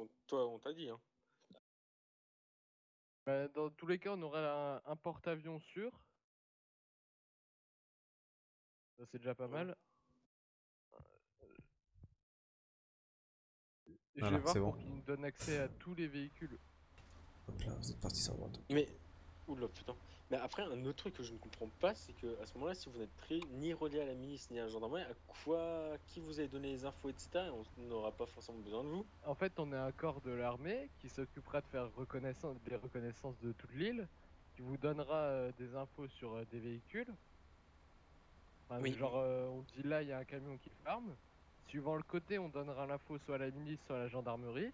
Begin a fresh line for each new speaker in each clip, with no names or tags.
qu'on toi, on t'a dit. Hein.
Bah, dans tous les cas, on aura un, un porte-avions sûr. Ça, c'est déjà pas
Ouais.
mal. Je
Voilà,
vais voir
c'est
pour
bon.
qu'il nous donne accès à tous les véhicules.
Hop là, vous êtes parti sur droite.
Mais. Oula, putain. Mais après, un autre truc que je ne comprends pas, c'est que à ce moment-là, si vous n'êtes pris ni relié à la milice ni à la gendarmerie, à quoi. Qui vous avez donné les infos, etc. et on n'aura pas forcément besoin de vous.
En fait, on est un corps de l'armée qui s'occupera de faire reconnaissance, des reconnaissances de toute l'île, qui vous donnera euh, des infos sur euh, des véhicules. Enfin,
Oui.
Genre, euh, on dit là, il y a un camion qui ferme. Suivant le côté, on donnera l'info soit à la milice, soit à la gendarmerie.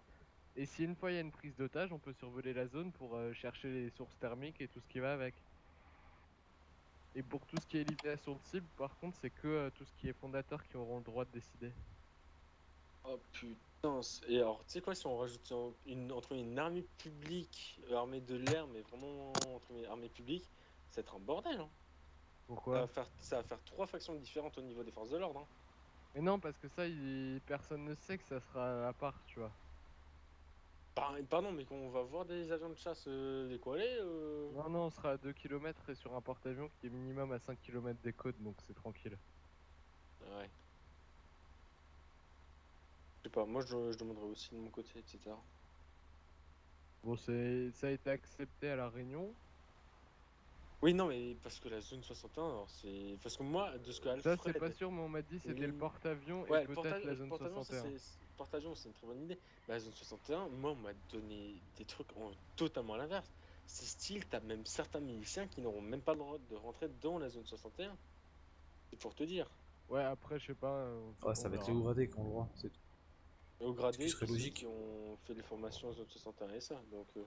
Et si une fois il y a une prise d'otage, on peut survoler la zone pour euh, chercher les sources thermiques et tout ce qui va avec. Et pour tout ce qui est élimination de cible, par contre, c'est que euh, tout ce qui est fondateur qui auront le droit de décider.
Oh putain. Et alors, tu sais quoi, si on rajoute un- une, entre une armée publique, euh, armée de l'air, mais vraiment entre une armée publique, ça va être un bordel. Hein. Ça,
Pourquoi
va faire, ça va faire trois factions différentes au niveau des forces de l'ordre. Hein.
Mais non, parce que ça, il... personne ne sait que ça sera à part, tu vois.
Par- Pardon, mais qu'on va voir des avions de chasse euh, décoller. euh,
Non, non, on sera à 2 km et sur un porte-avions qui est minimum à 5 km des côtes, donc c'est tranquille.
Ouais. Je sais pas, moi je, je demanderais aussi de mon côté, etc.
Bon, c'est... ça a été accepté à la réunion.
Oui, non, mais parce que la zone 61, alors c'est. Parce que moi, de ce que
Ça,
Alfred.
c'est pas sûr, mais on m'a dit c'était le
Oui.
porte-avions
Ouais,
et peut-être la zone
porte-avions, ça,
61.
C'est- porte-avions, c'est une très bonne idée. Mais la zone 61, moi, on m'a donné des trucs en- totalement à l'inverse. C'est style, t'as même certains miliciens qui n'auront même pas le droit de rentrer dans la zone 61. C'est pour te dire.
Ouais, après, je sais pas. euh,
Ouais, ça
on
va être les hauts gradés qui ont le droit, c'est tout.
Et au gradé,
Ce qui serait
tous ceux
logique.
qui ont fait les formations en zone 61 et ça. Donc, euh,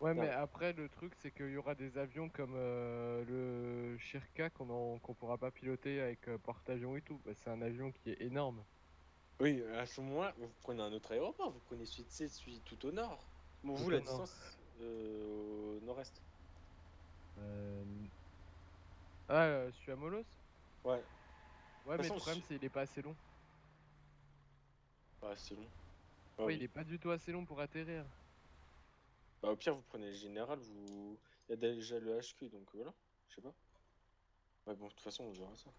Ouais, mais après, le truc, c'est qu'il y aura des avions comme euh, le Shirka qu'on qu'on pourra pas piloter avec euh, porte-avions et tout. Bah, c'est un avion qui est énorme.
Oui, à ce moment-là, vous prenez un autre aéroport, vous prenez celui, sais, celui tout au nord. Bon, vous, la distance euh, au nord-est.
Euh... Ah, euh, celui à Molos
Ouais,
Ouais, mais
façon,
le problème,
je-
c'est qu'il est pas assez long.
bah, c'est long.
Ouais,
Ah oui.
il est pas du tout assez long pour atterrir.
Bah, au pire, vous prenez le général, vous. Il y a déjà le HQ, donc voilà, je sais pas. Ouais, bon, de toute façon, on verra ça.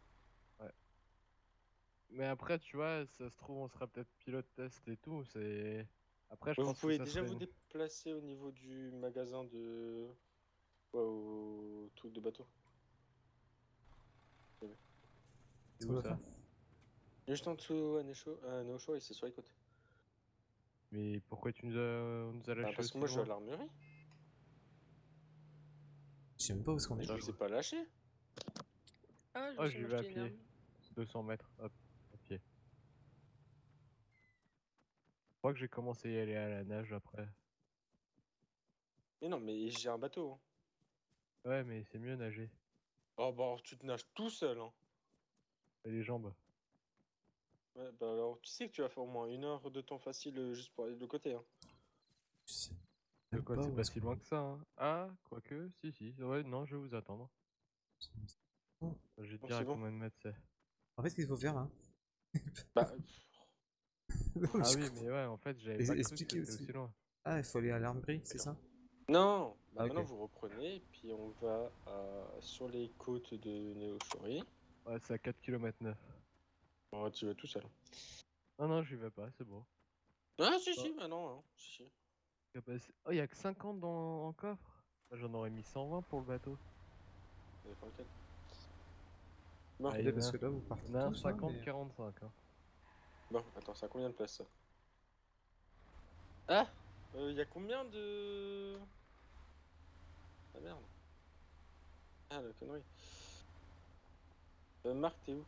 Mais après, tu vois, ça se trouve, on sera peut-être pilote test et tout. C'est. Après, je
Ouais, vous
pense
pouvez
que ça
déjà
serait-
vous déplacer au niveau du magasin de. Ouais, au truc de bateau.
C'est
Où ça
Juste en dessous à Necho, à Neosho et c'est sur les côtes.
Mais pourquoi tu nous as, on nous a
Bah,
lâché
parce que moi, je suis à l'armurerie.
Je sais même pas où est-ce qu'on est.
Je vous ai pas lâché.
Ah, je
j'y
suis
vais à pied.
arme.
200 mètres, hop, à pied. Je crois que j'ai commencé à y aller à la nage après.
Mais non, mais j'ai un bateau. hein.
Ouais, mais c'est mieux nager.
Oh, bah, alors, tu te nages tout seul, hein.
Et les jambes.
Ouais, bah alors tu sais que tu vas faire au moins une heure de temps facile euh, juste pour aller de l'autre côté. Hein.
Je sais
De
même
quoi,
pas
c'est
où
pas
est-ce
si
qu'on
loin que ça, hein. Ah, quoique, si, si. Ouais, non, je vais vous attendre.
Oh.
Je vais te
Bon,
dire
c'est
à
bon.
combien de mètres c'est.
En fait, ce qu'il faut faire là.
Bah,
Non,
Ah oui, mais ouais, en fait, j'avais pas cru que
expliquez
c'était
aussi.
aussi loin.
Ah, il faut aller à l'armerie, c'est ça?
Non bah,
Ah.
Maintenant vous reprenez, puis on va euh, sur les côtes de Neoshori.
Ouais, c'est à 4 km 9.
Oh, tu vas tout seul.
Non, non, j'y vais pas, c'est bon.
Ah, si, si, bah non, hein. si, si.
Capaci- Oh, y'a que 50 dans... en coffre? Moi, J'en aurais mis 120 pour le bateau.
Ça dépend lequel. Bon,
Ah,
parce que là, vous partez
On a un
tous, hein, mais-
50-45. Hein.
Bon, attends, ça a combien de place ça Ah Il y a combien de. Ah merde. Ah, la connerie. Euh, Marc, t'es où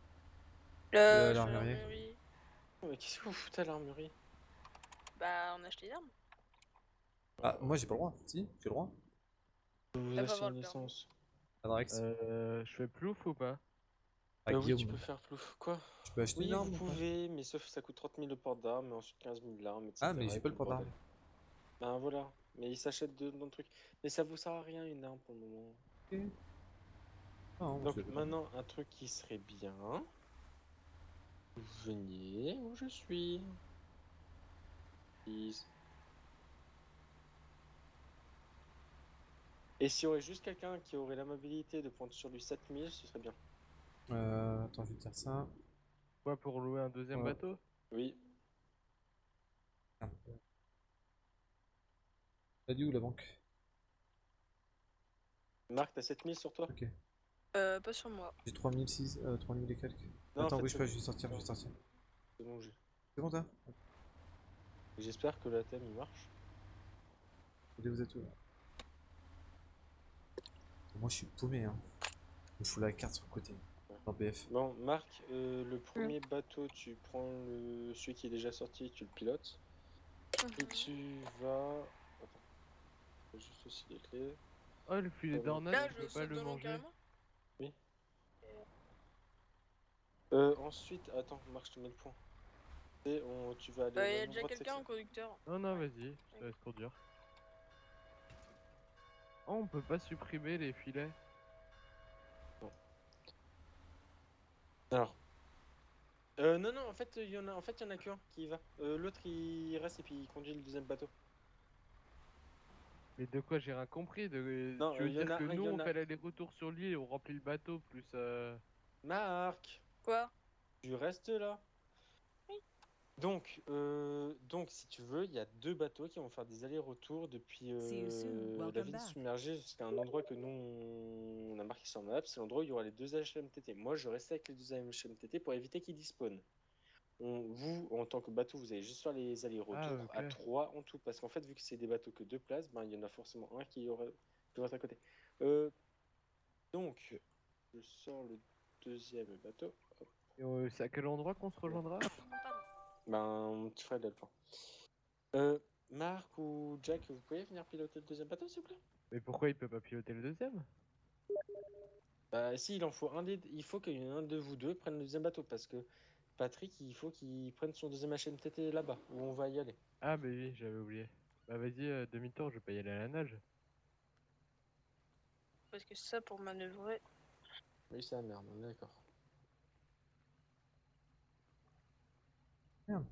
Euh, je suis à
l'armurier.
l'armurerie.
Oh, Mais qu'est-ce que vous foutez à l'armurerie
Bah, on a acheté une arme.
Ah, moi j'ai pas le droit. Si, j'ai le droit.
Vous
va
achetez
voir
une
le
licence.
Adrex.
Euh, je fais plouf ou pas
ah,
oui, tu peux faire plouf. Quoi?
Tu peux acheter
Oui,
une arme,
vous pouvez, mais sauf que ça coûte 30 000 le port d'armes, et ensuite 15 000 l'arme, etc.
Ah, mais j'ai pas le port d'armes.
Ben voilà, mais il s'achète de, dans le truc. Mais ça vous sert à rien une arme pour le moment.
Okay. Ah, non,
Donc maintenant, un truc qui serait bien. Venez où je suis. Please. Et si on aurait juste quelqu'un qui aurait l'amabilité de prendre sur lui 7000, ce serait bien.
Euh, attends, je vais te dire ça.
Quoi pour louer un deuxième
Ouais.
bateau?
Oui.
Merde. T'as dit où la banque?
Marc, t'as 7000 sur toi?
Ok.
Euh, pas sur moi.
J'ai 3006, euh, 3000 et quelques.
Non, en
Attends,
fait,
bouge
c'est
pas, je vais sortir, je vais sortir.
C'est bon, j'ai.
C'est bon, toi?
J'espère que la thème il marche.
Vous êtes où là? Moi, je suis paumé, hein. Il me faut la carte sur le côté.
Bon, Marc, euh, le premier bateau, tu prends le... celui qui est déjà sorti, tu le pilotes. Et
Mhm.
tu vas. Attends. Juste aussi les clés.
Oh, le filet
Là,
d'ornage, je
je
peux pas le manger.
carrément
Euh, ensuite, attends, Marc, je te mets le point. Et on... tu vas aller.
Euh,
au
y a déjà quelqu'un en conducteur.
Non, non, vas-y, je te laisse conduire. Oh, on peut pas supprimer les filets.
Alors. Euh, non, non, en fait, il y en a, en fait, il y en a qu'un qui y va. Euh, L'autre, il reste et puis il conduit le deuxième bateau.
Mais de quoi j'ai rien compris de...
Non,
Tu veux
euh, y en
dire
a
que
un, y
nous
en
on
a-
fait l'aller-retour sur l'île et on remplit le bateau plus euh...
Marc,
Quoi?
Tu restes là. Donc, euh, donc, si tu veux, il y a deux bateaux qui vont faire des allers-retours depuis euh, la ville submergée jusqu'à un endroit que nous on a marqué sur la map. C'est l'endroit où il y aura les deux HMTT. Moi, je reste avec les deux HMTT pour éviter qu'ils dispawnent. On- vous, en tant que bateau, vous allez juste faire les allers-retours
Ah,
à trois en tout, parce qu'en fait, vu que c'est des bateaux que deux places, ben il y en a forcément un qui aura qui va être à côté. Euh, donc, je sors le deuxième bateau.
Euh, C'est à quel endroit qu'on se rejoindra?
Pardon.
Ben, tu ferais de le plan. Euh, Marc ou Jack, vous pouvez venir piloter le deuxième bateau, s'il vous plaît?
Mais pourquoi il peut pas piloter le deuxième?
Bah, si, il en faut un des... Il faut qu'il y en ait un de vous deux prenne le deuxième bateau, parce que Patrick, il faut qu'il prenne son deuxième HMTT là-bas, où on va y aller.
Ah bah oui, j'avais oublié. Bah vas-y, euh, demi-tour, je vais pas y aller à la nage.
Parce que ça, pour manœuvrer.
Oui, c'est la merde, on est d'accord.
Merde.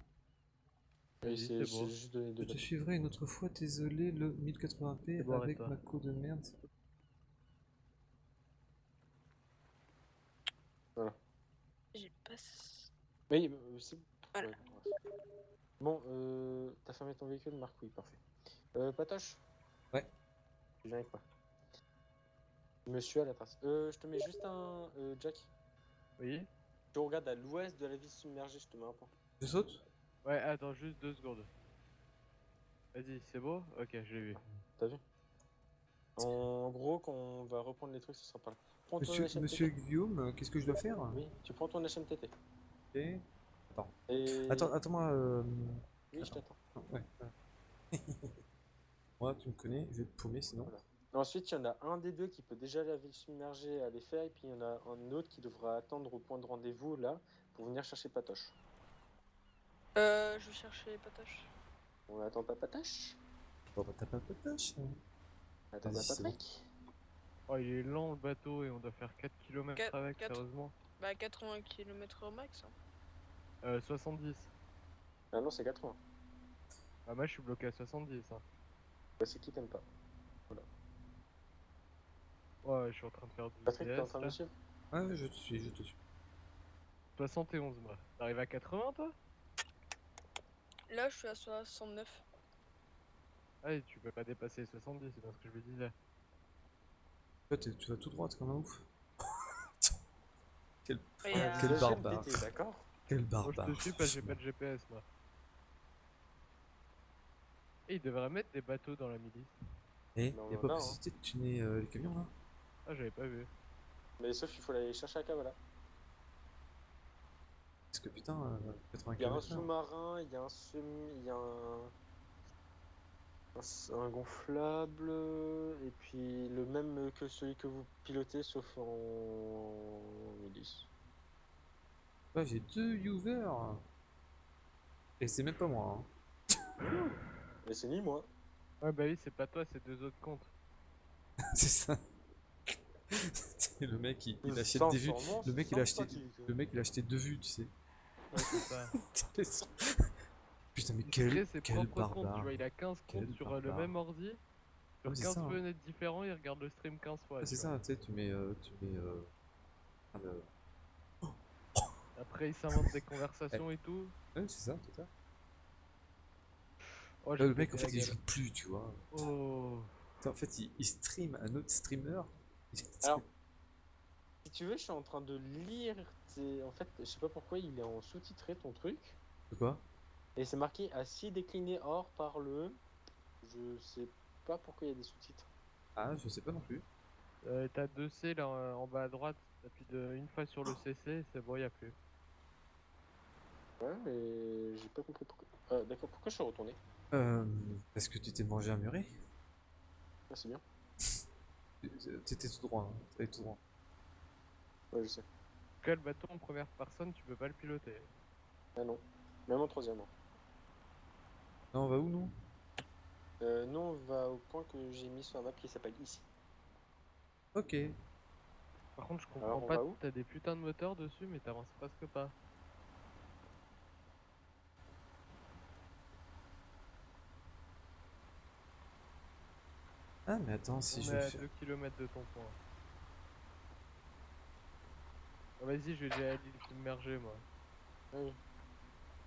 Oui,
Vas-y,
c'est
c'est bon.
j'ai juste donné deux
Je te suivrai une autre fois, désolé, le 1080p
C'est bon,
avec ma co de merde.
J'ai pas.
Oui, euh, c'est...
Voilà.
Bon, euh, t'as fermé ton véhicule, Marc Oui, parfait. Euh, Patoche
Ouais.
Tu viens avec moi. Monsieur à la trace. Euh, je te mets juste un... euh, Jack,
Oui
tu regardes à l'ouest de la ville submergée, je te mets un point.
Je saute
Ouais, attends, juste deux secondes. Vas-y, c'est beau? Ok, je l'ai vu.
T'as vu? En gros, quand on va reprendre les trucs, ce sera pas là. Prends ton
Monsieur, monsieur Guillaume, euh, qu'est-ce que je dois faire?
Oui, tu prends ton HMTT. Et...
Attends, attends-moi. Euh...
Oui, je t'attends.
Ouais. ouais. Moi, tu me connais, je vais te paumer sinon.
Voilà. Ensuite, il y en a un des deux qui peut déjà aller à la ville submergée à les faire, et puis il y en a un autre qui devra attendre au point de rendez-vous là pour venir chercher Patoche.
Euh, je vais chercher Patoche.
On attend pas Patoche
Bon, bah, t'as pas de tâche. hein.
On attend
Vas-y,
pas. Patrick
Oh, il est lent le bateau et on doit faire 4 km avec,
quatre.
sérieusement.
Bah, 80 km au max. hein.
Euh, 70.
Ah non, c'est 80.
Ah, moi je suis bloqué à 70. Hein.
Bah, c'est qui t'aime pas
Ouais, je suis en train de faire du
Patrick, t'es en train de
là.
me suivre
ouais, je te suis, je te suis.
71 moi. T'arrives à 80 toi?
Là, je suis à 69.
Ah, et tu peux pas dépasser les 70, c'est bien ce que je me disais.
Toi, tu vas tout droit comme un ouf. quel
Et, euh,
quel barbare.
D'accord
quel
Moi
barbare.
je te suis parce que j'ai pas de GPS moi. Et ils devraient mettre des bateaux dans la milice.
Eh,
Non,
y'a pas
non,
possibilité de tuner euh, les camions là?
Ah, j'avais pas vu.
Mais sauf qu'il faut aller chercher à Kavala.
Parce que putain, euh, 80
Il y a un sous-marin, il y a un semi, il y a un... un gonflable, et puis le même que celui que vous pilotez, sauf en milice.
Ouais, j'ai deux Uver. Et c'est même pas moi. Hein.
Mais c'est ni moi.
Ouais, bah oui, c'est pas toi, c'est deux autres comptes.
c'est ça. Le mec, il, il achète des vues.
sûrement,
Le mec, il a acheté,
sympathique.
le mec, il a acheté deux vues, tu sais.
Ouais, c'est ça.
Putain, mais quel,
crée ses
quel
propres comptes, tu
barbare.
vois, il a 15
Quel
comptes sur euh, le
barbare.
même ordi. Sur
Ouais, c'est
15
ça, hein.
fenêtres différents, il regarde le stream 15 fois. Tu
c'est
vois.
ça, tu sais, tu mets. euh, tu mets euh, ah,
Après, il s'invente des conversations et tout.
ouais, c'est ça, c'est ça.
Oh,
Là, le mec, en
pété
fait,
la
il
gueule.
joue plus, tu vois.
Oh.
Putain, En fait, il, il stream un autre streamer.
Alors, si tu veux, je suis en train de lire. Tes- En fait, je sais pas pourquoi il est en sous-titré ton truc.
De quoi?
Et c'est marqué assis décliné hors par le. Je sais pas pourquoi il y a des sous-titres.
Ah, je sais pas non plus.
Euh, T'as 2C là euh, en bas à droite. T'appuies de... une fois sur le CC, c'est bon, y a plus.
Ouais, mais j'ai pas compris pourquoi. Ah, D'accord, pourquoi je suis retourné?
Euh, parce que tu t'es mangé un muret
Ah, c'est bien.
T'étais tout droit, hein. T'étais tout droit.
Ouais, je sais.
Cas, le bateau en première personne, tu peux pas le piloter.
Ah non. Même en troisième. hein.
Non, on va où, nous?
Euh, nous, on va au point que j'ai mis sur la map qui s'appelle ici.
Ok.
Par contre, je comprends
Alors,
pas. T'as des putains de moteurs dessus, mais t'avances presque pas.
Ah, mais attends, si
On
je
est à
faire.
2 km de ton point. Ah, Vas-y, je vais déjà aller immerger moi.
Ah oui.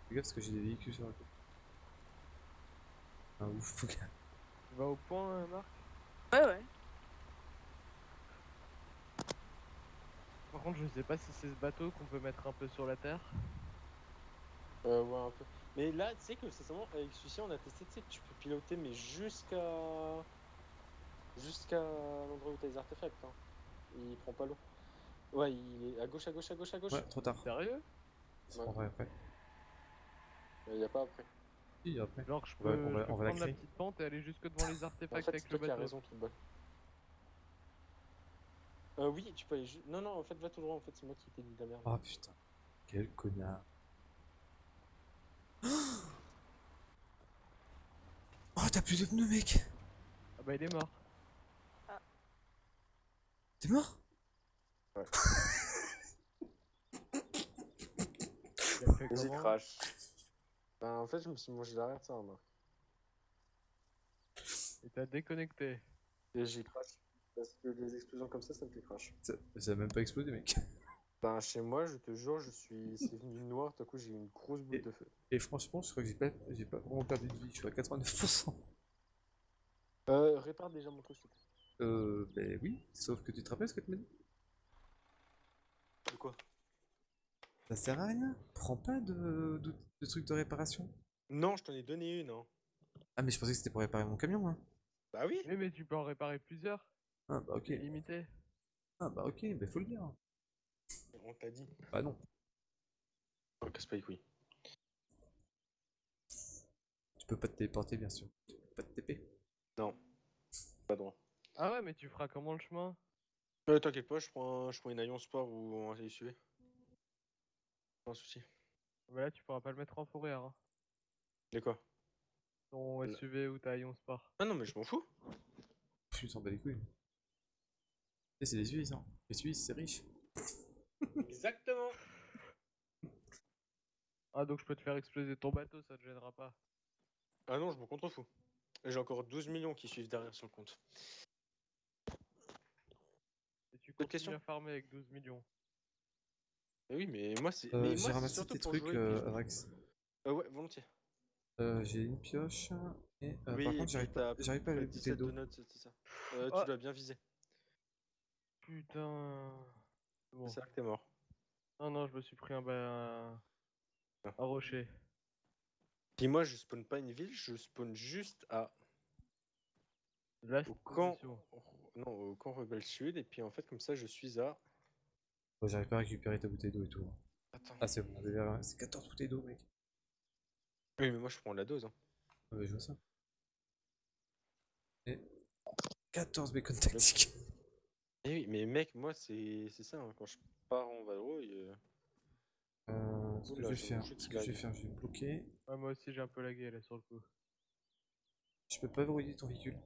Fais gaffe parce que j'ai des véhicules sur la côte. Ah, ouf.
Tu vas au point, euh, Marc?
Ouais, ouais.
Par contre, je sais pas si c'est ce bateau qu'on peut mettre un peu sur la terre.
Euh, ouais, un peu. Mais là, tu sais que c'est seulement avec celui-ci, on a testé, tu sais, que tu peux piloter, mais jusqu'à. Jusqu'à l'endroit où t'as les artefacts. Hein. Il prend pas l'eau. Ouais, il est à gauche, à gauche, à gauche, à gauche.
Ouais, trop tard.
Sérieux?
C'est pas vrai après.
Il y a pas après.
Si, après.
Genre, je
On
peux,
va- on va-
je peux
on va la
prendre la petite pente et aller jusque devant les
En
artefacts
fait,
avec le
toi qui as
bateau.
raison, tout bas. Euh, oui, tu peux aller. Non, non, en fait, va tout droit. En fait, c'est moi qui t'ai dit de la merde.
Oh putain. Quel connard. Oh, t'as plus de pneus, mec
Ah bah, il est mort.
T'es mort?
Fait
J'ai crash. Ben, en fait, je me suis mangé l'arrière de ça, moi.
Et t'as déconnecté.
Et j'ai crash. Parce que les explosions comme ça, ça me fait crash.
ça, ça a même pas explosé, mec.
Ben, chez moi, je te jure, je suis. C'est venu noir, tout à coup, j'ai eu une grosse boule
Et-
de feu.
Et franchement, je crois que j'ai pas, j'ai pas vraiment perdu de vie. Je suis à 89%.
Euh, répare déjà mon truc, s'il te plaît.
Euh, ben oui. Sauf que tu te rappelles ce que tu m'as dit?
Quoi
Ça sert à rien. Prends pas de, de, de trucs de réparation.
Non, je t'en ai donné une, hein.
Ah, mais je pensais que c'était pour réparer mon camion, moi.
Bah oui
Oui, mais tu peux en réparer plusieurs.
Ah, bah ok.
Limité.
Ah, bah ok, bah faut le dire.
On t'a dit.
Bah non.
Oh, casse pas les couilles.
Tu peux pas te téléporter, bien sûr. Tu peux pas te TP.
Non. Pas droit.
Ah ouais, mais tu feras comment le chemin?
Euh, t'inquiète pas, je prends, un, je prends une Aion Sport ou un SUV. Pas un souci.
Bah là, tu pourras pas le mettre en fourrière. Hein.
De quoi?
Ton SUV ou ta Ion Sport.
Ah non, mais je m'en fous.
Tu t'en bats les couilles. Et c'est les Suisses, hein. Les Suisses, c'est riche.
Exactement.
Ah, donc je peux te faire exploser ton bateau, ça te gênera pas.
Ah non, je m'en contrefous. J'ai encore 12 millions qui suivent derrière sur le compte. Questions?
à farmer avec 12 millions.
Mais oui, mais moi, c'est.
Euh, j'ai ramassé
surtout
tes
pour
trucs, euh, Arax.
Euh, ouais, volontiers.
Euh, j'ai une pioche. Et euh,
oui,
par contre, j'arrive pas,
t'as
j'arrive pas à les
17
d'eau.
Euh. Tu dois bien viser.
Putain. Bon.
C'est ça que t'es mort.
Non, non, je me suis pris un, un... Un rocher.
Puis moi, je spawn pas une ville, je spawn juste à.
Là,
Au camp. Non, au camp Rebelle Sud, et puis en fait, comme ça, je suis à.
J'arrive pas à récupérer ta bouteille d'eau et tout.
Attends.
Ah, c'est bon, c'est 14 bouteilles d'eau, mec.
Oui, mais moi, je prends la dose. Hein.
Ah, bah, je vois ça. Et 14 bacon tactiques.
Eh oui, mais mec, moi, c'est c'est ça. hein, Quand je pars en vadrouille. euh,
Euh, ce que je vais faire, ce que je vais faire, je vais me bloquer.
Ouais, moi aussi, j'ai un peu lagué là sur le coup.
Je peux pas verrouiller ton véhicule.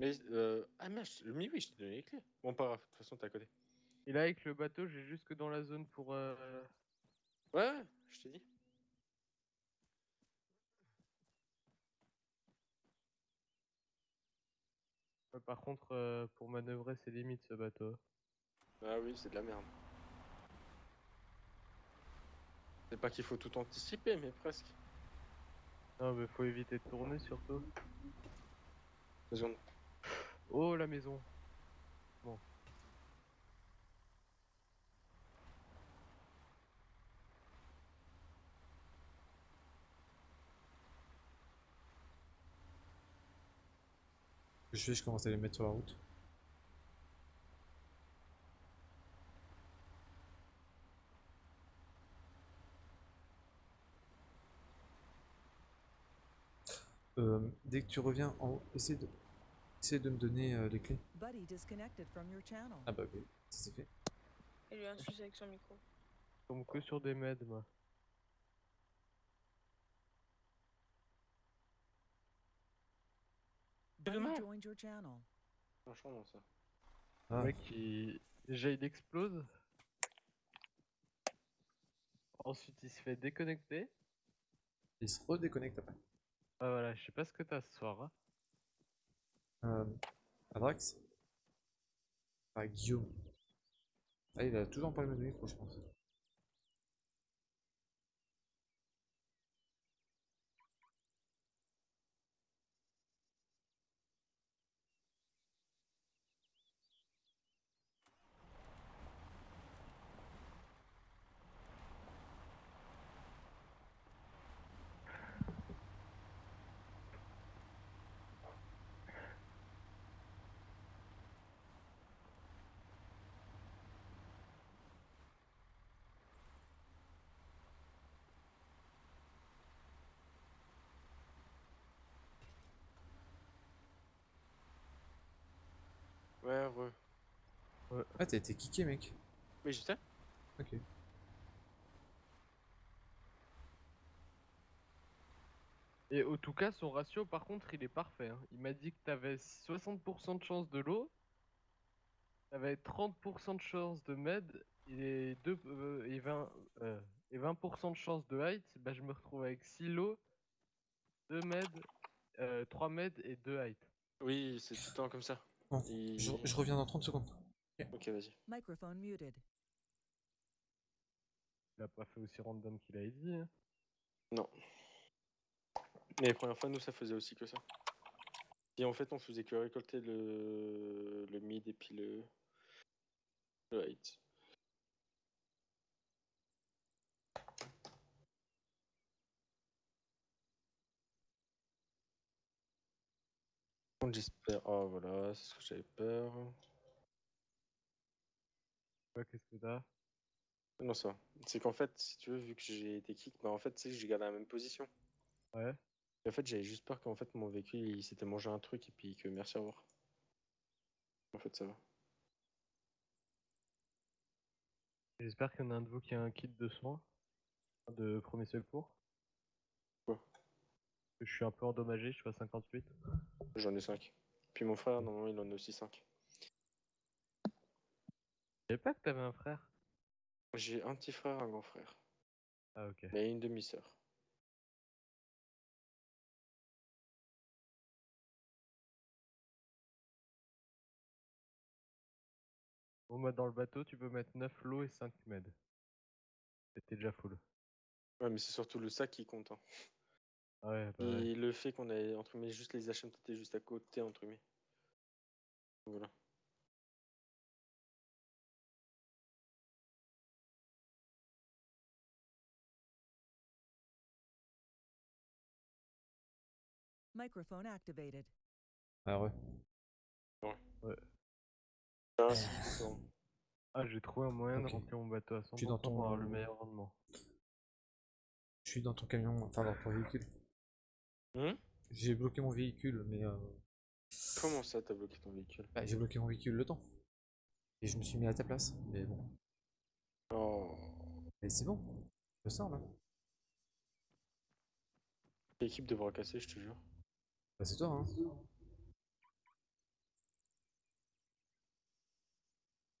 Mais. Euh... Ah merde, mais oui, je t'ai donné les clés. Bon, pas grave, de toute façon, t'es à côté.
Et là, avec le bateau, j'ai jusque dans la zone pour. euh,
Ouais, ouais, je t'ai dit.
Ouais, Par contre, euh, pour manœuvrer, c'est limite ce bateau.
Ah oui, c'est de la merde. C'est pas qu'il faut tout anticiper, mais presque.
Non, mais faut éviter de tourner surtout.
Qu'on-
Oh, la maison.
Je fais, je commence à les mettre sur la route. Euh, dès que tu reviens en haut, essaie de, essaie de me donner euh, les clés.
Buddy disconnected from your channel.
Ah bah ok, ça c'est fait.
Il y a un souci avec son micro.
Je tombe que sur des meds, moi.
Channel.
Franchement, non, ça.
Ah,
Le mec, il... déjà, il explose. Ensuite, il se fait déconnecter.
il se redéconnecte après.
Ah voilà, je sais pas ce que t'as ce soir. hein.
Euh, Adrax Ah, Guillaume. Ah, il a toujours pas le même micro, je pense.
Ouais, ouais.
Ah, t'as été kické, mec.
Oui, je sais.
Ok.
Et au tout cas, son ratio, par contre, il est parfait. hein. Il m'a dit que t'avais 60% de chance de l'eau, t'avais 30% de chance de med et, deux, euh, et, 20, euh, et 20% de chance de height. Bah, je me retrouve avec 6 lots, 2 med, euh, 3 med et 2 height.
Oui, c'est tout le temps comme ça. Il-
je, je reviens dans 30 secondes.
Ok, vas-y.
Microphone muted.
Il a pas fait aussi random qu'il a dit. hein.
Non. Mais les premières fois, nous, ça faisait aussi que ça. Et en fait, on faisait que récolter le, le mid et puis le, le height. J'espère. Oh voilà, c'est ce que j'avais peur.
Ouais, qu'est-ce que t'as?
Non, ça. C'est qu'en fait, si tu veux, vu que j'ai été kick, bah en fait, tu sais, j'ai gardé la même position.
Ouais.
Et en fait, j'avais juste peur qu'en fait, mon véhicule, il s'était mangé un truc et puis que merci, au revoir. En fait, ça va.
J'espère qu'il y en a un de vous qui a un kit de soins de premier secours. Je suis un peu endommagé, je suis à 58.
J'en ai 5. Puis mon frère, normalement, il en a aussi 5.
Je savais pas que t'avais un frère.
J'ai un petit frère, un grand frère.
Ah ok.
Mais une demi-sœur.
Bon bah dans le bateau tu peux mettre 9 lots et 5 med. C'était déjà full.
Ouais, mais c'est surtout le sac qui compte. hein.
Ah Ouais, bah ouais.
Et le fait qu'on ait, entre guillemets, juste les HMTT juste à côté, entre guillemets. Voilà.
Microphone activated.
Ah ouais.
Ah, c'est bon.
Ah j'ai trouvé un moyen de remplir mon bateau à 100%
suis dans ton-
pour avoir le meilleur rendement.
Je suis dans ton camion, enfin dans ton véhicule.
Hum
J'ai bloqué mon véhicule, mais euh,
Comment ça, t'as bloqué ton véhicule
bah, j'ai bloqué mon véhicule le temps. Et je me suis mis à ta place, mais bon.
Oh.
Mais c'est bon, je sors là.
L'équipe de bras cassés, je te jure.
Bah, c'est toi, hein.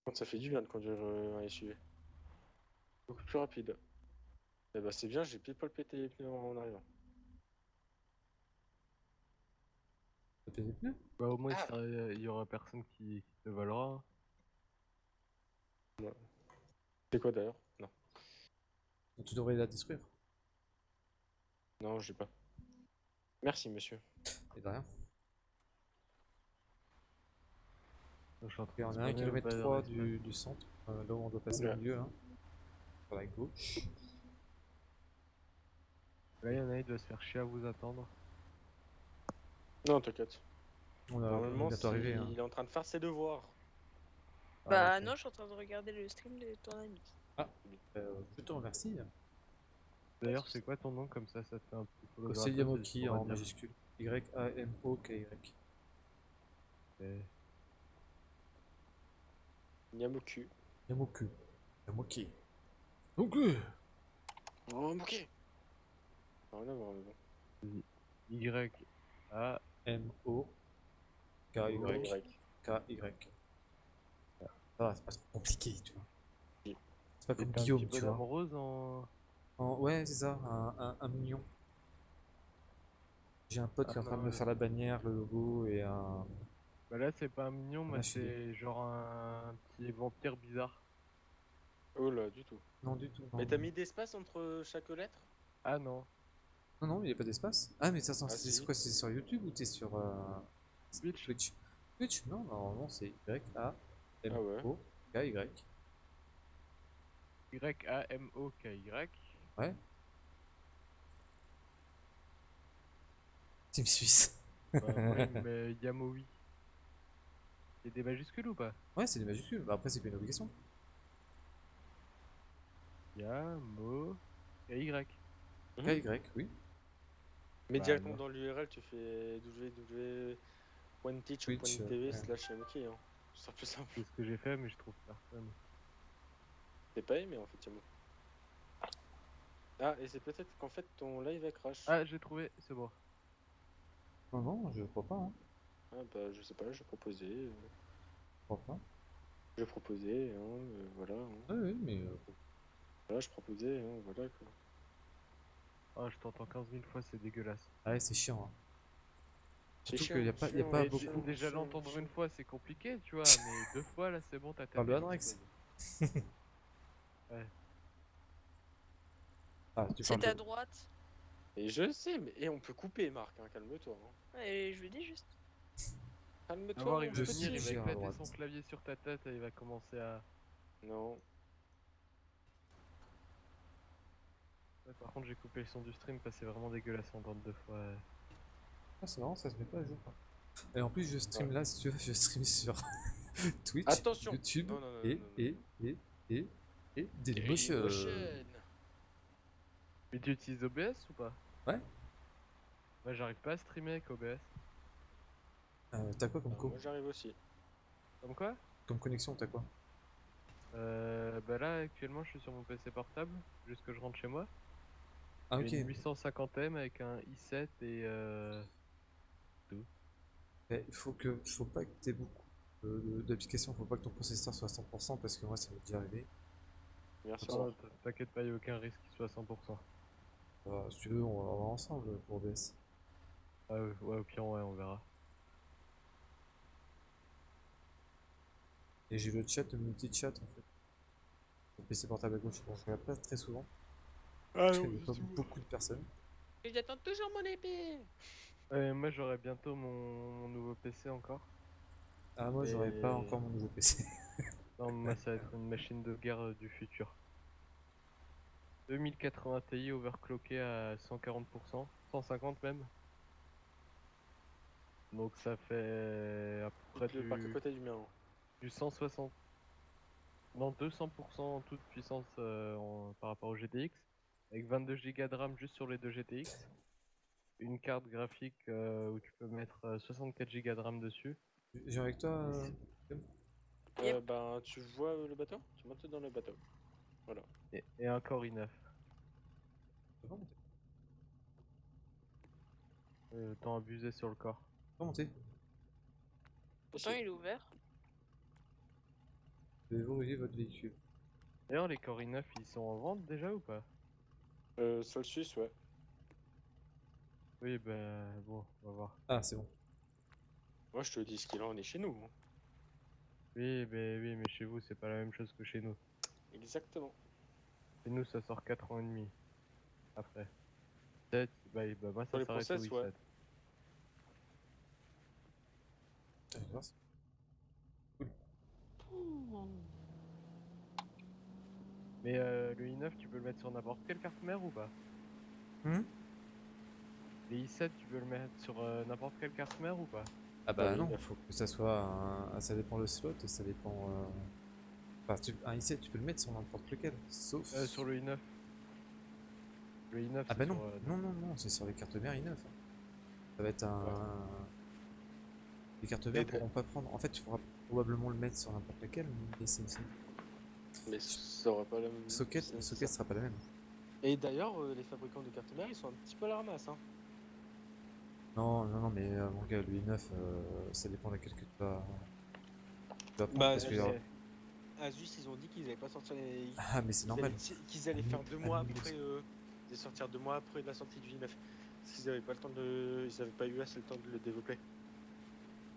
Quand ça fait du bien de conduire euh, un SUV. Beaucoup plus rapide. Et bah, c'est bien, j'ai pile poil pété les pneus en arrivant.
Payer les pneus.
Bah, au moins, il
Ah.
il y aura personne qui, qui te volera.
C'est quoi d'ailleurs? Non.
Donc, tu devrais la détruire.
Non, j'ai pas. Merci, monsieur.
Et de rien.
Je suis en train
on
de
est à 1
spawner au
km
bas de
3
l'espace.
du, du centre, euh, là où on doit passer au milieu, là. Par la gauche.
Là, il y en a, il doit se faire chier à vous attendre.
Non, t'inquiète.
On a on est
Normalement,
arrivé. Hein.
il est en train de faire ses devoirs.
Bah
ok.
non, je suis en train de regarder le stream de ton ami.
Euh, je te remercie.
D'ailleurs, c'est quoi ton nom comme ça Ça te fait un petit follow
C'est Yamoki en majuscule. Y-A-M-O-K-Y.
Yamoku.
Yamoku. Yamoki.
Ok. Oh, ok. Rien à voir, mais bon.
Y A
M-O-K-Y.
Y.
K-Y. Ça va, c'est pas trop compliqué, tu vois. C'est pas comme Guillaume, tu vois.
rose en.
En- Ouais, c'est ça, un, un, un mignon. J'ai un pote qui est en
Ah,
train de me
ouais.
faire la bannière, le logo et un.
Bah là, c'est pas un mignon,
suis
c'est genre un... un petit vampire bizarre.
Oh là, du tout.
Non, du tout. non.
Mais t'as mis d'espace entre chaque lettre?
Ah non.
Non, non, il n'y a pas d'espace. Ah, mais attends,
Ah,
c'est
si.
quoi C'est sur YouTube ou t'es sur. euh,
Twitch.
Twitch Twitch Non, normalement c'est
Ah
Y-A-M-O-K-Y.
Y A M O K Y.
Ouais. Team Suisse.
Bah, oui, mais Yamoui. Y a des majuscules ou pas?
Ouais, c'est des majuscules. Bah, après, c'est pas une obligation.
Yamo Y.
Mhm.
K-Y, oui.
Mais
Bah,
directement dans l'URL, tu fais www.teach.tv
Twitch, euh,
slash Yamoki. Hein. Ce sera plus simple.
C'est ce que j'ai fait, mais je trouve personne.
T'es pas aimé en fait, Yamo. Ah, et c'est peut-être qu'en fait ton live a crash.
Ah, j'ai trouvé, c'est bon.
Non, non, je crois pas. Hein.
Ah, bah je sais pas, je proposais. euh,
Je crois pas.
je proposais, hein, euh, voilà. hein.
Ah, oui, mais. euh,
Voilà, je proposais, hein, voilà quoi.
Ah, je t'entends 15 000 fois, c'est dégueulasse.
Ah, ouais, c'est chiant. Hein. Surtout qu'il y a pas, y a pas beaucoup.
déjà l'entendre une fois, c'est compliqué, tu vois, mais deux fois, là, c'est bon, t'as tapé.
de Adrex.
l'explosion.
Ah,
C'est à droite.
Et je sais, mais et on peut couper, Marc, hein, calme-toi. Hein.
Ouais, je lui dis juste.
Calme-toi.
il va éclater son clavier sur ta tête et il va commencer à.
Non.
Ouais, par contre, j'ai coupé le son du stream parce que c'est vraiment dégueulasse en entendre deux fois.
Ah, c'est marrant, ça se met pas à jour. Et en plus, je stream là, si tu veux, je stream sur Twitch,
Attention
YouTube
Non, non, non,
et,
non, non.
et, et, et, et
Dailymotion.
Dailymotion.
Mais tu utilises OBS ou pas?
Ouais.
Ouais, j'arrive pas à streamer avec OBS.
Euh, t'as quoi comme,
Ah,
co-
Moi j'arrive aussi.
Comme quoi?
Comme connexion T'as quoi?
Euh, Bah là, actuellement, je suis sur mon PC portable, jusque je rentre chez moi.
Ah, ok.
une 850M avec un i7 et euh...
Mais il faut, que, faut pas que t'aies beaucoup euh, de- d'applications, faut pas que ton processeur soit à 100% parce que moi, ça m'est déjà arrivé.
Non, t- t'inquiète pas, y a aucun risque qu'il soit à 100%.
Euh, si tu veux, on va, va ensemble pour OBS.
Ah ouais, ouais, au pire, ouais, on verra.
Et j'ai le chat, le multi-chat en fait. Le PC portable à gauche, je regarde pas très souvent.
Ah
parce qu'il y a pas beaucoup de personnes.
J'attends toujours mon épée
moi, j'aurai bientôt mon... mon nouveau PC encore.
Ah, moi, j'aurais pas
Et-
encore mon nouveau PC.
Non, moi, ça va être une machine de guerre euh, du futur. 2080 Ti overclocké à 140%, 150 même. Donc ça fait à peu près du,
parc à côté du mien. hein.
du 160. Non, 200% en toute puissance euh, en- par rapport au GTX. Avec 22 Go de RAM juste sur les deux GTX. Une carte graphique euh, où tu peux mettre euh, 64 Go de RAM dessus.
J'ai avec toi. euh,
Euh, ben, tu vois euh, le bateau? Tu montes dans le bateau. Voilà.
Et, et un Core i9.
tu peux pas monter
Euh, abusé sur le corps.
Tu peux pas monter
Pourtant, il est ouvert.
Vous devez verrouiller votre véhicule.
D'ailleurs, les Core i9 ils sont en vente déjà ou pas?
Euh, sol suisse, ouais.
Oui, bah bon, on va voir.
Ah, c'est bon.
Moi, je te dis ce qu'il en est chez nous. hein.
Oui, mais oui, mais chez vous, c'est pas la même chose que chez nous.
Exactement.
Chez nous, ça sort 4 ans et demi. Après. 7, bah, bah moi,
Sur
ça
les
s'arrête au
process, ouais.
i7.
Je vais voir si-
Mais euh, le i9, tu peux le mettre sur n'importe quelle carte mère ou pas?
Hmm?
Le i7, tu peux le mettre sur euh, n'importe quelle carte mère ou pas?
Ah
Bah oui,
non,
bah.
faut que ça soit un... ah, ça dépend le slot et ça dépend. euh, Enfin, tu... un i7 tu peux le mettre sur n'importe lequel, sauf.
euh, Sur le i9. Le i9,
Ah
c'est
bah non,
sur, euh,
non non non, c'est sur les cartes mères i9. Ça va être un. Les cartes
de-
pourront pas prendre. En fait, tu pourras probablement le mettre sur n'importe lequel, mais c'est c'est-
Mais ça aurait pas la même.
socket, socket
ça.
sera pas la même.
Et d'ailleurs, euh, les fabricants de cartes mères, ils sont un petit peu à la ramasse. Hein.
Non non non, mais euh, mon gars, le i9, euh, ça dépend de laquelle que tu vas. Tu vas prendre
Bah,
parce que.
c'est- Asus, ils ont dit qu'ils allaient pas sortir les.
Ah, mais c'est normal.
Qu'ils allaient faire deux mois après. Euh, ils allaient sortir deux mois après la sortie du i9. Parce qu'ils avaient pas le temps de. Ils avaient pas eu assez le temps de le développer.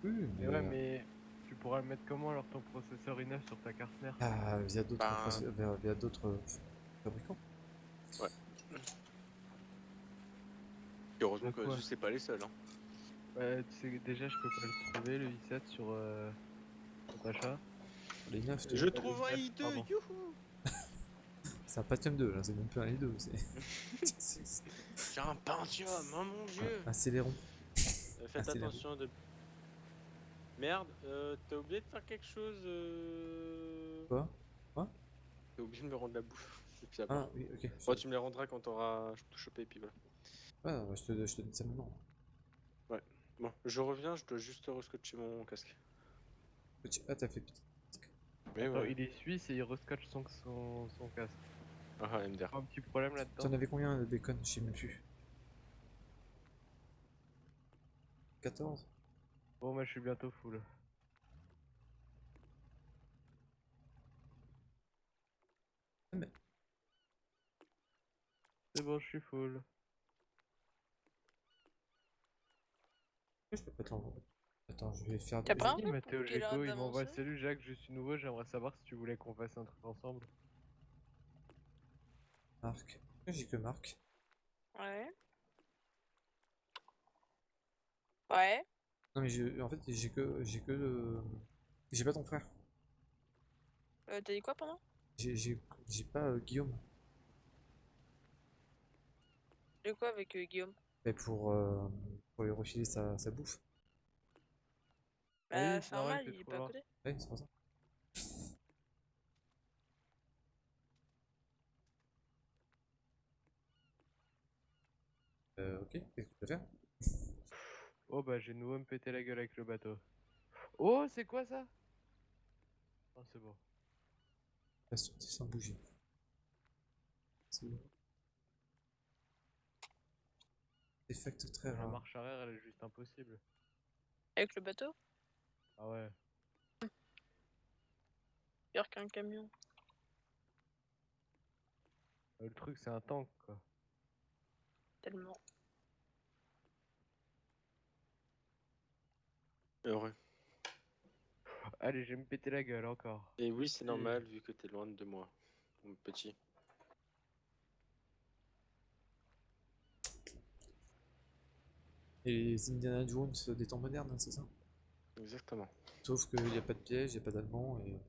Oui,
Mais
mais.
ouais,
euh,
mais tu pourras le mettre comment alors ton processeur i9 sur ta carte mère?
Ah, via d'autres
Ben-
via, via d'autres fabricants.
Et heureusement que Asus, c'est pas les seuls. Hein.
Ouais, tu sais, déjà, je peux pas le trouver, le i7 sur, euh, sur ta chat.
Les 9,
Je trouve un
i9,
i2,
pardon.
youhou
c'est un Pentium 2 là, c'est même plus un i2, c'est
un Pentium, oh mon dieu
un Celeron.
Euh, Faites attention de... Merde, euh, t'as oublié de faire quelque chose euh...
Quoi?
T'as oublié de me rendre la bouffe. Et puis
Ah oui, ok.
Bon, tu me les rendras quand t'auras tout chopé et puis voilà.
Ouais, ouais, je te, je te dis ça maintenant.
Bon, je reviens, je dois juste rescotcher mon casque.
Petit- Ah, t'as fait
Attends,
ouais.
il est suisse et il rescotche son, son, son casque.
Ah, ah, MDR.
Un petit problème là-dedans
T'en avais combien de bacon? Je sais même plus. 14
Bon, moi je suis bientôt full.
Mais-
C'est bon, je suis full.
Je peux pas t'envoyer. Attends, je vais faire. Je-
pas un
Mathéo Géco, il m'envoie Salut Jacques, je suis nouveau, j'aimerais savoir si tu voulais qu'on fasse un truc ensemble.
Marc. J'ai que Marc?
Ouais. Ouais.
Non, mais j'ai- en fait, j'ai que. J'ai que. le- J'ai pas ton frère.
Euh, T'as dit quoi pendant
J'ai pas euh, Guillaume.
De quoi avec euh, Guillaume?
Mais pour, euh, pour lui refiler sa, sa bouffe.
Ah
Bah,
oui,
c'est normal, il est pas à côté.
Ouais, c'est pour ça. Euh, ok, qu'est-ce que tu peux faire?
Oh bah j'ai de nouveau me péter la gueule avec le bateau. Oh, c'est quoi ça? Oh, c'est bon.
La sortie sans bouger. C'est bon. Effect très
La
rare.
marche arrière, elle est juste impossible.
Avec le bateau?
Ah ouais.
Pire qu'un camion.
Le truc, c'est un tank, quoi.
Tellement.
Heureux.
Allez, je vais me péter la gueule encore.
Et oui, c'est normal vu que t'es loin de moi, mon petit.
Et les Indiana Jones des temps modernes, hein, c'est ça?
Exactement.
Sauf qu'il n'y a pas de piège, il n'y a pas d'allemand et.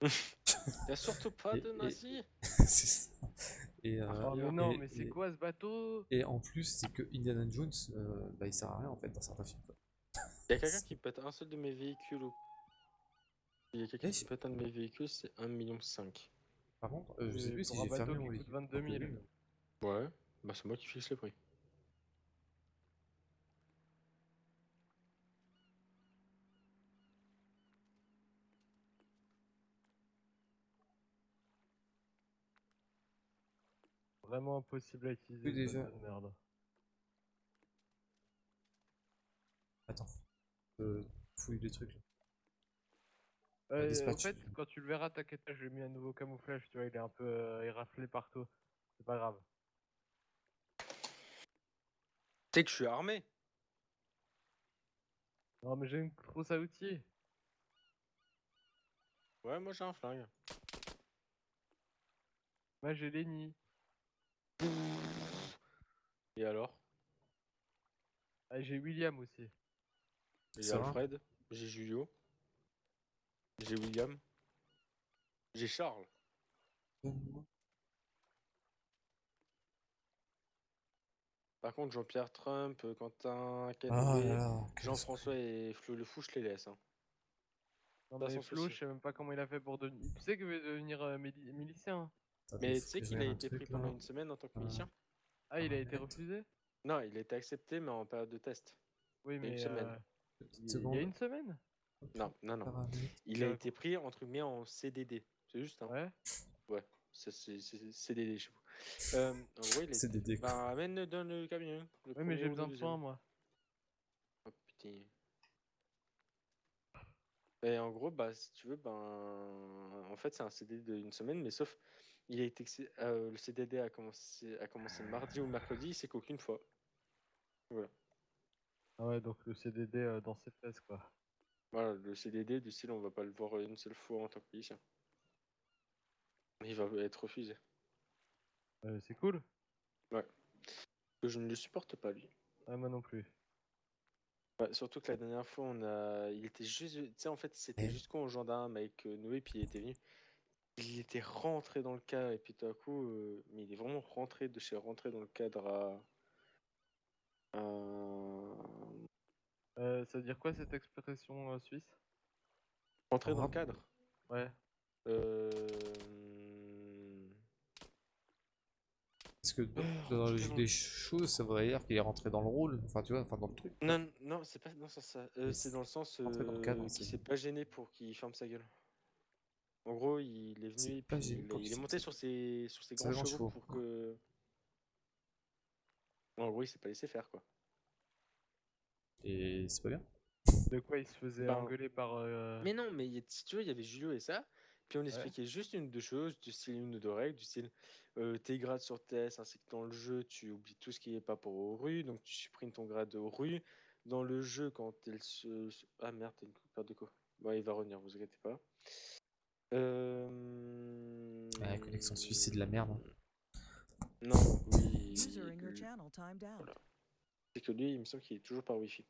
Y'a surtout pas
Et-
de
et-
nazis
c'est ça. Et, euh,
Oh mais non,
et-
mais c'est quoi ce bateau?
Et en plus, c'est que Indiana Jones, euh, bah, il sert à rien en fait dans certains films. quoi.
Y'a quelqu'un qui pète un seul de mes véhicules ou... Y'a quelqu'un
Eh,
qui pète un de mes véhicules, c'est 1,5 million.
Par contre, euh, je sais plus si j'ai
bateau
fermé mon
coûte
véhicule.
22 000.
Donc, oui.
Ouais, bah c'est moi qui fixe le prix.
Vraiment impossible à utiliser.
Oui, déjà.
merde.
Attends. Euh, fouille les trucs là.
Euh, en fait, quand tu le verras, t'inquiète pas, je lui ai mis un nouveau camouflage, tu vois, il est un peu euh, éraflé partout. C'est pas grave.
Tu sais que je suis armé
Non, mais j'ai une trousse à outils.
Ouais, moi j'ai un flingue.
Moi, j'ai Lenny.
Et alors?
Ah, j'ai William aussi.
J'ai Alfred, j'ai Julio, j'ai William, j'ai Charles. Par contre, Jean-Pierre Trump, euh, Quentin,
Ah
KDB,
là
Jean-François et Flo Le Fou, je les laisse. hein.
Non, mais Flo,
souci.
je sais même pas comment il a fait pour devenir. Tu sais qu'il veut devenir euh, mili- milicien.
Mais tu sais qu'il a
regarde un
été pris pendant une semaine en tant que
Euh,
milicien
Ah, il a
Ah,
été refusé?
Non, il a été accepté, mais en période de test.
Oui,
a une
mais.
semaine.
Il y a une semaine
Non, non, non. Il a
Ouais.
été pris, entre guillemets, en CDD. C'est juste, hein.
Ouais.
Ça, c'est CDD chez vous. Euh, en gros, il
CDD.
Bah, amène dans le camion. le
Oui, mais j'ai besoin de soins, moi.
Oh, putain. Et en gros, bah, si tu veux, ben, en fait, c'est un CDD d'une semaine, mais sauf, il a été, euh, le CDD a commencé, a commencé mardi ou mercredi, c'est qu'aucune fois. Voilà.
Ah ouais, donc le CDD euh, dans ses fesses, quoi.
Voilà, le CDD du style, on va pas le voir une seule fois en tant que milicien. Il va être refusé.
Euh, c'est cool.
Que je ne le supporte pas, lui.
Ouais, moi non plus.
Ouais, surtout que la dernière fois, on a... il était juste. Tu sais, en fait, c'était jusqu'au gendarme avec euh, Noé, puis il était venu. Il était rentré dans le cadre, et puis tout à coup, euh, mais il est vraiment rentré de chez rentré dans le cadre à. à-
Euh, ça veut dire quoi cette expression euh, suisse?
Rentré dans le
Ah.
cadre.
Ouais.
Euh...
Parce que dans,
Euh,
dans la logique des choses, ça voudrait dire qu'il est rentré dans le rôle, enfin tu vois, enfin dans le truc.
Non, non, c'est pas dans ce sens-là. Euh,
Mais
c'est dans le sens
dans le
euh,
cadre,
qu'il
c'est-
s'est pas gêné pour qu'il ferme sa gueule. En gros, il est venu puis il, il est monté sur ses, sur ses grands chevaux
chevaux,
pour
ouais.
que. En gros, il s'est pas laissé faire quoi.
Et c'est pas bien.
De quoi il se faisait
Ben,
engueuler par. euh,
Mais non, mais il y a- si tu veux, il y avait Julio et ça. Puis on expliquait juste une ou deux choses, du style une ou deux règles, du style euh, tes grades sur TS ainsi que dans le jeu, tu oublies tout ce qui est pas pour rues, donc tu supprimes ton grade aux rues. Dans le jeu, quand elle se. Ah merde, t'as une perte de quoi Bon, il va revenir, vous inquiétez pas. Euh...
Ouais, la connexion suisse, c'est de la merde. hein.
Non, oui.
User
C'est que lui, il me semble qu'il est toujours par Wi-Fi.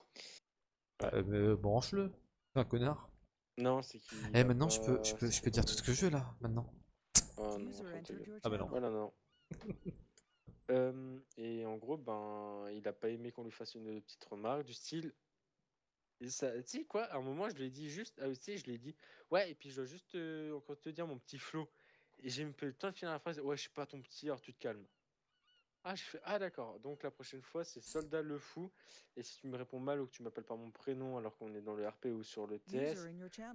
Mais, euh, branche-le. C'est un connard.
Non, c'est qu'il.
Eh maintenant je peux, je peux, je peux dire tout ce que je veux là, maintenant.
Oh non,
Ah bah non.
Voilà, non. Euh, et en gros, ben, il a pas aimé qu'on lui fasse une petite remarque du style. et ça- Tu sais quoi, à un moment, je lui ai dit juste. Ah, tu sais, je lui ai dit. Ouais, et puis je dois juste euh, encore te dire, mon petit Flo. Et j'ai même pas eu le temps de finir la phrase. Ouais, je suis pas ton petit, alors tu te calmes. Ah, je fais. Ah, d'accord. Donc la prochaine fois, c'est Soldat le Fou. Et si tu me réponds mal ou que tu m'appelles par mon prénom alors qu'on est dans le RP ou sur le TS,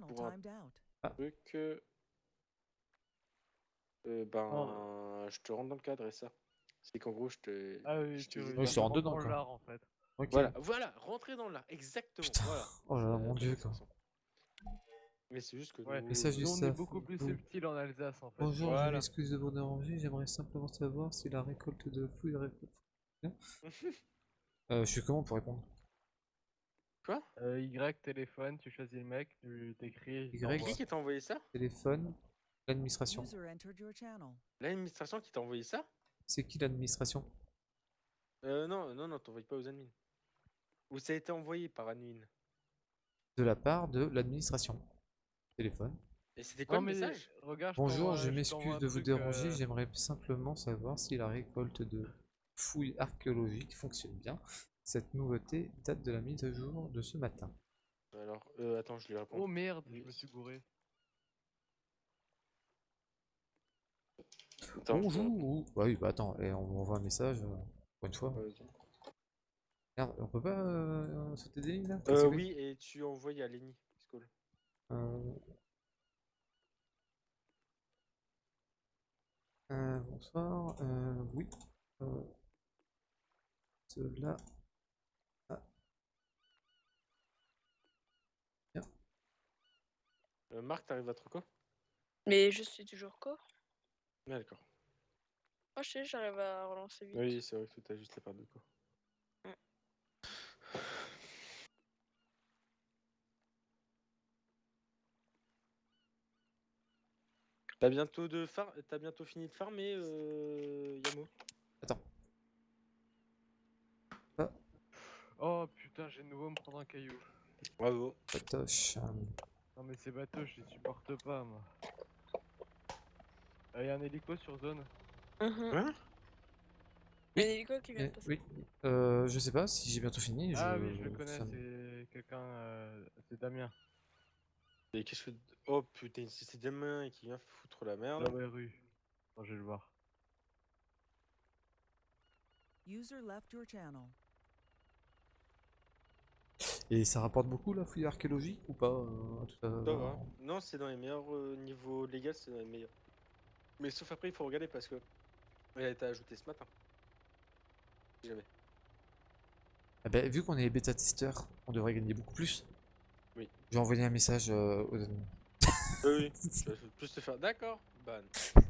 pour un-
out.
truc. euh, euh, ben, je te rentre dans le cadre et ça. C'est qu'en gros, je te.
Ah oui,
je te
Oui, rentre dedans,
dans l'art en fait.
Voilà, voilà, rentrer dans l'art, exactement.
Putain.
Voilà.
Oh là là,
Euh,
mon dieu quoi.
Mais c'est juste que
Ouais.
nous,
Message du
Nous, on est
staff.
beaucoup plus
Bon.
subtil en Alsace en fait.
Bonjour, je
Voilà.
m'excuse de vous déranger, j'aimerais simplement savoir si la récolte de fouilles récolte. Euh, je suis comment pour répondre?
Euh, y, téléphone, tu choisis le mec, tu t'écris.
Y.
Qui qui t'a envoyé ça?
Téléphone, l'administration.
L'administration qui t'a envoyé ça?
C'est qui l'administration?
Euh, Non, non, non, t'envoies pas aux admins. Ou ça a été envoyé par admin.
De la part de l'administration. Téléphone.
Et c'était quoi
Non
le message?
regarde, je
Bonjour, je
je
m'excuse de vous
truc,
déranger,
euh,
j'aimerais simplement savoir si la récolte de fouilles archéologiques fonctionne bien. Cette nouveauté date de la mise à jour de ce matin.
Alors, euh, attends, je lui réponds.
Oh merde, je
Oui.
me suis gouré.
Attends, je
Bonjour Bah oui, bah attends, et on m'envoie un message euh, pour une fois. Merde, on peut pas euh, sauter des lignes là?
Euh, oui, et tu envoies à Lenny.
Euh... euh, bonsoir, euh, oui. Euh... Cela.
Euh, Marc, t'arrives à trop quoi
Mais je suis toujours corps.
Ah, d'accord.
Moi, je sais, j'arrive à relancer vite.
Oui, c'est vrai que t'as juste la part de quoi. T'as bientôt de far... T'as bientôt fini de farmer, euh... Yamo?
Attends.
Oh putain, j'ai de nouveau me prendre un caillou.
Bravo.
Patoche. euh,
Non mais ces bateaux, je les supporte pas moi. Il y a un hélico sur zone.
Mhm.
Hein?
Il y a un hélico qui vient
eh,
de passer.
oui. Euh, je sais pas si j'ai bientôt fini.
Ah
je-
oui, je le connais, c'est quelqu'un. euh, C'est Damien.
Et qu'est-ce que... Oh putain, c'est Damien qui vient foutre la merde.
Dans la rue. Attends, je vais le voir.
User left your channel.
Et ça rapporte beaucoup la fouille archéologique ou pas euh, tout à-.
Non, c'est dans les meilleurs euh, niveaux légal, c'est dans les meilleurs. Mais sauf après, il faut regarder parce que elle a été ajoutée ce matin. Si jamais.
Ah ben, vu qu'on est bêta testeur, on devrait gagner beaucoup plus.
Oui.
J'ai envoyé un message euh, aux admins.
Oui, oui. Je vais plus te faire. D'accord. Ban.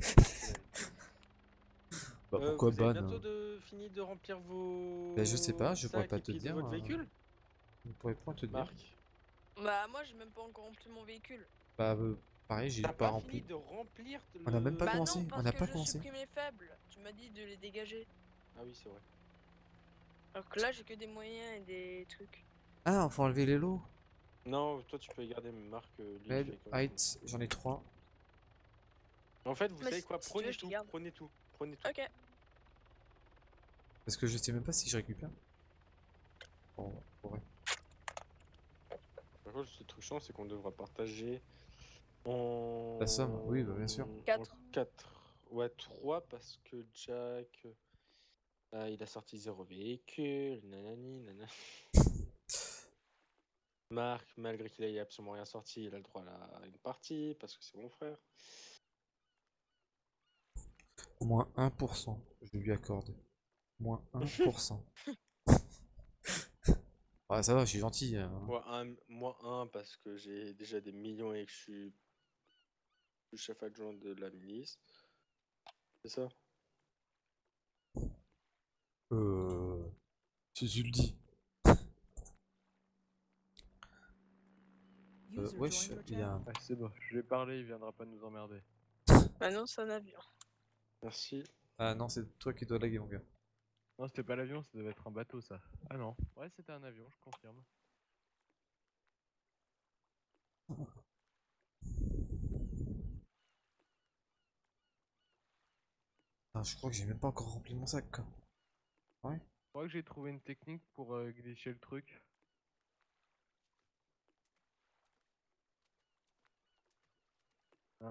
Bah,
Euh,
pourquoi
vous avez
ban
bientôt
hein
de... fini de remplir vos.
Ben, je sais pas, je pourrais
sacs
pas te dire,
Votre
euh,
véhicule
Je ne pourrais pas te dire.
Marc.
Bah, moi, j'ai même pas encore rempli mon véhicule.
Bah, euh, pareil, j'ai pas,
pas
rempli.
fini de remplir.
On a même pas
bah
commencé,
non,
on
que
pas
je
commencé.
supprime les faibles. Tu m'as dit de les dégager.
Ah oui, c'est vrai.
Alors que là, j'ai que des moyens et des trucs.
Ah, faut enlever les lots.
Non, toi tu peux garder, mais Marc. euh,
height, j'en ai trois.
En fait, vous
Mais
savez
si-
quoi
si
Prenez
veux,
tout, prenez tout, prenez tout.
Ok.
Parce que je sais même pas si je récupère. Bon, ouais.
Par contre, ce truc chiant, c'est qu'on devra partager en.
La somme, oui, bah, bien sûr.
Quatre.
4. Ouais, 3 parce que Jack. ah, il a sorti zéro véhicule, nanani, nanana. Marc, malgré qu'il ait absolument rien sorti, il a le droit à une partie parce que c'est mon frère.
Au moins 1%, je lui accorde. Moins 1%. ah, ça va, je suis gentil. hein.
Moi, un, moi, un parce que j'ai déjà des millions et que je suis le chef adjoint de la milice. C'est ça?
Euh. Si tu le dis. Euh, wesh, il y a.
Ah, c'est bon, je vais parler, il viendra pas nous emmerder.
Bah non, c'est un avion.
Merci.
Ah non, c'est toi qui dois laguer, mon gars.
Non, c'était pas l'avion, ça devait être un bateau ça. Ah non, ouais, c'était un avion, je confirme.
Ah, je crois que j'ai même pas encore rempli mon sac, quoi. Ouais.
Je crois que j'ai trouvé une technique pour euh, glitcher le truc.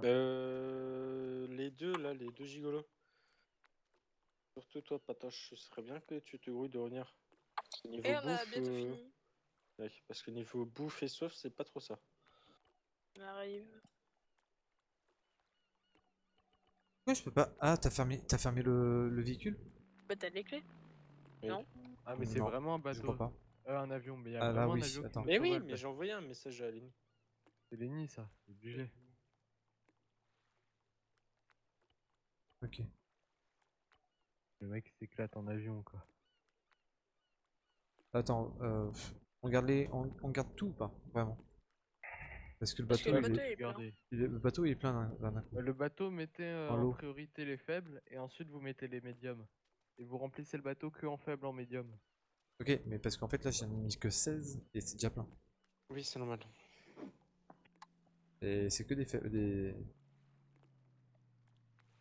Euh, les deux là, les deux gigolos. Surtout toi, Patoche, ce serait bien que tu te grouilles de revenir. Parce que Niveau
Et on a
bouffe,
bientôt
euh,
fini.
ouais, parce que niveau bouffe et soif, c'est pas trop ça.
On arrive.
Pourquoi je peux pas. Ah, t'as fermé, t'as fermé le, le véhicule?
Bah, t'as les clés?
Oui.
Non.
Ah, mais c'est vraiment un
Je
bateau.
crois pas.
Euh, un avion, mais il y a
Ah, là,
vraiment
oui,
un avion
attends.
Mais oui, mais j'ai envoyé un message à Aline.
C'est Lenny ça, c'est obligé.
Ok.
Le mec s'éclate en avion quoi.
Attends, euh, on garde les, on, on garde tout ou pas Vraiment? Parce que le
Parce que
bateau,
le
est-
bateau, il est plein.
Il est- le bateau il est plein d'un- d'un coup.
Euh, Le bateau, mettez euh, en
l'eau.
priorité les faibles et ensuite vous mettez les médiums. Et vous remplissez le bateau que en faible en médium.
Ok, mais parce qu'en fait là j'en ai mis que 16 et c'est déjà plein.
Oui, c'est normal.
Et c'est que des faibles. Des...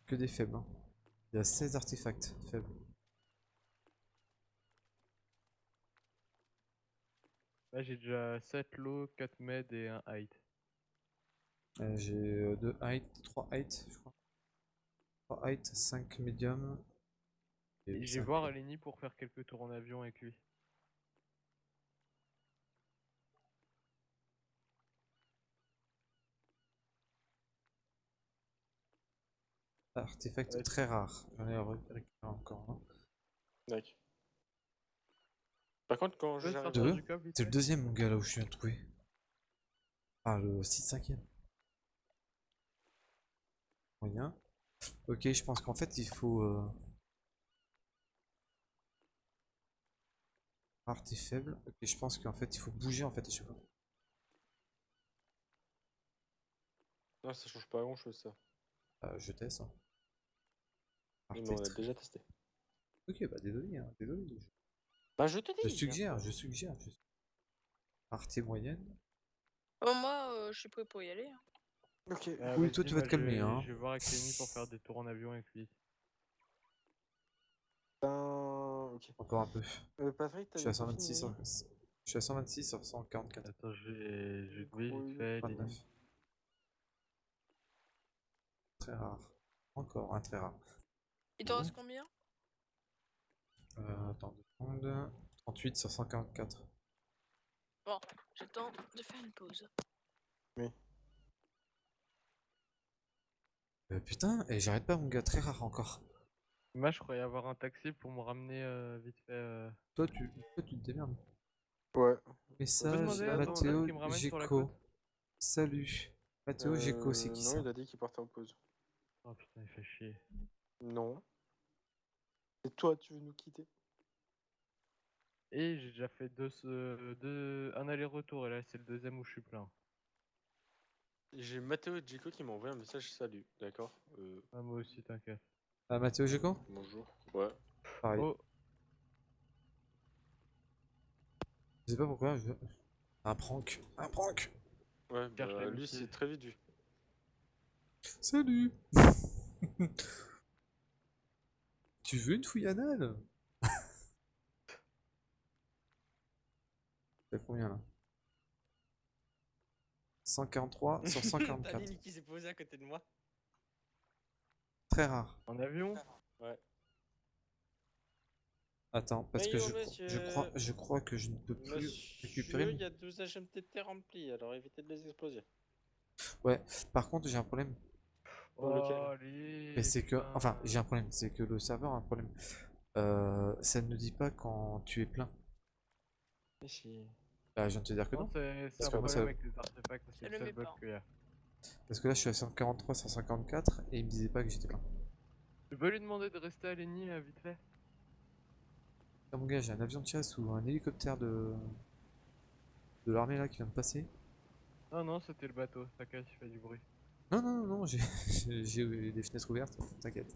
Que des faibles. hein. Il y a 16 artefacts faibles.
Là j'ai déjà 7 lots, 4 med et un height.
Euh, J'ai 2 height, 3 height, je crois. 3 height, 5 medium.
Et je vais voir. Aleni pour faire quelques tours en avion avec lui.
Artefact
Ouais.
très rare. J'en ai ré- récupéré encore. hein.
D'accord. Par contre, quand
vite
C'est le deuxième mon gars là où je viens de trouver. Ah le 6 5 Moyen. Ok je pense qu'en fait il faut... Euh... Rareté faible. Ok je pense qu'en fait il faut bouger en fait à chaque fois.
Non, ça change pas grand chose ça.
Euh, je teste. hein.
Mais on a
Artiste.
déjà testé.
Ok, bah désolé, hein, désolé.
Bah, je te dis.
Je suggère, je suggère. Je... Rareté moyenne.
Bon, moi, euh, je suis prêt pour y aller. hein.
Ok.
Ah,
Oui, toi, tu vas te
je
calmer,
vais-
hein.
Je vais voir avec Lenny pour faire des tours en avion avec lui.
Ben. Ok.
Encore un peu.
Euh, Patrick,
Je suis à
des
126
profils,
sur... Je suis à 126 sur 144.
Attends, je vais, je vais te vite
Oui,
fait.
29.
Lenny.
Très rare. Encore un très rare.
Il t'en
Bon.
reste combien?
Euh, attends, deux secondes. 38 sur 144.
Bon, j'ai le temps de faire une pause.
Euh, putain, et j'arrête pas mon gars, très rare encore.
Moi, je croyais avoir un taxi pour me ramener euh, vite fait. euh,
Toi, tu, toi, tu te démerdes.
Ouais.
Message Mathéo Géco. Salut. Mathéo Géco, c'est
Euh,
qui
Non,
ça?
il a dit qu'il partait en pause.
Oh putain, il fait chier.
Non. Et toi, tu veux nous quitter?
Et j'ai déjà fait deux, deux, un aller-retour et là c'est le deuxième où je suis plein.
J'ai Mathéo Djico qui m'a envoyé un message salut, d'accord euh,
Ah, moi aussi, t'inquiète.
Ah, Mathéo Géco
Bonjour. Ouais.
Pareil.
Oh,
Je sais pas pourquoi. Je... Un prank. Un prank.
Ouais, bah, lui c'est très vite vu.
Salut. tu veux une fouille anale? T'as combien là? 143 sur 144.
qui s'est posé à côté de moi.
Très rare.
en avion?
Ouais.
Attends, parce que je,
monsieur.
je, crois, je crois que je ne peux plus récupérer.
il y a 12 HMTT remplis, alors évitez de les exploser.
Par contre, j'ai un problème.
Oh,
Oh,
Mais c'est que. Enfin, j'ai un problème. C'est que le serveur a un problème. Euh, ça ne dit pas quand tu es plein.
Ici.
Bah, je viens de te dire que
Non,
non.
c'est un problème
ça-
avec les artefacts, c'est
Ça
le
le
seul bug qu'il y a.
Parce que là, je suis à 143 sur 144 et il me disait pas que j'étais plein.
Tu peux lui demander de rester à Lenny euh, vite fait
Ah, mon gars, j'ai un avion de chasse ou un hélicoptère de. de l'armée là qui vient de passer.
Non, non, c'était le bateau, t'inquiète, il fait du bruit.
Non, non, non, non, j'ai des fenêtres ouvertes, t'inquiète.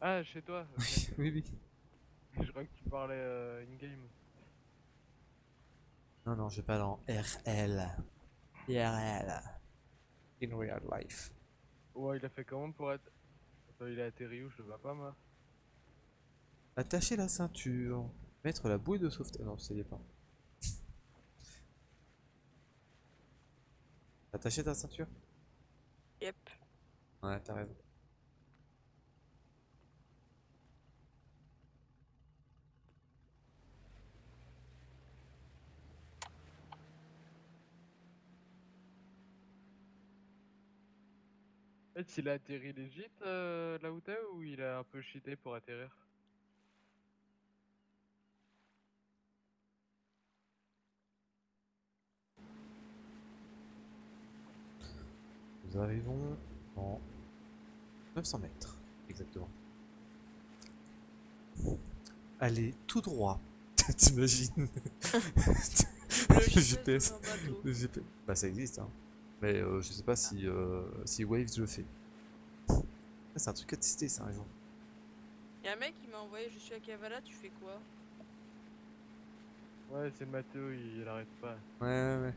Ah, chez toi.
Oui, oui.
Je crois que tu parlais euh, in-game.
Non, non, je pas dans RL. IRL. In real life.
Ouais, il a fait comment pour être. Attends, il a atterri où Je le vois pas, moi.
Attacher la ceinture. Mettre la bouée de sauvetage. Non, ça y est pas. Attacher ta ceinture
Yep.
Ouais, t'as raison.
En fait, il a atterri legit euh, là où t'es ou il a un peu cheaté pour atterrir?
Nous arrivons en 900 mètres, exactement. Allez, tout droit. T'imagines
Le
Le
GPS.
Le GPS. Bah ça existe, hein. Mais euh, je sais pas si, euh, si Waves le fait. Ah, C'est un truc à tester ça un jour.
Y'a un mec qui m'a envoyé Je suis à Kavala, tu fais quoi?
Ouais, c'est Mathéo, il, il arrête pas.
Ouais, ouais, ouais.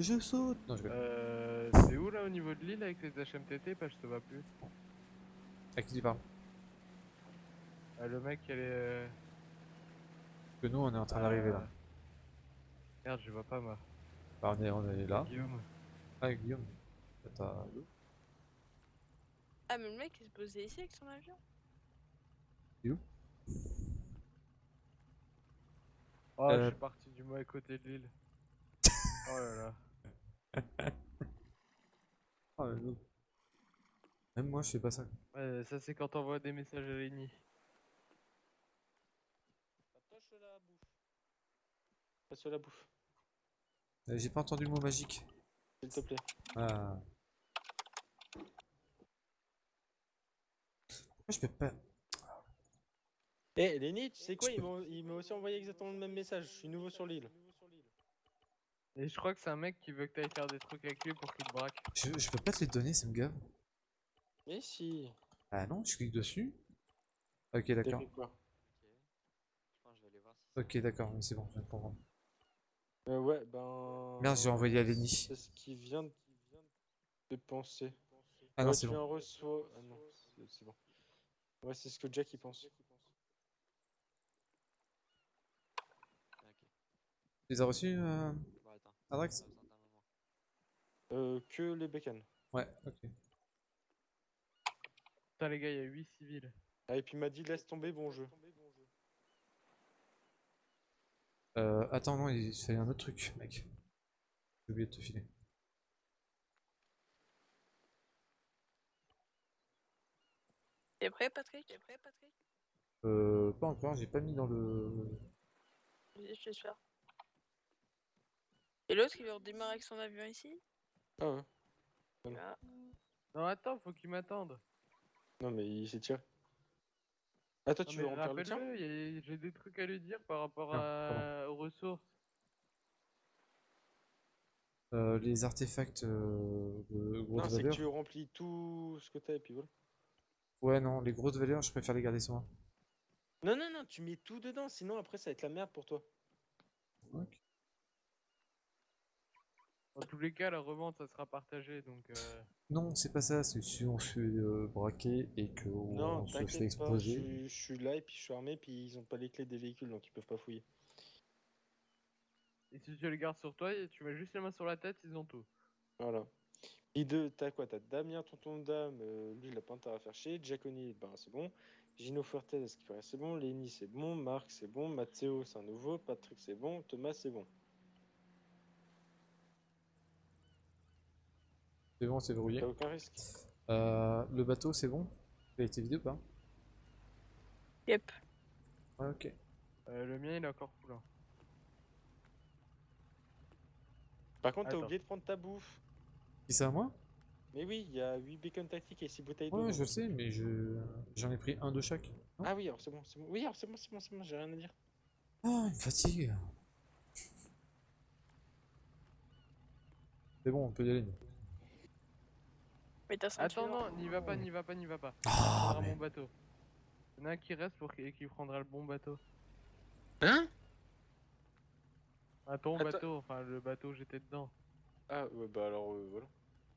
Je saute Non, je.
Euh, c'est où là au niveau de l'île avec les HMTT Pas, je te vois plus.
À qui tu parles?
Ah, le mec, elle est. euh,
Que nous, on est en train d'arriver là.
ah. Merde, je vois pas moi.
Bah, on est, on est là.
Guillaume.
Ah, Guillaume. T'as-
Ah, mais le mec il se posait ici avec son avion
Oh,
Euh.
je suis parti du mauvais côté de l'île. oh là là.
Mais non. Même moi, je fais pas ça.
Ouais, ça c'est quand t'envoies des messages à Lenny.
Patoche la bouffe. Passe la bouffe,
Euh, J'ai pas entendu le mot magique.
s'il te plaît.
Ah. Pourquoi je peux pas.
Eh, Lenny, tu sais quoi? il m'a aussi envoyé exactement le même message. Je suis nouveau sur l'île.
Et je crois que c'est un mec qui veut que t'ailles faire des trucs avec lui pour qu'il te braque.
Je, je peux pas te les donner, ça me gave.
Mais si.
Ah non, je clique dessus. Ok, d'accord.
Ok. Je pense que je vais aller voir si
Ok, d'accord, mais c'est bon, je viens de comprendre.
Euh, Ouais, ben.
Merde, j'ai envoyé à Lenny.
C'est ce qui vient de de penser.
Ah non,
Ouais,
c'est bon.
en reçois. Ah non, c'est- bon. Ouais, c'est ce que Jack il pense.
Tu les as reçus, euh,
Moment.
Euh, que les bécanes.
Ouais, ok.
Putain, les gars, il y a 8 civils.
Ah, et puis il m'a dit laisse tomber, bon jeu.
Euh, attends, non, il fallait un autre truc, mec. J'ai oublié de te filer.
T'es prêt, Patrick? T'es prêt, Patrick
Euh, pas encore, j'ai pas mis dans le...
Vas-y, je te suis. Et l'autre, il veut redémarrer avec son avion ici
Ah ouais.
Ah.
Non, attends, faut qu'il m'attende.
Non, mais il s'est tiré. Ah, toi,
Non,
tu veux remplir le tien
j'ai des trucs à lui dire par rapport à... aux ressources.
Euh, les artefacts euh, de
Non,
grosse
c'est que tu remplis tout ce que t'as et puis voilà.
Ouais, non, les grosses valeurs, je préfère les garder sur moi.
Non, non, non, tu mets tout dedans, sinon après ça va être la merde pour toi.
Ok.
Dans tous les cas, la revente, ça sera partagé, donc... euh,
Non, c'est pas ça, c'est si on se fait euh, braquer et que
non,
on se fait
pas, je
exploser.
suis- je suis là et puis je suis armé, puis ils ont pas les clés des véhicules donc ils peuvent pas fouiller.
Et si tu les gardes sur toi, tu mets juste les mains sur la tête, ils ont tout.
Voilà. Et deux, t'as quoi? T'as Damien, tonton de dame, euh, lui il a pas intérêt à faire chier. Giaconi, ben c'est bon. Gino Fuertes, ce qui paraît c'est bon? Lenny, c'est bon. Marc, c'est bon. Matteo, c'est un nouveau. Patrick, c'est bon. Thomas, c'est bon.
C'est bon, c'est verrouillé.
T'as aucun risque.
Euh, le bateau, c'est bon? Il a été vidé ou pas?
Yep.
Ouais, ok.
Euh, le mien, il est encore full. hein.
Par contre, t'as oublié de prendre ta bouffe.
Qui c'est à moi?
Mais oui, il y a 8 bacon tactiques et 6 bouteilles d'eau.
Ouais, je sais, mais je j'en ai pris un de chaque.
Ah oui, alors c'est bon, c'est bon. Oui, alors c'est bon, c'est bon, c'est bon, j'ai rien à dire.
Oh, il me fatigue. C'est bon, on peut y aller. nous.
Mais ta ceinture.
Attends, non, n'y va pas, n'y va pas, n'y va pas.
Ah, mais...
mon bateau. Il y en a un qui reste pour qui, qui prendra le bon bateau.
Hein?
Ah, ton
Attends.
bateau, enfin le bateau, j'étais dedans.
Ah ouais, bah alors euh, voilà.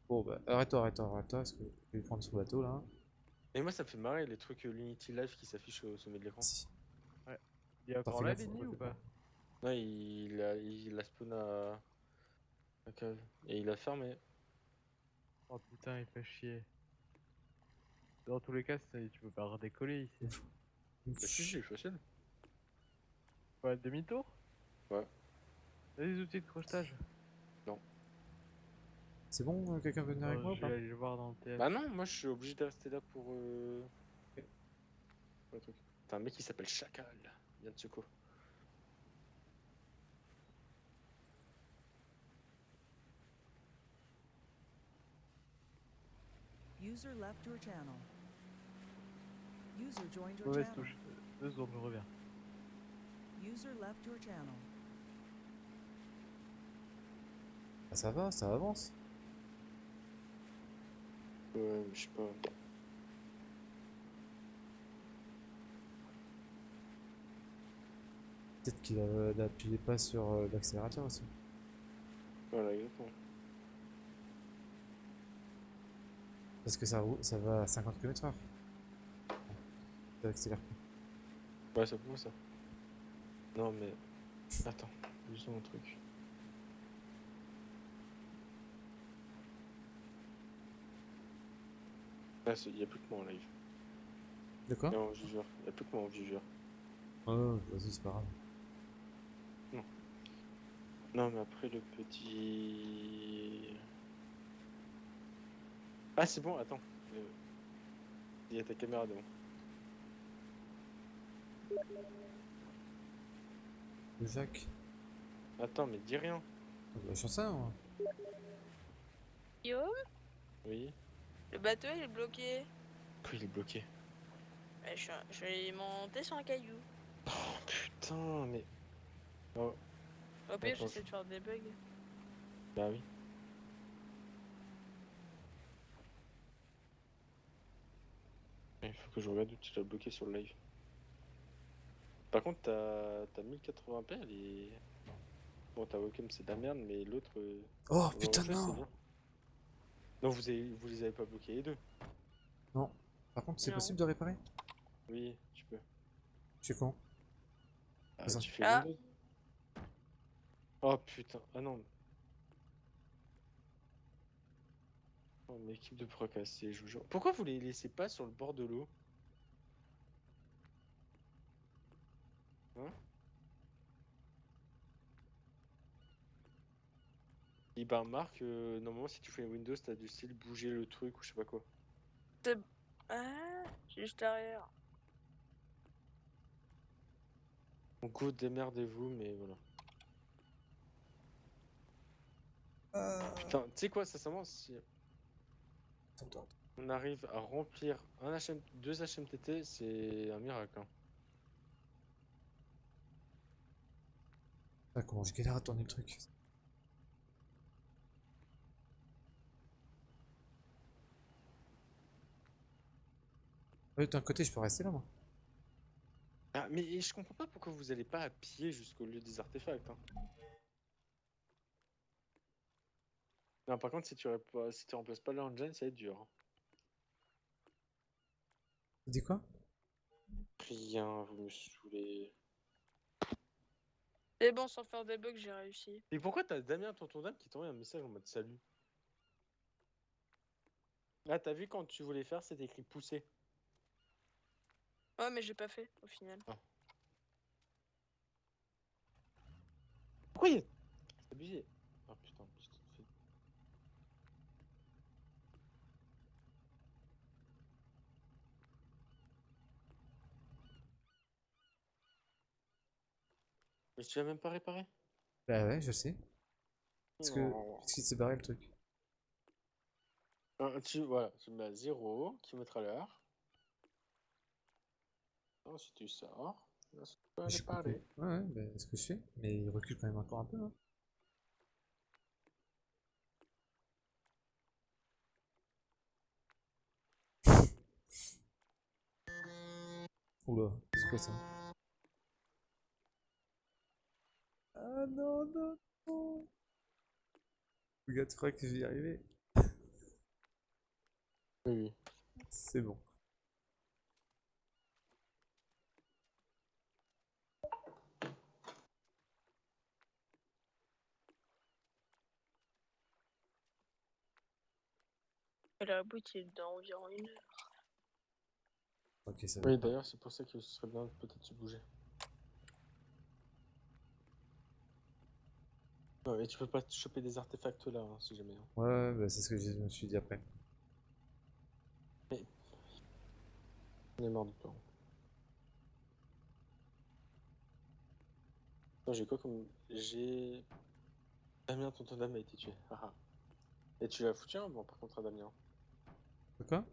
Bon, bah, arrête-toi, arrête-toi, arrête-toi, parce que je vais prendre ce bateau là.
Et moi, ça me fait marrer les trucs euh, l'Unity Live qui s'affichent au sommet de l'écran.
Si.
Il y a encore ligne
ouais,
ou pas?
Non, il a, il a spawn à... à cave. Et il a fermé.
Oh putain, il fait chier. Dans tous les cas, tu peux pas redécoller ici.
Bah, si, si, facile.
Ouais, demi-tour
Ouais.
T'as des outils de crochetage
C'est bon, euh, quelqu'un veut venir avec
Euh,
moi ou
Je
pas
vais aller le voir dans le TF.
Bah non, moi je suis obligé de rester là pour. Euh... pour le truc. T'as un mec qui s'appelle Chacal, il vient de Tsuko.
User left your channel. User joined your
Mauvaise
channel.
touche. Deux secondes, je reviens.
User left your channel.
Ah, Ça va, ça avance.
Ouais, mais je sais pas.
Peut-être qu'il a- n'appuyait pas sur euh, l'accélérateur aussi.
Voilà, exactement.
Parce que ça, roule- ça va à 50 km/h. Ça accélère pas.
Ouais, c'est pour ça. Non, mais. Attends, juste un truc. Ah, il y a plus que moi en live.
De quoi?
Et en viveur. Il y a plus que moi en viveur.
Oh, vas-y, c'est pas grave.
Non, mais après le petit. Ah, c'est bon, attends. Il y a ta caméra devant.
Jacques.
Attends, mais dis rien.
Bah, sais rien, moi.
Yo,
Oui.
le bateau il est bloqué.
Quoi, il est bloqué?
Je, suis un- je vais monter sur un caillou.
Oh putain, mais. Oh,
Au pire,
Attends,
j'essaie de faire des bugs.
bah oui. Il faut que je regarde où tu l'as bloqué sur le live. Par contre, ta, ta 1080p, elle est. Bon, ta webcam c'est de la merde, mais l'autre. euh,
Oh putain, non.
Non, vous, avez, vous les avez pas bloqués les deux
Non. Par contre, c'est possible de réparer?
Oui, tu peux.
Je sais quand
Ah, tu fais
Ah.
Oh putain, ah non. Oh, mais équipe de procassés, je vous jure. Pourquoi vous les laissez pas sur le bord de l'eau? Hein? Et ben Marc, euh, normalement si tu fais Windows, t'as du style bouger le truc ou je sais pas quoi.
Ah, juste derrière.
Donc go démerdez-vous, mais voilà. Putain, tu sais quoi, sincèrement, si On arrive à remplir un HM... deux HMTT, c'est un miracle. hein.
Ah, comment je galère à tourner le truc. Ouais, d'un côté, je peux rester là, moi.
Ah, mais je comprends pas pourquoi vous allez pas à pied jusqu'au lieu des artefacts. hein. Non, par contre, si tu, rép- si tu remplaces pas l'engine, ça va être dur. hein.
Tu dis quoi?
Rien, vous me saoulez.
C'est bon, sans faire des bugs, j'ai réussi.
Et pourquoi t'as Damien, tonton dame, qui t'envoie un message en mode salut? Ah, t'as vu quand tu voulais faire, c'était écrit pousser.
Ouais, mais j'ai pas fait au final.
Pourquoi il y a... C'est abusé. Ah putain, putain, fais- Mais tu l'as même pas réparé?
Bah ouais, je sais. Parce que.
Non.
Qu'est-ce qui s'est barré le truc
tu, voilà, tu mets à 0, kilomètre à l'heure. Ensuite tu sors. Ensuite tu peux parler.
Ouais, ouais, bah, c'est ce que je fais. Mais il recule quand même encore un peu, hein. Oula, c'est quoi ça? Ah non, non, non Regarde, tu crois que je vais y arriver
Oui, oui.
C'est bon.
Et la boîte est dans environ une heure.
Ok, ça va.
Oui, d'ailleurs, c'est pour ça que ce serait bien de peut-être se bouger. Ouais, et tu peux pas te choper des artefacts là, hein, si jamais. hein.
Ouais, ouais, bah, c'est ce que je me suis dit après.
On est mort du temps. Attends, j'ai quoi comme. J'ai. Damien, tonton dame a été tué. haha. Et tu l'as foutu un bon par contre à Damien.
Quoi?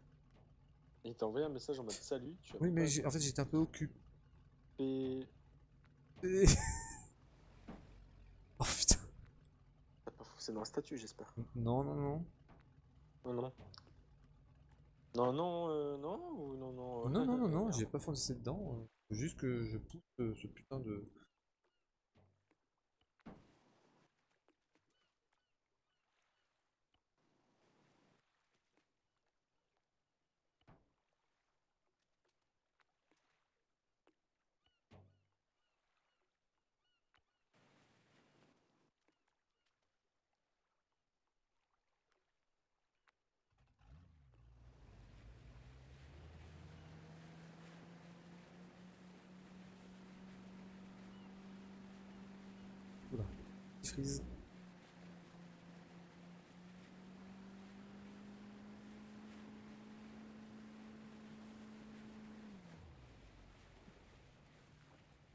Il t'a envoyé un message en mode salut. Tu as
Oui, mais en fait, j'étais un peu occupé. Oh putain.
Forcé dans le statut, j'espère.
Non, non, non.
Non, non. Non, non, euh, non, ou non, non. euh,
Non, non, non, non, j'ai pas foncé dedans. euh, faut Juste que je pousse euh, ce putain de. Oula. Freeze.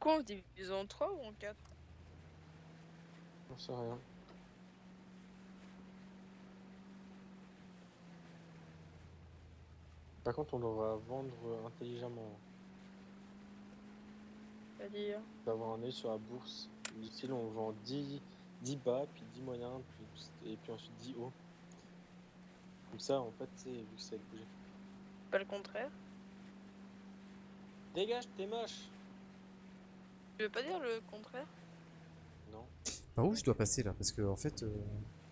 Quoi, on divise en 3 ou en 4
J'en sais rien. Par contre, on devra vendre intelligemment.
C'est-à-dire?
D'avoir un œil sur la bourse. Ici, on vend 10, 10 bas, puis 10 moyens, puis, et puis ensuite 10 hauts. Comme ça, en fait, c'est vu que ça a bougé.
Pas le contraire.
Dégage, t'es moche
Tu veux pas dire le contraire?
Non.
Par où je dois passer là? Parce que en fait, euh,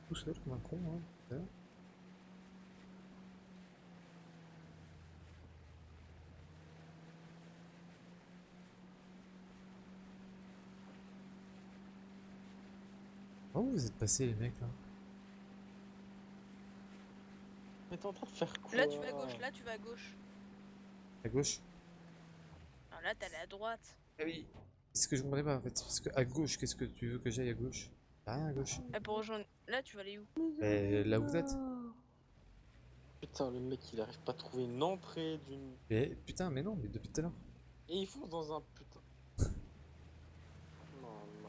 tout seul comme un con. Hein. Par où vous êtes passés les mecs là?
Mais t'es en train de faire quoi?
Là tu vas à gauche, là tu vas à gauche.
À gauche?
Alors là t'allais à droite.
Ah oui. C'est ce que je comprenais pas en fait? Parce que à gauche, qu'est-ce que tu veux que j'aille à gauche? Rien à gauche.
Et pour rejoindre. Là tu vas aller où?
Mais là où vous êtes
Putain, le mec, il arrive pas à trouver une entrée d'une...
Mais putain, mais non, mais depuis tout à l'heure.
Et il fonce dans un putain... Non, non...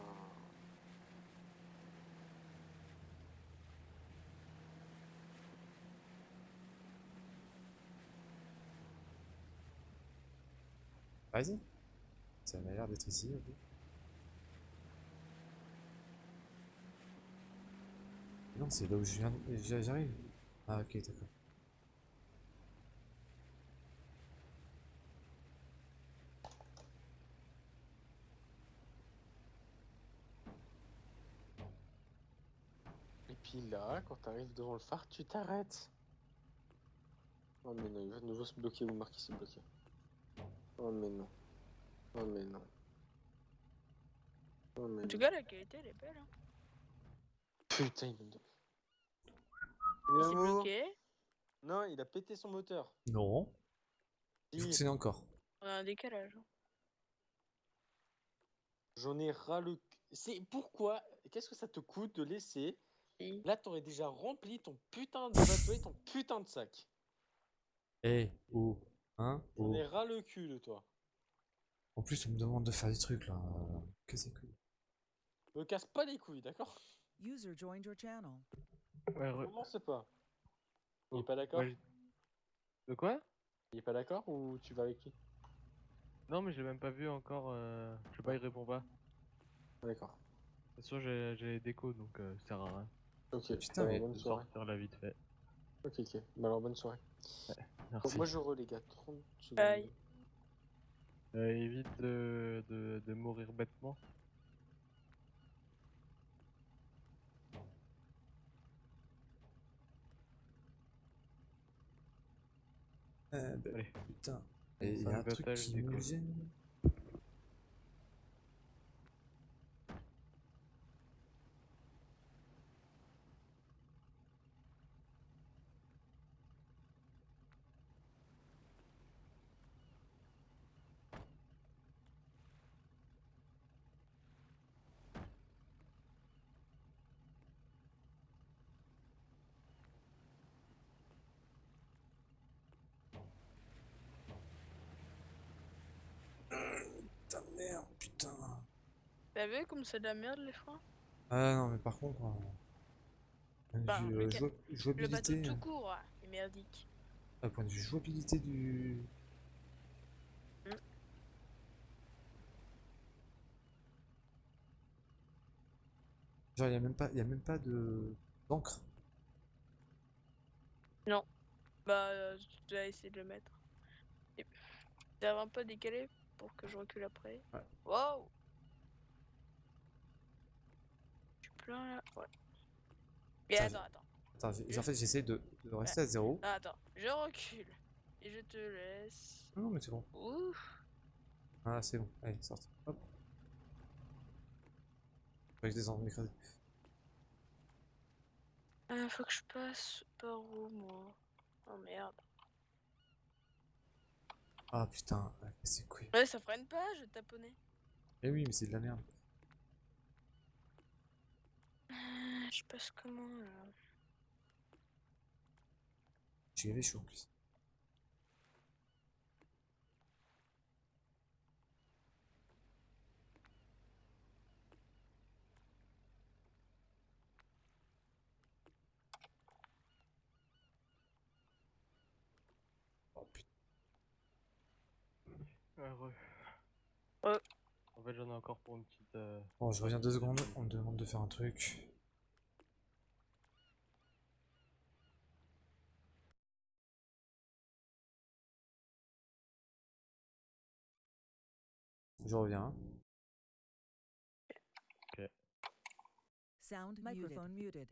Vas-y. Ça m'a l'air d'être ici. Non, c'est là où je viens. j'a- J'arrive. Ah, ok, d'accord.
Et puis là, quand t'arrives devant le phare, tu t'arrêtes. Oh mais non, il va de nouveau se bloquer ou marquer s'est bloqué. Oh mais non. Oh mais non. Oh mais
En tout
non.
cas la qualité elle est belle. Hein.
Putain, il est...
Il s'est bloqué.
Non, il a pété son moteur.
Non. Il
Si,
fonctionne encore.
On a un décalage. hein.
J'en ai ras le... C'est pourquoi Qu'est-ce que ça te coûte de laisser
Si.
Là, t'aurais déjà rempli ton putain de bateau et ton putain de sac.
Eh, oh. Hein Oh.
ai ras le cul de toi.
En plus, on me demande de faire des trucs là. euh, Que c'est que.
Me casse pas les couilles, d'accord?
User joined your channel.
Ouais, re-
Commence pas. Il est pas d'accord?
Ouais, De quoi?
Il est pas d'accord ou tu vas avec lui
Non, mais je l'ai même pas vu encore. euh, Je sais pas, il répond pas.
Ah, D'accord.
De toute façon, j'ai les décos donc euh, ça sert à rien.
Ok,
Putain, mais
bonne soirée.
sortir vite fait.
Ok, ok. Bah alors, bonne soirée.
Merci.
moi, je re, les gars. 30 secondes.
Bye.
Euh, évite de, de, de mourir bêtement.
Euh, bah,
Allez.
putain. Et il y a un truc
battage
qui
des
me
couilles.
gêne. Putain, merde, putain.
T'as vu comme c'est de la merde les fois
Ah non, mais par contre, euh, point de
Bah,
vue, euh,
Le bateau
jouabilité,
tout
euh,
court ah, est merdique.
ah, point de vue jouabilité du.
Hmm.
Genre, il y a même pas, y a même pas de d'encre?
Bah, euh, je dois essayer de le mettre. Et... Ça va un peu décalé pour que je recule après.
Ouais.
Wow Je suis plein là. Ouais. Et
Attends,
attends, attends.
En fait, j'essaie de, de rester à zéro.
Ah, attends, je recule. Et je te laisse.
Non, mais c'est bon.
Ouf
Ah, c'est bon. Allez, sorti. Hop. Faut que je descende m'écraser.
Ah, faut que je passe par où, moi? Oh merde.
Ah putain, c'est couilles.
Ouais, ça freine pas, je taponnais.
Eh oui, mais c'est de la merde.
Ah, Je passe comment là?
J'ai gavé chaud en plus.
Heureux.
Ouais.
En fait, j'en ai encore pour une petite. euh,
Bon, je reviens deux secondes, on me demande de faire un truc. Je reviens.
Sound microphone muted.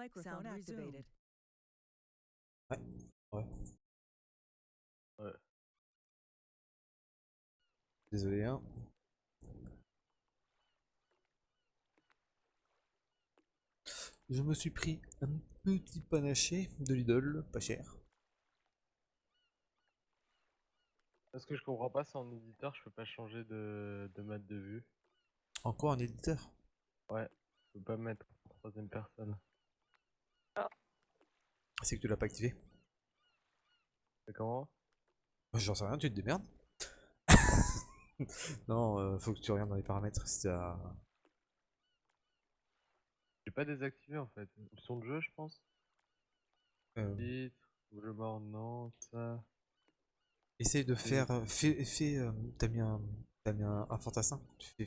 Microphone activated.
Ouais.
Ouais.
Désolé, hein. Je me suis pris un petit panaché de Lidl, pas cher.
Ce que je comprends pas, c'est en éditeur, je peux pas changer de, de mode de vue.
Encore un éditeur?
Ouais, je peux pas mettre en troisième personne.
C'est que tu l'as pas activé.
C'est comment?
Moi, J'en sais rien, tu te démerdes. non, euh, faut que tu regardes dans les paramètres si t'as.
J'ai pas désactivé en fait. Option de jeu, je pense.
euh,
Titre, le mort, non, ça.
essaye de faire. euh, Fais. fais, euh, t'as mis un. T'as mis un, un fantassin. Tu fais,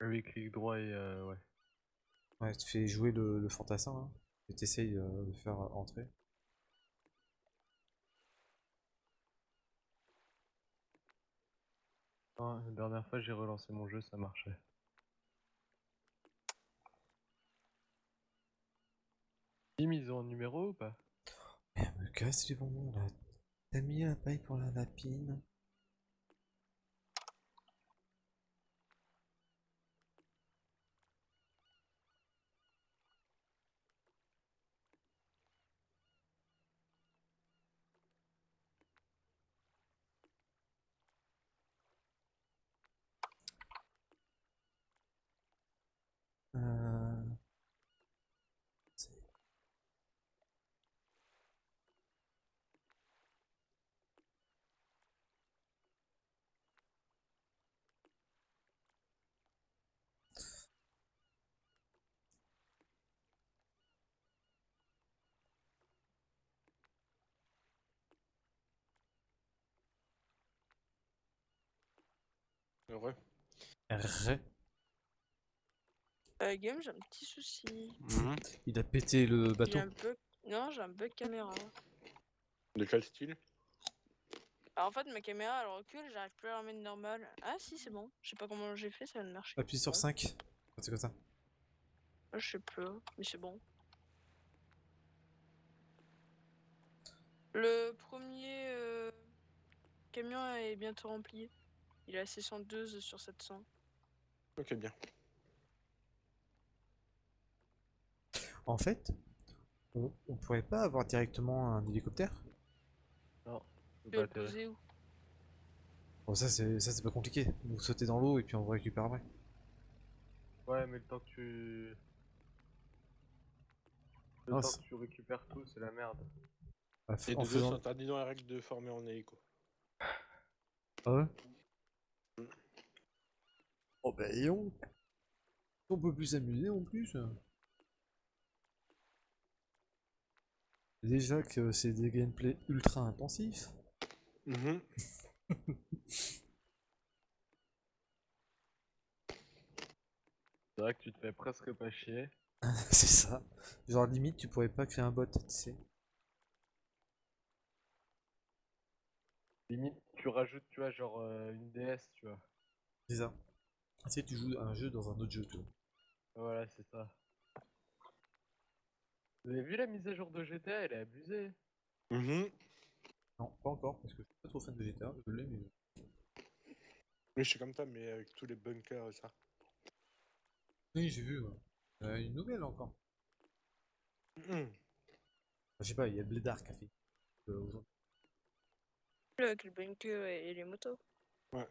Oui, clic droit et euh, ouais.
ouais, tu fais jouer le, le fantassin là. Et t'essayes euh, de le faire euh, entrer?
Ah, la dernière fois, j'ai relancé mon jeu, ça marchait. Tim, ils ont un numéro ou pas?
Merde, me casse les bonbons là? T'as mis la paille pour la lapine.
Heureux.
R.
Euh, game, j'ai un petit souci.
Il a pété le bateau.
un. Non, j'ai un bug caméra.
De quel style?
Alors, en fait, ma caméra elle recule, j'arrive plus à la remettre normale. Ah, si, c'est bon. Je sais pas comment j'ai fait, ça vient de marcher.
Appuie sur
Bon.
5. C'est comme ça.
Ah, Je sais plus, mais c'est bon. Le premier euh, camion est bientôt rempli. Il est à 612 sur 700.
Ok, bien.
En fait, On, on pourrait pas avoir directement un hélicoptère?
Non.
Poser où?
Bon, ça c'est ça c'est pas compliqué. Vous sautez dans l'eau et puis on vous récupère après.
Ouais, mais le temps que tu. Le
Non,
temps que tu récupères tout, c'est la merde.
Bah,
Et
en
deux,
faisant-
dans les règles de former en hélico.
Ah ouais? Oh bah et on... On peut plus s'amuser en plus. Déjà que c'est des gameplays ultra intensifs.
Mhm.
C'est vrai que tu te fais presque pas chier.
c'est ça. Genre limite tu pourrais pas créer un bot, tu sais.
Limite, tu rajoutes, tu vois, genre euh, une DS, tu vois.
C'est ça. Tu sais, tu joues un jeu dans un autre jeu, tu vois.
Voilà, c'est ça. Vous avez vu la mise à jour de GTA Elle est abusée.
Mhm.
Non, pas encore, parce que je suis pas trop fan de GTA, je l'ai, mais...
Oui, je suis comme toi, mais avec tous les bunkers et ça.
Oui, j'ai vu, ouais. Euh, une nouvelle encore.
Mhm.
Je sais pas, il y a Blédard qui a fait. euh, aujourd'hui.
Avec le bunker et, et les motos.
Ouais.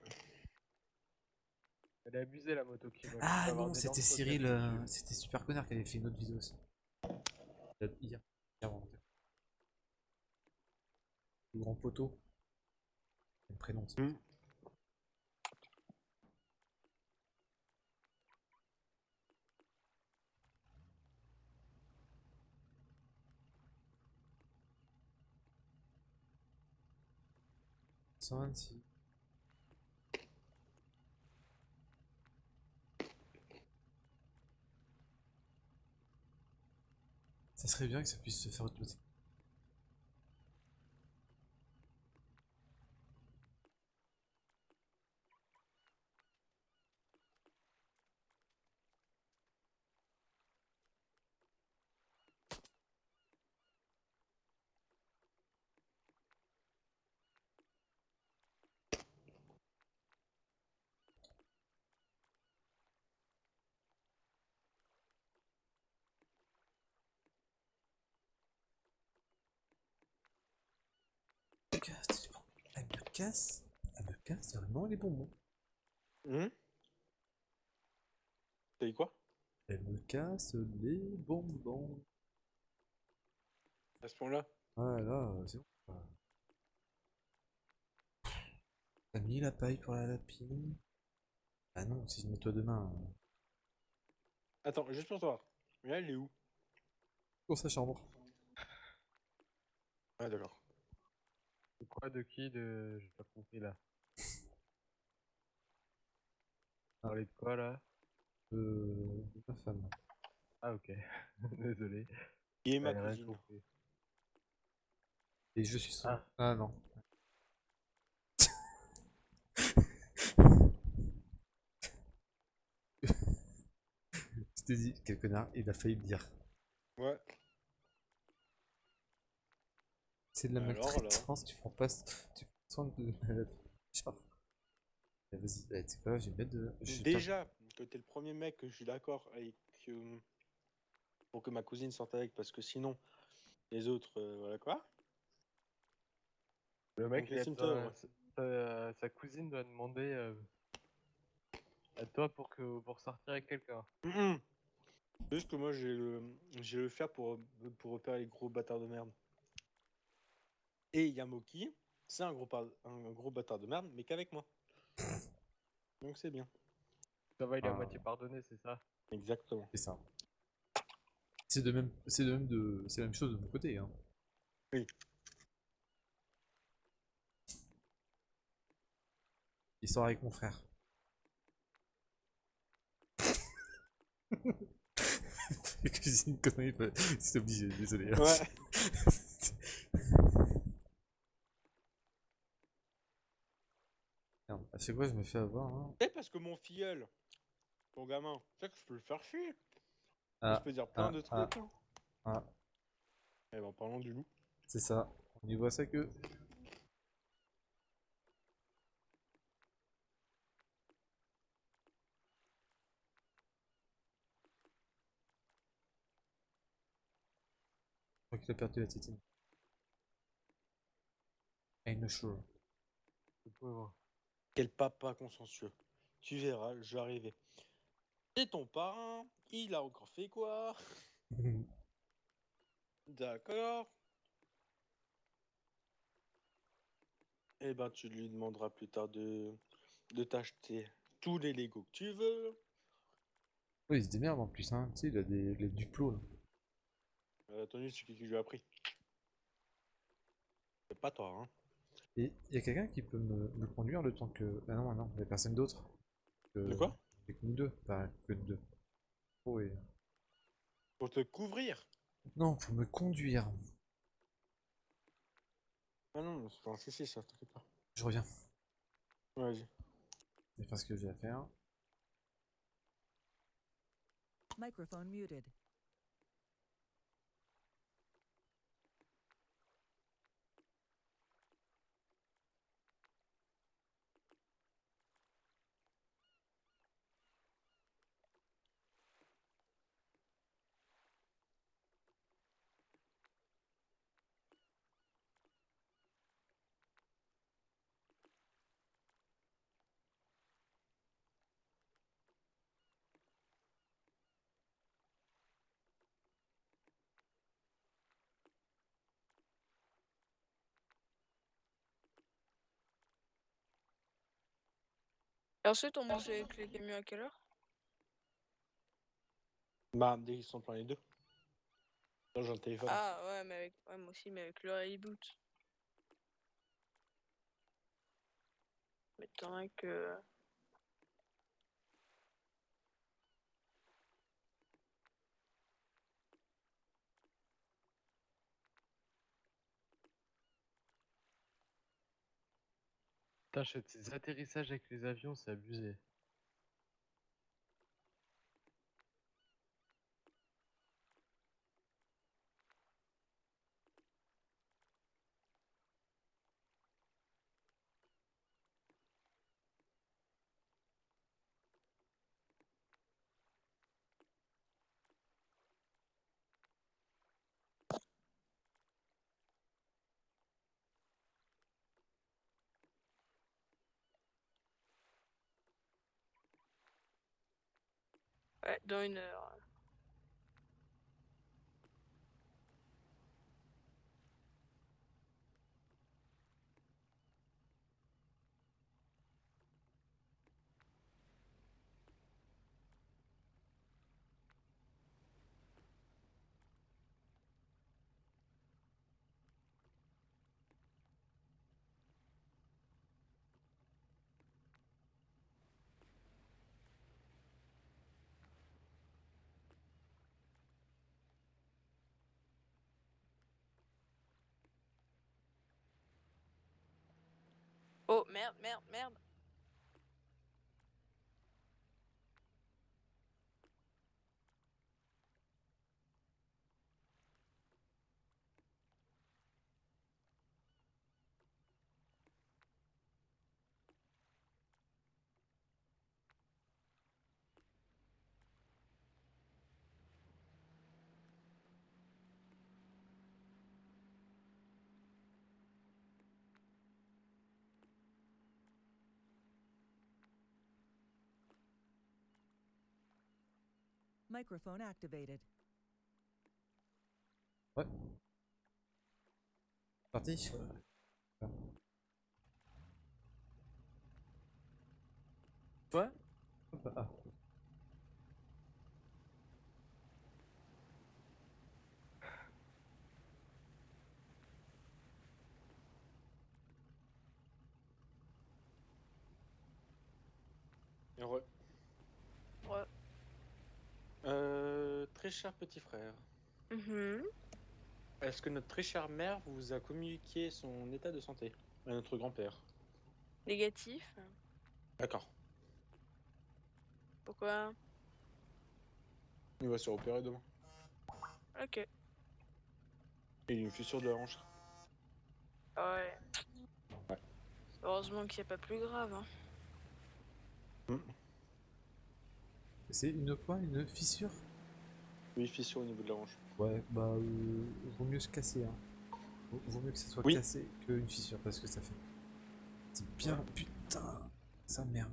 Elle est abusée la moto qui
Ah non, c'était Cyril, euh, c'était Super Connard qui avait fait une autre vidéo aussi. A- Hier. Le grand poteau. Le prénom. c'est-
Mm.
« 126. Ça serait bien que ça puisse se faire automatiquement. Casse, elle me casse, elle me casse vraiment les bonbons.
Mhm. T'as dit quoi?
Elle me casse les bonbons.
À ce point-là
Ah là, c'est bon. T'as mis la paille pour la lapine? Ah non, si je nettoie demain. euh,
Attends, juste pour toi. Là, elle est où?
Pour sa chambre.
Ah, d'accord.
De quoi De qui De. J'ai pas compris là. Parler de quoi là?
Euh, de ma femme.
Ah ok. Désolé.
Ma
rien
cousine.
compris.
Et je suis son.
Ah.
Ah, non. Je t'ai dit, quel connard, il a failli me dire.
Ouais.
C'est de la
Alors, là.
maltraitance, tu prends pas tu prends soin de Genre. Eh, Vas-y, tu sais quoi, je vais mettre de. je
Déjà, que t'es le premier mec que je suis d'accord avec euh, pour que ma cousine sorte avec, parce que sinon, les autres, euh, voilà quoi.
Le mec,
Donc,
il a besoin-
ouais.
sa, sa cousine doit demander euh, à toi pour que pour sortir avec quelqu'un.
Juste que moi, j'ai le, j'ai le faire pour, pour repérer les gros bâtards de merde. Et Yamoki, c'est un gros, par- un gros bâtard de merde, mais qu'avec moi. Donc c'est bien.
Ça va, il est à
Ah.
moitié pardonné, c'est ça?
Exactement.
C'est ça. C'est de même, c'est de même de, c'est la même chose de mon côté. Hein.
Oui.
Il sort avec mon frère. Cuisine connerie, bah, c'est obligé, désolé. hein.
Ouais.
Chaque fois je me fais avoir. Hein.
C'est parce que mon filleul, ton gamin, tu sais que je peux le faire chier.
Ah,
je peux dire plein
ah,
de
ah.
trucs. hein.
ah,
Eh ben, en parlant du loup.
c'est ça. On y voit ça que. qu'il a perdu la tétine. I'm sure.
Le pauvre.
Quel papa consensueux. Tu verras, je vais arriver. Et ton parrain, il a encore fait quoi? D'accord. Eh ben, tu lui demanderas plus tard de, de t'acheter tous les Lego que tu veux.
Oui, il se démerde en plus, hein. Tu sais, il a des les duplos là.
Euh, Tony, c'est qui qui lui a appris? C'est pas toi, hein.
Et il y a quelqu'un qui peut me, me conduire le temps que. Ah non, non, il n'y a personne d'autre. Que-
De quoi?
a que nous deux, pas que deux. Oh, et...
Pour te couvrir?
Non, pour me conduire.
Ah non, c'est pas un souci, ça, t'inquiète pas.
Je reviens.
Vas-y.
Je vais faire ce que j'ai à faire.
Microphone muted.
Et ensuite, on mange avec les camions à quelle heure?
Bah, dès qu'ils sont pleins les deux. Là, j'ai un téléphone.
Ah ouais, mais avec... ouais, moi aussi, mais avec le reboot. M'étonnerait que...
Putain, ces atterrissages avec les avions, c'est abusé.
Ouais, dans une heure. Oh, merde, merde, merde.
Microphone activated.
Ouais. Parti.
Ouais
Hop, ah.
Heureux.
Ouais.
Euh, très cher petit frère,
Mhm.
est-ce que notre très chère mère vous a communiqué son état de santé à notre grand-père?
Négatif.
D'accord.
Pourquoi?
Il va se faire opérer demain.
Ok.
Et il a une fissure de la hanche.
Ouais.
Ouais.
Heureusement qu'il n'y a pas plus grave. Hein.
C'est une quoi? Une fissure?
Oui, fissure au niveau de la hanche.
Ouais, bah, euh, vaut mieux se casser, hein. Vaut, vaut mieux que ça soit
Oui.
cassé qu'une fissure, parce que ça fait. C'est bien, putain, ça merde.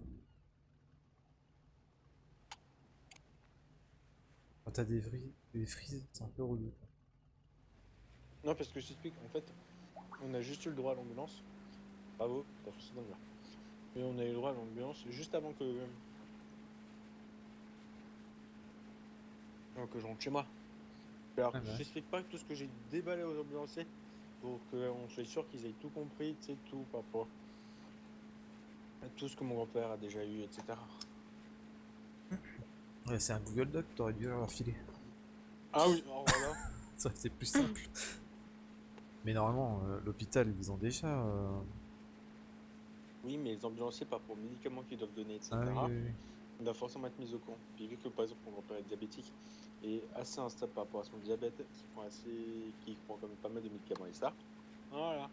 Quand t'as des, vri- des frises, c'est un peu relou.
Non, parce que je t'explique, en fait, on a juste eu le droit à l'ambulance. Bravo, t'as foncé dans le. Et on a eu le droit à l'ambulance juste avant que. Avant que je rentre chez moi. Alors,
Ah bah.
je t'explique pas tout ce que j'ai déballé aux ambulanciers pour qu'on soit sûr qu'ils aient tout compris, tu sais, tout par rapport à tout ce que mon grand-père a déjà eu, etc.
Ouais, c'est un Google Doc, t'aurais dû leur filer.
Ah oui, alors voilà.
Ça été plus simple. Mais normalement, euh, l'hôpital, ils ont déjà. euh,
oui, mais les ambulanciers, pas pour médicaments qu'ils doivent donner, etc.
ah oui, oui, oui.
On doit forcément être mis au courant. Puis vu que par exemple mon grand-père est diabétique et assez instable par rapport à son diabète, qui prend assez, qui prend quand même pas mal de médicaments et ça, voilà.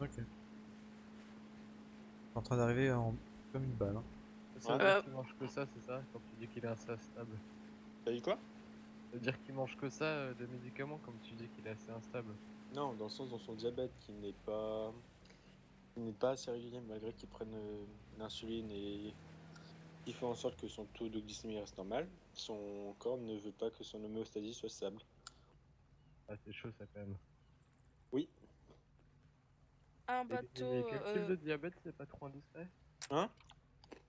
Ok. En train d'arriver en... comme une balle. Hein.
Ça
Ouais.
Euh.
qu'il mange que ça, c'est ça Quand tu dis qu'il est assez instable.
T'as dit quoi?
Ça veut dire qu'il mange que ça euh, de médicaments, comme tu dis qu'il est assez instable.
Non, dans le sens dans son diabète qui n'est pas, qui n'est pas assez régulier malgré qu'il prenne euh, l'insuline et qui fait en sorte que son taux de glycémie reste normal. Son corps ne veut pas que son homéostasie soit stable.
Ah, c'est chaud ça quand même.
Oui.
Un
Et-
bateau.
et quel type
euh,
de diabète c'est pas trop indiscret?
Hein?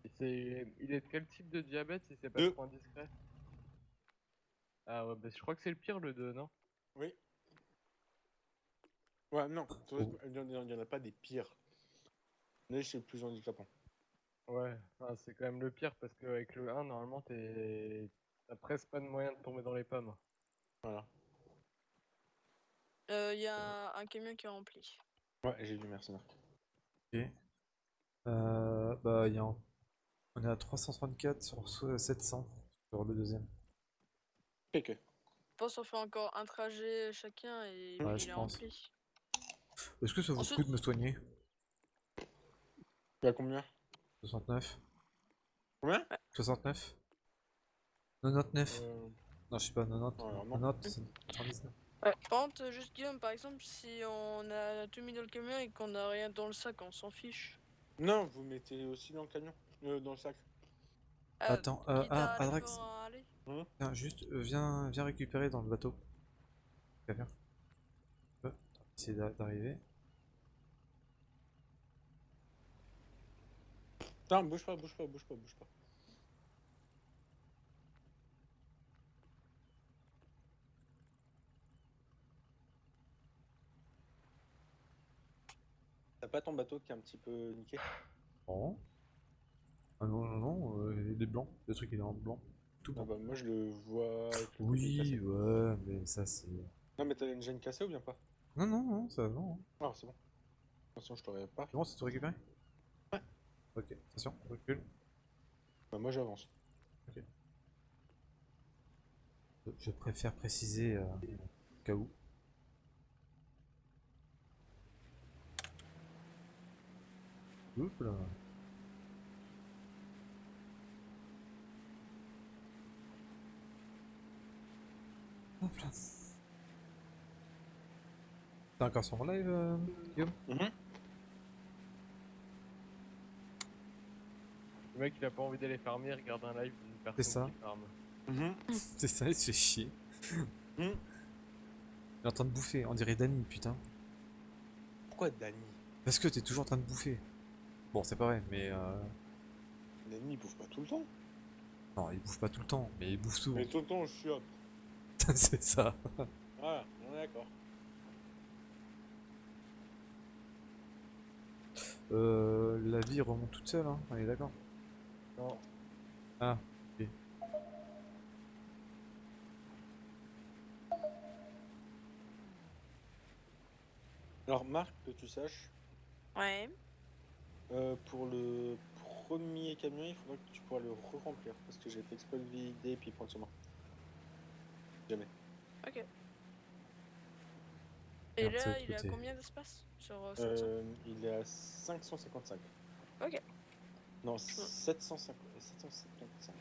Et c'est... Il est de quel type de diabète si c'est pas
Deux.
trop indiscret? Ah ouais, bah je crois que c'est le pire le 2, non?
Oui. Ouais, non, il n'y il en a pas des pires. Mais c'est le plus handicapant.
Ouais, enfin, c'est quand même le pire parce qu'avec le 1, normalement, t'es... t'as presque pas de moyen de tomber dans les pommes.
Voilà.
euh, Il y a un camion qui est rempli.
Ouais, j'ai vu, merci Marc.
Ok. Euh, bah, il y a en- on est à 334 sur so- 700 sur le deuxième.
Ok.
Je pense qu'on fait encore un trajet chacun et
Ouais,
puis
je
il est
pense.
rempli.
Est-ce que ça vaut le
Ensuite-
coup de me soigner?
Tu as combien?
69
Combien?
69 99
Euh,
Non, je sais pas, 90.
non, alors non.
90, 99.
Ouais. Par contre, euh, juste Guillaume, par exemple, si on a tout mis dans le camion et qu'on a rien dans le sac, on s'en fiche.
Non, vous mettez aussi dans le camion, euh, dans le sac.
Ah,
Attends, euh, ah, Adrax,
faire un aller.
Tiens, juste, euh, viens, viens récupérer dans le bateau. Viens, viens. Essayer d'a- d'arriver.
Non, bouge pas, bouge pas, bouge pas, bouge pas. T'as pas ton bateau qui est un petit peu niqué?
Oh. Ah non, non, non, euh, il est blanc. Le truc il est en blanc. Tout
Ah
blanc.
bah moi je le vois avec le côté
Oui, ouais, mais ça c'est.
Non mais t'as une gêne cassée ou bien pas?
Non, non, non, ça va, non.
Ah c'est bon. Attention, je t'aurais pas.
C'est bon, c'est tout récupéré? Ok, attention, recule.
Bah, moi j'avance.
Je préfère préciser euh, au cas où. Oups là. Hop là. T'es encore sur mon live, euh, Guillaume?
Le mec, il a pas envie d'aller farmer, regarde un live d'une personne
ça.
qui farme.
C'est ça, il se fait chier.
Hmm.
Il est en train de bouffer, on dirait Danny, putain.
Pourquoi Dany?
Parce que t'es toujours en train de bouffer. Bon, c'est pas vrai, mais euh...
Dany il bouffe pas tout le temps.
Non, il bouffe pas tout le temps, mais il bouffe souvent.
Mais tout le temps je suis hop.
c'est ça.
Voilà, on est d'accord.
Euh, la vie remonte toute seule, hein, on est d'accord.
Non,
Ah.
Alors Marc, que tu saches,
Ouais.
euh, pour le premier camion, il faudra que tu pourras le re-remplir parce que j'ai fait exprès de le vider et puis prendre moi. Jamais.
Ok. Et là, il est à combien d'espace sur euh, 700
Euh, il est à 555. Non, 750, 755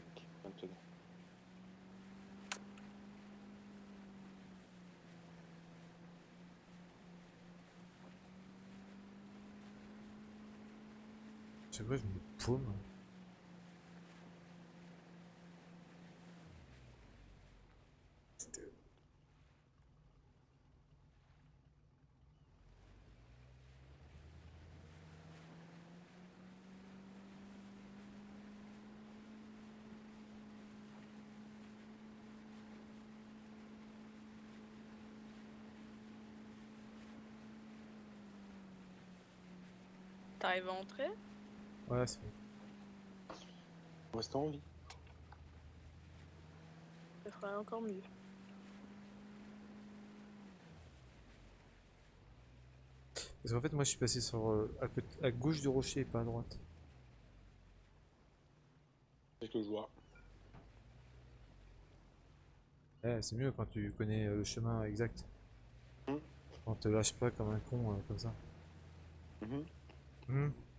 maintenant.
C'est vrai, je me paume.
T'arrives à entrer
Ouais, c'est bon.
On reste en vie.
Ça ferait encore mieux.
Parce qu'en fait, moi je suis passé sur, euh, à, côté- à gauche du rocher et pas à droite.
C'est ce que je vois.
Ouais, c'est mieux quand tu connais euh, le chemin exact.
Hmm.
On te lâche pas comme un con euh, comme ça.
Mhm. Mm-hmm.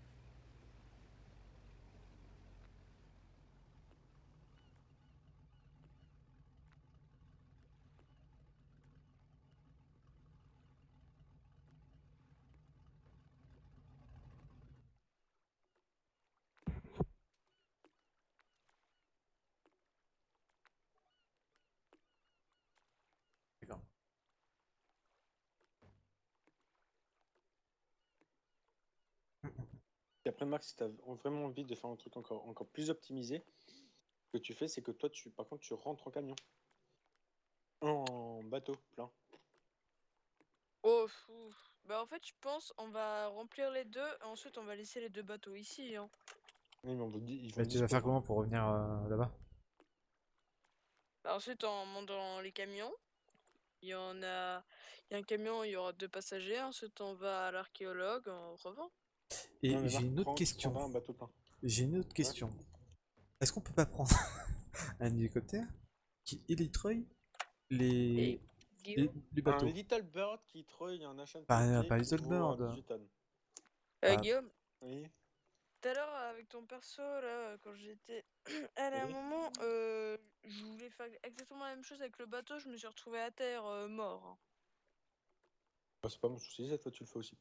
Après, Max, si tu as vraiment envie de faire un truc encore, encore plus optimisé, ce que tu fais, c'est que toi, tu, par contre, tu rentres en camion. En bateau, plein.
Oh, fou. Bah en fait, je pense on va remplir les deux et ensuite on va laisser les deux bateaux ici. Hein.
Oui, mais on vous dit, ils
Bah, tu vas faire comment pour revenir euh, là-bas?
Bah, ensuite, en montant dans les camions, il y en a, il y a un camion, il y aura deux passagers. Ensuite, on va à l'archéologue, on revend.
Et j'ai une autre question. J'ai une autre question. Est-ce qu'on peut pas prendre un hélicoptère qui élitreille les, les, les bateaux?
Un Little Bird qui treuille un achat de
Pas- pas Little
euh,
Bird.
18 tonnes.
Euh,
Ah.
Guillaume,
Oui.
tout à l'heure avec ton perso, là, quand j'étais. à un
Oui.
moment, euh, je voulais faire exactement la même chose avec le bateau, je me suis retrouvé à terre, euh, mort. hein.
Bah, c'est pas mon souci, cette fois tu le fais aussi.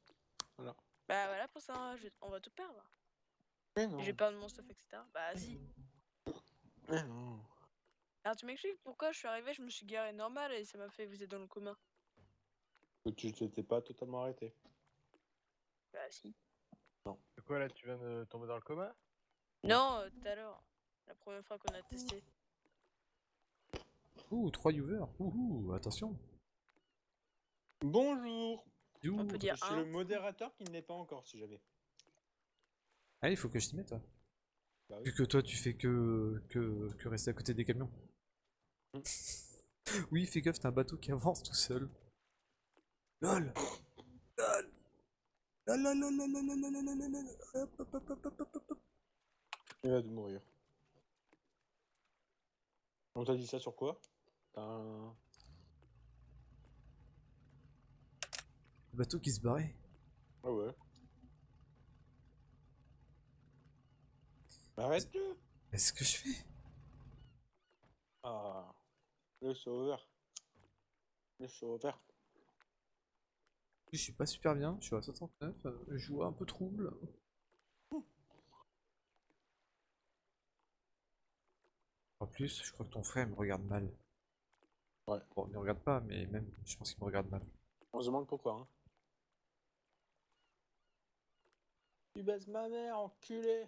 Voilà.
Bah voilà, pour ça, je- on va tout perdre.
Mais non.
J'ai peur de mon stuff, etc. Bah.
Mais non.
Alors tu m'expliques pourquoi je suis arrivé, je me suis garé normal et ça m'a fait vous êtes dans le commun.
Que Tu t'étais pas totalement arrêté.
Bah si.
C'est quoi là, tu viens de tomber dans le coma?
Non, euh, tout à l'heure. La première fois qu'on a testé.
Ouh, 3 users. Ouh, attention.
Bonjour.
On peut dire
Je suis
un.
le modérateur qui ne l'est pas encore, si j'avais.
Ah, il faut que je t'y mette. ouais.
Bah oui.
Vu que toi, tu fais que, que, que rester à côté des camions.
Mm.
oui, fais gaffe, t'as un bateau qui avance tout seul. LOL LOL LOL LOL LOL LOL LOL LOL LOL LOL hop, hop, hop, hop, hop, hop.
Il va de mourir. On t'a dit ça sur quoi? T'as un...
bateau qui se barrait.
Ah ouais. Arrête-le
Qu'est-ce que je fais
Ah. Le sauveur. Le sauveur.
Je suis pas super bien, je suis à 69, euh, je vois un peu trouble. En plus, je crois que ton frère me regarde mal.
Ouais.
Bon, il me regarde pas, mais même, je pense qu'il me regarde mal.
On se demande pourquoi. Hein. Tu baises ma mère, enculé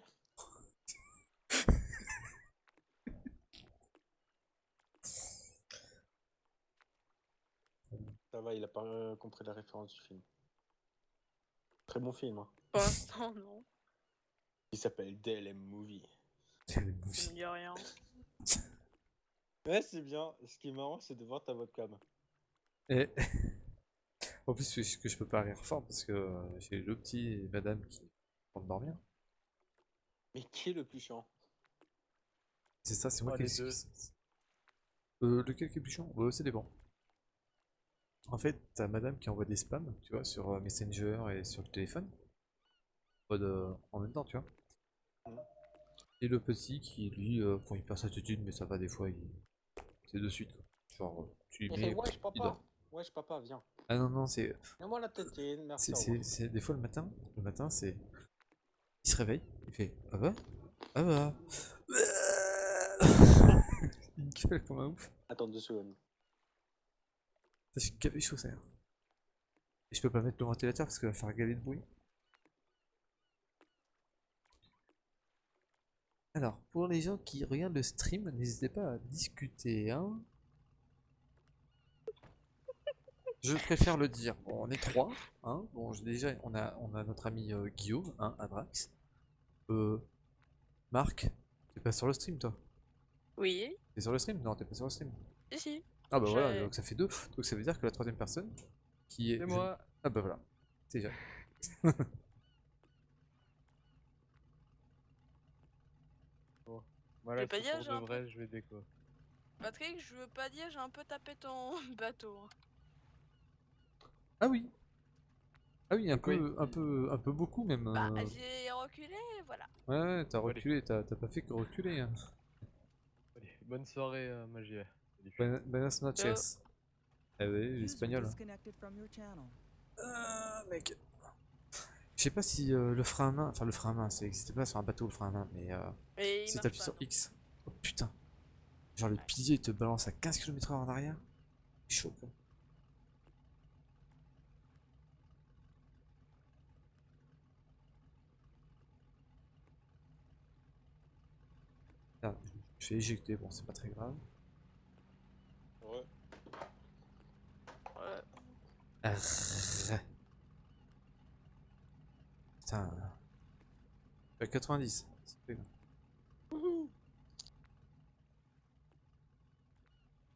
Ça va, il a pas euh, compris la référence du film. Très bon film. Hein.
Pour l'instant, non.
Il s'appelle DLM Movie.
Movie.
me dit rien.
Ouais, c'est bien. Ce qui est marrant, c'est de voir ta webcam.
Et... en plus, je, que je peux pas rire fort parce que euh, j'ai le petit et madame qui vont dormir.
Mais qui est le plus chiant?
C'est ça, c'est moi
Oh,
qui
deux.
Euh, lequel qui est plus chiant? Euh, C'est dépend. En fait, t'as madame qui envoie des spams, tu vois, sur euh, Messenger et sur le téléphone. En mode, euh, en même temps, tu vois.
Mhm.
Et le petit qui, lui, euh, perd sa attitude, mais ça va des fois, il... c'est de suite, quoi. Genre, euh, tu lui mets,
Wesh,
il
papa
dort.
Wesh, papa, viens.
Ah non, non, c'est... C'est- des fois le matin, le matin c'est Il se réveille, il fait Ah bah Ah bah Il gueule comme un ouf.
Attends deux secondes.
Ça. Et je peux pas mettre le ventilateur parce qu'il va faire galer de bruit. Alors, pour les gens qui regardent le stream, n'hésitez pas à discuter, hein. Je préfère le dire. Bon, on est trois, hein. Bon, j'ai déjà, on a, on a notre ami euh, Guillaume, hein, Adrax. Euh, Marc, t'es pas sur le stream, toi?
Oui,
T'es sur le stream? Non, t'es pas sur le stream.
si, si.
Ah bah voilà, donc ça fait deux. Donc ça veut dire que la troisième personne, qui est...
C'est moi.
Ah bah voilà, c'est déjà.
Voilà,
pas j'ai
de
un
vrai, je vais déco.
Patrick, je veux pas dire, j'ai un peu tapé ton bateau.
Ah oui Ah oui, un
oui.
peu, un peu, un peu beaucoup même.
Bah,
euh.
j'ai reculé, voilà.
Ouais, ouais, t'as reculé, t'as t'as pas fait que reculer. Hein.
Allez, bonne soirée, euh, Magie.
Buenas noches. Ah oui, l'espagnol. Ah, mec. Je sais pas si euh, le frein à main, enfin le frein à main, c'est- c'était pas sur un bateau le frein à main, mais euh, si t'appuies sur
non.
X. Oh putain. Genre le pilier il te balance à 15 km/h en arrière. Chaud quoi. Ah, je fais éjecter, bon c'est pas très grave.
Ouais.
Ouais.
Arrrr. Putain. Euh, 90. c'est pas grave.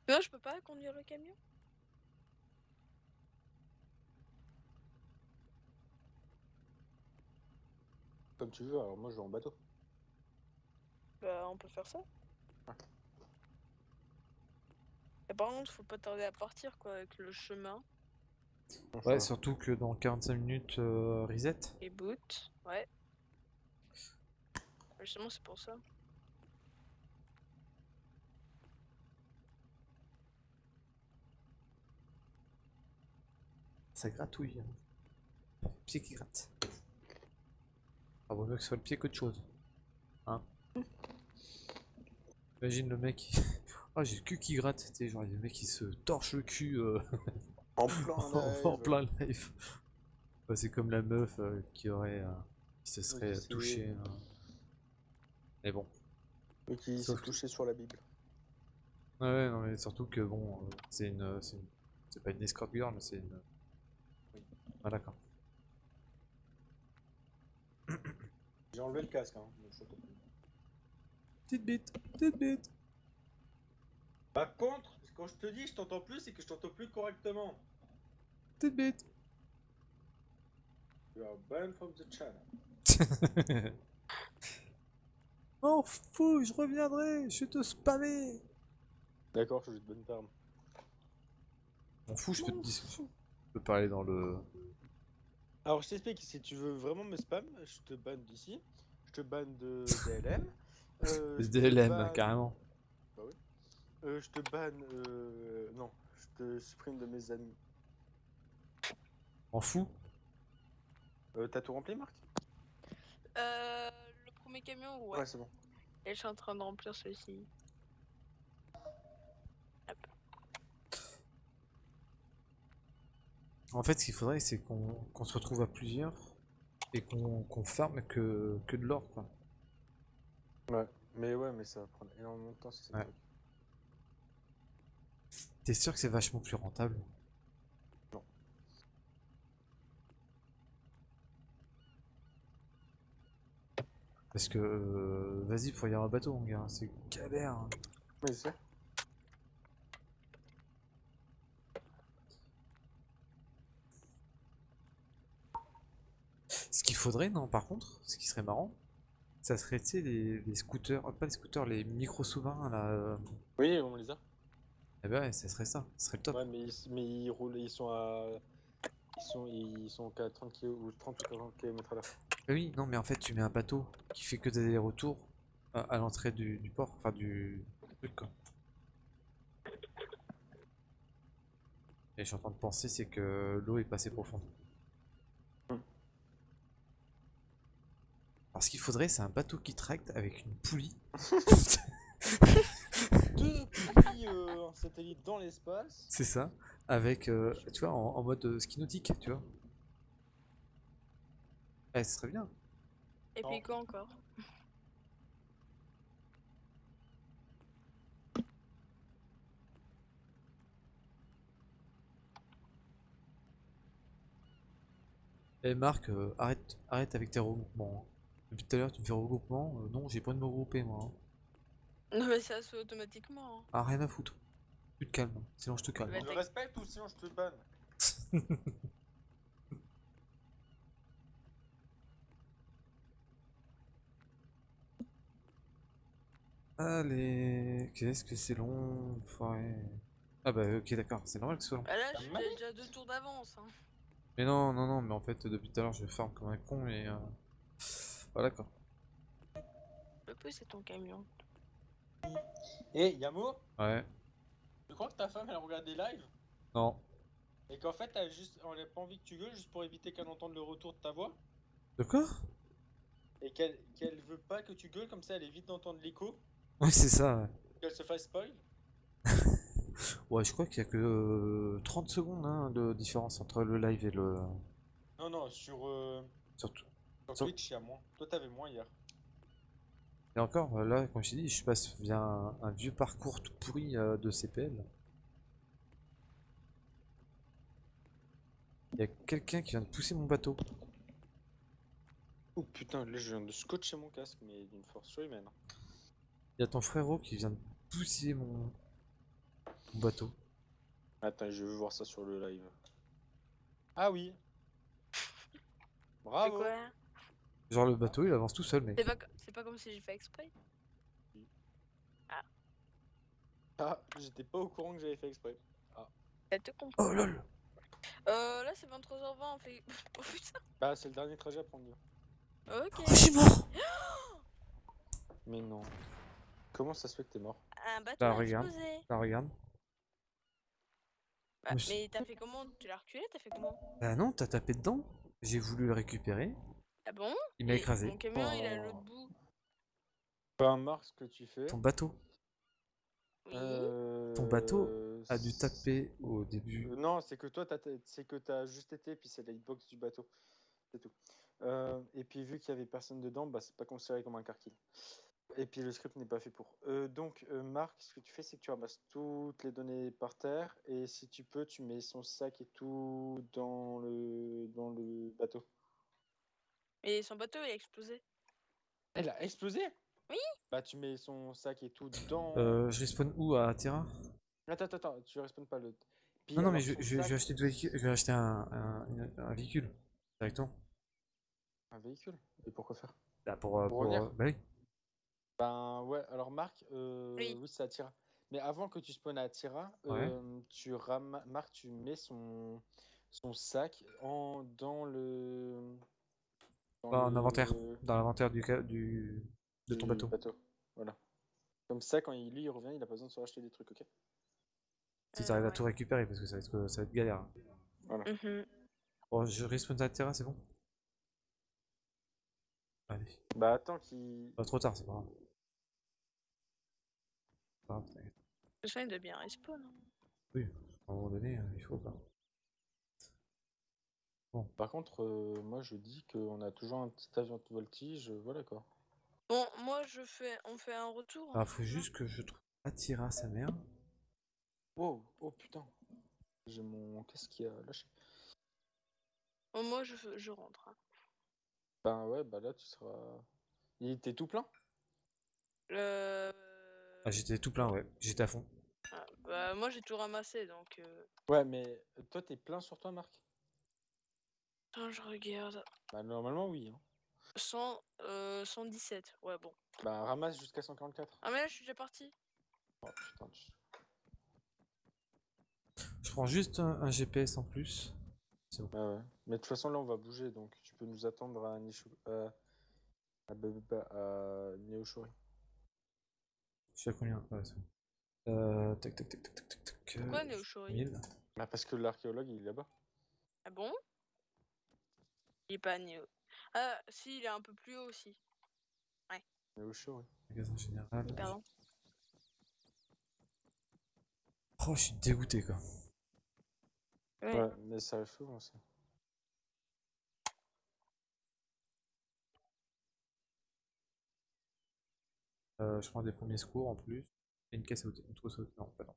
Non, je peux pas conduire le camion?
Comme tu veux, alors moi je vais en bateau.
Bah, on peut faire ça. Et par contre, faut pas tarder à partir, quoi, avec le chemin.
Ouais, surtout que dans 45 minutes, euh, reset.
Et boot, ouais. Justement, c'est pour ça.
Ça gratouille. hein. Le pied qui gratte. Ah, vaut mieux que ce soit le pied qu'autre chose. Hein Imagine le mec. qui- Ah, j'ai le cul qui gratte. Tu sais, genre, il y a le mec qui se torche le cul euh,
En plein
en, en plein live. C'est comme la meuf euh, qui aurait. euh, qui se serait
sais.
touchée. euh. Mais bon.
Et qui s'est
Sauf que-
touché sur la Bible.
Ouais, ouais, non, mais surtout que bon, euh, c'est une. C'est une- c'est pas une escort girl, mais c'est une. Ah, d'accord.
J'ai enlevé le casque, hein. donc je t'entends plus.
Petite bite, petite bite.
Par contre, quand je te dis je t'entends plus, c'est que je t'entends plus correctement.
Petite bite.
You are banned from the channel.
Oh fou, je reviendrai, je vais te spammer.
D'accord, je joue de bonne terme.
M'en fous, je peux te dire. Je peux parler dans le.
Alors je t'explique, si tu veux vraiment me spam, je te banne d'ici, je te banne de DLM. Euh, je te
SDLM,
banne-
carrément.
euh, je te banne, euh, non, je te supprime de mes amis.
M'en fous.
Euh, T'as tout rempli, Marc?
Euh, le premier camion, ouais.
Ouais, c'est bon.
Et je suis en train de remplir celui-ci.
En fait, ce qu'il faudrait, c'est qu'on se retrouve à plusieurs et qu'on farme que, que de l'or, quoi.
Ouais, mais ouais, mais ça va prendre énormément de temps si c'est
Ouais. T'es sûr que c'est vachement plus rentable?
Non.
Parce que, euh, vas-y, faut y avoir un bateau, mon gars, c'est galère. hein.
Mais c'est.
Ce qu'il faudrait, non, par contre, ce qui serait marrant, ça serait, tu sais, les, les scooters, euh, pas les scooters, les micro-sous-marins, là. euh,
Oui, on les a.
Eh ben ouais, ça serait ça, ce serait le top.
Ouais, mais ils, mais ils roulent, ils sont à. Ils sont, ils sont qu'à 30 km ou 30 ou 40 km à l'heure.
Ah Oui, non, mais en fait, tu mets un bateau qui fait que des allers-retours à, à l'entrée du, du port, enfin du truc, quoi. Et je suis en train de penser, c'est que l'eau est passée profonde. Alors, ce qu'il faudrait, c'est un bateau qui tracte avec une poulie.
Deux poulies euh, en satellite dans l'espace.
c'est ça. Avec, euh, tu vois, en, en mode euh, ski nautique, tu vois. Eh, ce serait bien.
Et puis quoi encore?
Eh, Marc, euh, arrête, arrête avec tes regroupements. Depuis tout à l'heure, tu me fais regroupement. euh, non, j'ai pas de me regrouper, moi. hein.
Non mais ça se fait automatiquement. hein.
Ah, rien à foutre. Tu te calmes, sinon je te calme.
Je respecte ou sinon je te banne.
Allez, qu'est-ce que c'est long. Ah bah ok d'accord, c'est normal que ce soit long.
Bah là, j'ai déjà deux tours d'avance. Hein.
Mais non, non, non, mais en fait depuis tout à l'heure je farm comme un con et... Euh... Voilà quoi.
Le peu c'est ton camion.
Et Yamo,
Ouais,
tu crois que ta femme elle regarde des lives?
Non.
et qu'en fait elle a juste, elle a pas envie que tu gueules juste pour éviter qu'elle entende le retour de ta voix?
De quoi?
Et qu'elle qu'elle veut pas que tu gueules comme ça elle évite d'entendre l'écho,
Ouais c'est ça, ouais.
qu'elle se fasse spoil?
Ouais, je crois qu'il y a que euh, 30 secondes hein, de différence entre le live et le...
Non non sur, euh,
Surtout.
sur
Sur-
Twitch il y a moins. Toi t'avais moins hier.
Et encore, euh, là, comme je t'ai dit, je passe via un, un vieux parcours tout pourri euh, de CPL. Il y a quelqu'un qui vient de pousser mon bateau.
Oh putain là je viens de scotcher mon casque mais d'une force surhumaine.
Il y a ton frérot qui vient de pousser mon, mon bateau.
Attends je veux voir ça sur le live. Ah oui. Bravo.
quoi?
Genre le bateau, il avance tout seul, mec.
C'est pas, co- c'est pas comme si j'ai fait exprès.
Ah j'étais pas au courant que j'avais fait exprès.
T'as tout compris.
Oh lol
Euh, là c'est 23h20, on fait. oh putain.
Bah c'est le dernier trajet à prendre.
Ok.
Oh, je suis mort
Mais non. Comment ça se fait que t'es mort?
Un bateau
Bah,
a
regarde.
explosé.
Là, regarde.
Bah,
Mais je-
mais t'as fait comment? Tu l'as reculé T'as fait comment?
Bah non, t'as tapé dedans. J'ai voulu le récupérer.
Ah bon?
Il m'a écrasé.
Mon camion il a l'autre bout?
Peu importe ce que tu fais.
Ton bateau
Oui.
euh,
Ton bateau a dû taper au début.
Euh, Non, c'est que toi, c'est que t'as juste été, puis c'est la hitbox du bateau. C'est tout. Euh, et puis vu qu'il y avait personne dedans, bah c'est pas considéré comme un car kill. Et puis le script n'est pas fait pour. Euh, donc euh, Marc, ce que tu fais, c'est que tu ramasses toutes les données par terre, et si tu peux, tu mets son sac et tout dans le dans le bateau.
Et son bateau il a explosé.
Elle a explosé?
Oui.
Bah tu mets son sac et tout dans.
Euh, je respawn où? À Terra?
Attends, attends, attends, tu respawns pas le. Puis
Non, non, mais je,
son
je- je vais acheter, deux je vais acheter un, un, véhicule directement.
un véhicule? Et pourquoi faire?
Bah, pour, euh,
Pour
pour,
revenir
euh, bah oui.
Ben ouais, alors Marc, euh,
Oui.
oui, c'est Attira. Mais avant que tu spawnes à Attira,
Ouais.
euh, tu ram... Marc, tu mets son, son sac en... dans le. Dans le-
l'inventaire. Dans l'inventaire du, du, de ton
du
bateau.
Voilà. Comme ça, quand il, lui il revient, il a pas besoin de se racheter des trucs, ok?
Si
Euh,
t'arrives à
ouais.
tout récupérer, parce que ça va être, ça va être galère.
Mhm.
Bon, je respawn à Terra, c'est bon? Allez.
Bah attends qu'il.
Pas trop tard, c'est pas grave. Pas grave, t'inquiète.
Je de bien respawn. hein.
Oui, à un moment donné, euh, il faut pas.
Par contre, euh, moi je dis qu'on a toujours un petit avion de voltige, euh, voilà quoi.
Bon, moi je fais, on fait un retour.
Ah,
hein,
faut
c'est ça
juste que je trouve Attira sa mère.
Oh, oh putain. J'ai mon casque qui a lâché.
Bon, moi je, je rentre. hein.
Ben ouais, bah là tu seras. Il était tout plein?
Euh...
Ah, j'étais tout plein, ouais. J'étais à fond.
ah, bah, moi j'ai tout ramassé donc. euh,
Ouais, mais toi t'es plein sur toi, Marc?
Attends, je regarde.
Bah normalement oui. Hein.
100, euh, 117. Ouais, bon.
Bah ramasse jusqu'à 144.
Ah, mais là je suis déjà parti.
Oh putain,
Je prends juste un, un GPS en plus.
Ouais, ouais. Mais de toute façon là on va bouger donc tu peux nous attendre à Nishu... euh, à, à Neoshori.
Je suis à combien? Ouais, c'est bon. Euh, tac, tac, tac, tac, tac, tac, tac.
Pourquoi
euh,
Neoshori?
1000.
Bah parce que l'archéologue il est là-bas.
Ah bon? Il est pas Néo. Ah, si, il est un peu plus haut aussi.
Est au chaud, ouais.
Magasin général.
Pardon.
Oh, je suis dégoûté quoi.
Ouais.
Ouais, mais ça arrive souvent, ça.
Euh, je prends des premiers secours en plus. Et une caisse à outils. Une trousse à outils. Non, pas non.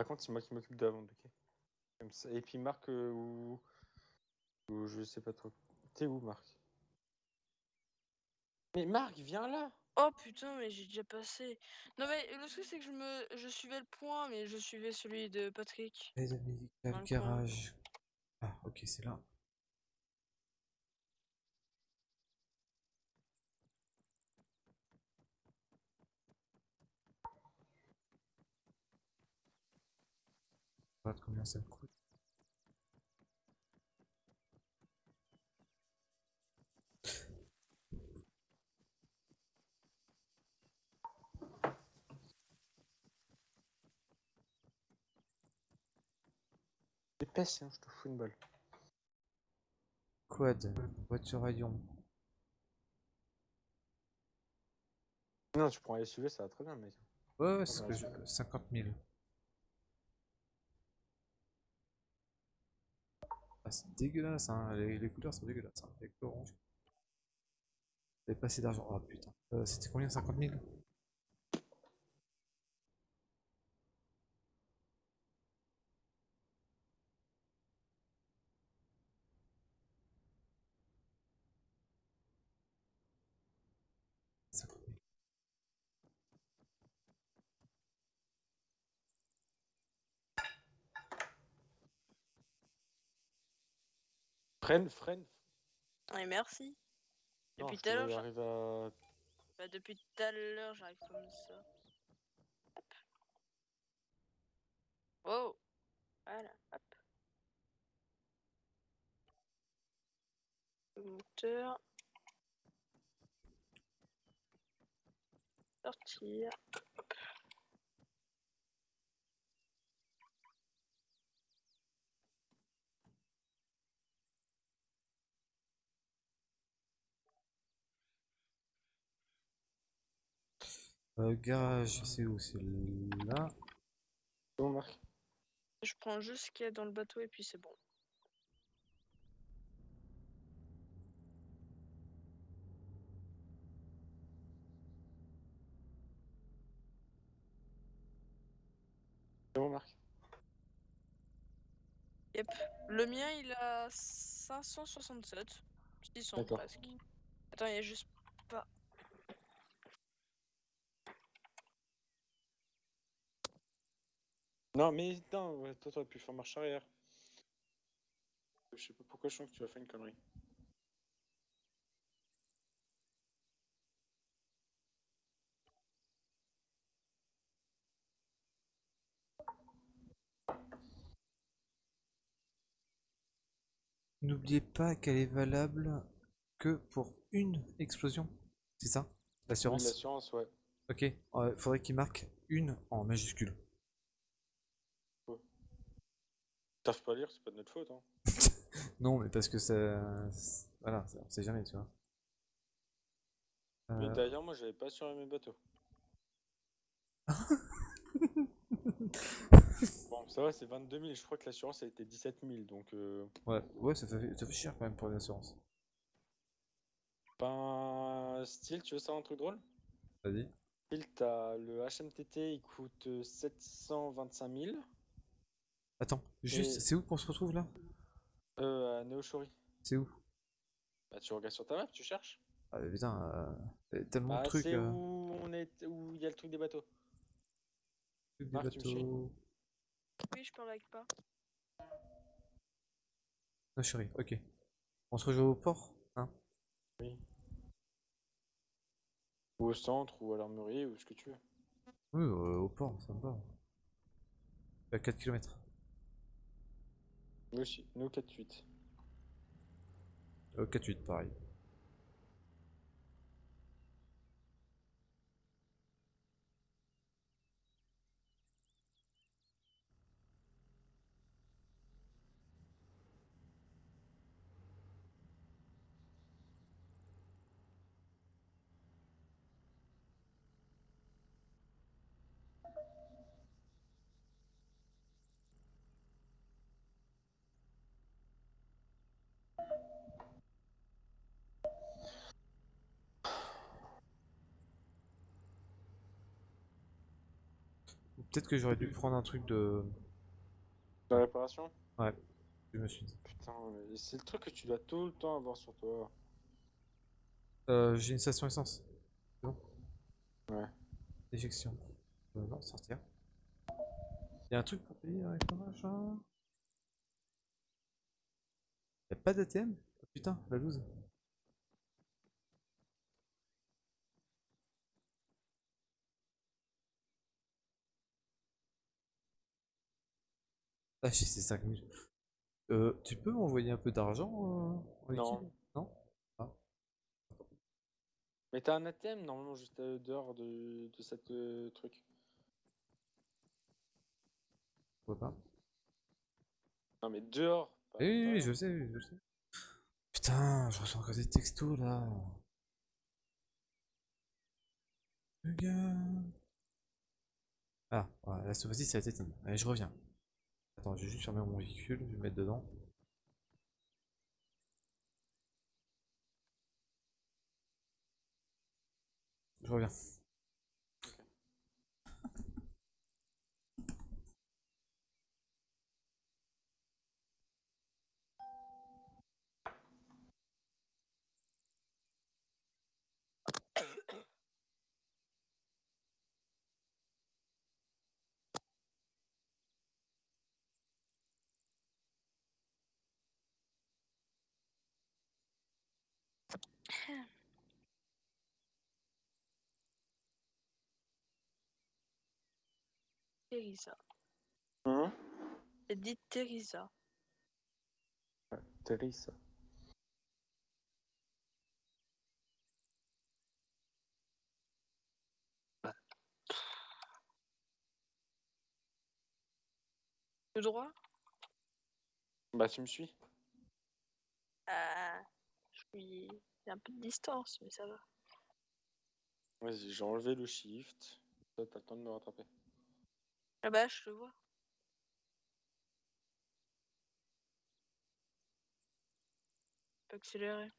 Par contre, c'est moi qui m'occupe de la vente, ok Comme ça. Et puis Marc, euh, ou... ou je sais pas trop. T'es où, Marc? Mais Marc, viens là
Oh putain, mais j'ai déjà passé. Non mais le truc c'est que je me, je suivais le point, mais je suivais celui de Patrick.
Médicale,
Dans le
garage. Ah, ok, c'est là. Regarde combien ça me coûte.
Dépêche, hein, je te fous une balle.
Quad, voiture ion.
Non, tu prends un SUV, ça va très bien, mec.
Ouais, ouais, c'est ce que
je...
50 000. Ah, c'est dégueulasse, hein. Les, les couleurs sont dégueulasses. Hein. Avec l'orange. J'avais pas assez d'argent. Oh putain. Euh, C'était combien? 50 000 50 000.
Freine, freine.
Ouais, merci.
Non,
Depuis tout à l'heure,
j'arrive à...
bah, depuis tout à l'heure, j'arrive comme ça. Hop. Wow. Voilà, hop. Le moteur. Sortir.
Euh, garage, c'est où? C'est là.
C'est bon, Marc
Je prends juste ce qu'il y a dans le bateau et puis c'est bon.
C'est bon, Marc
Yep. Le mien, il a 567. 600
D'accord.
presque. Attends, il y a juste pas.
Non, mais non, ouais, toi, t'aurais pu faire marche arrière. Je sais pas pourquoi je sens que tu as fait une connerie.
N'oubliez pas qu'elle est valable que pour une explosion. C'est ça? L'assurance?
L'assurance, ouais.
Ok, euh, faudrait qu'il marque une en majuscule.
T'arrives pas à lire, c'est pas de notre faute, hein.
Non, mais parce que ça. Voilà, ça- on sait jamais, tu vois.
Mais
Euh,
d'ailleurs, moi, j'avais pas assuré mes bateaux. Bon, ça va, c'est 22 000. Je crois que l'assurance, a été 17 000. Donc, euh,
ouais, ouais ça, fait, ça fait cher quand même pour une assurance.
ben, style, tu veux savoir un truc drôle?
Vas-y.
Style, t'as le HMTT, il coûte euh, 725 000.
Attends, juste,
Et-
c'est où qu'on se retrouve là?
Euh, à Neoshori.
C'est où?
Bah, tu regardes sur ta map, tu cherches.
Ah putain, euh, il y a tellement
Bah,
de trucs.
c'est
euh,
où on est, où il y a le truc des bateaux.
trucs des
Marc, tu me suis
bateaux.
Oui, je parle avec pas.
Chérie, ok. On se rejoint au port hein?
Ou au centre, ou à l'armurerie, ou ce que tu veux.
Oui, euh, au port, ça me va. À 4 km.
Nous aussi, nous 4-8.
Euh, 4-8, pareil. Peut-être que j'aurais dû prendre un truc de.
La réparation?
Je me suis dit.
Putain, mais c'est le truc que tu dois tout le temps avoir sur toi.
Euh, j'ai une station essence. Bon?
Ouais.
Éjection. Euh, non, sortir. Il y a un truc pour payer avec le machin. Y'a pas d'ATM oh, Putain, la loose. Ah, j'ai ces 5000. Euh, tu peux m'envoyer un peu d'argent euh,
Non.
Non?
Mais t'as un ATM normalement juste euh, dehors de, de cette euh, truc.
Pourquoi pas
Non mais dehors. pas
Oui, oui, je sais, oui, je sais. Putain, je reçois encore des textos là. Le gars. Ah, voilà, là, cette fois-ci, ça a été éteint. Allez, je reviens. Attends, je vais juste fermer mon véhicule, je vais me mettre dedans. Je reviens.
Teresa.
Hein
J'ai dit Teresa.
Teresa.
Tout droit?
Bah tu me suis
Ah, je suis y a un peu de distance, mais ça va.
Vas-y, j'ai enlevé le shift. T'as le temps de me rattraper.
Ah bah, je le vois. Accélérer.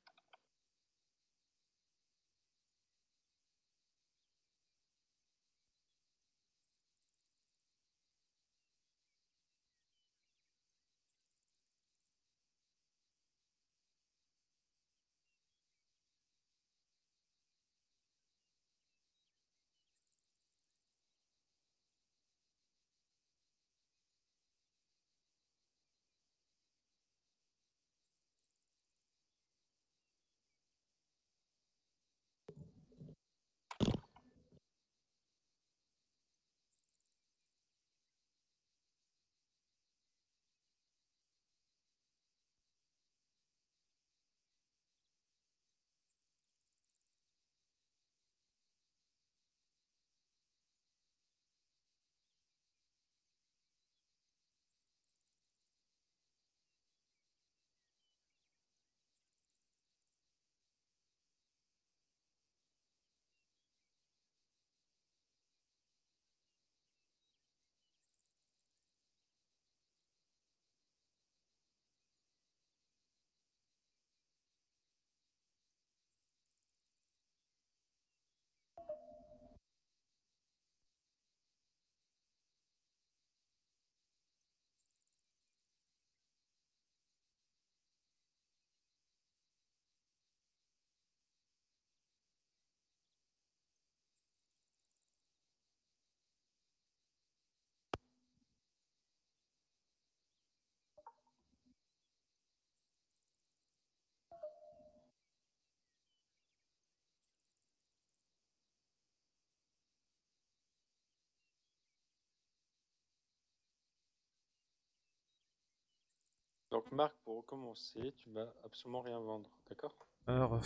Donc Marc, pour recommencer, tu vas absolument rien vendre, d'accord?
Alors. euh,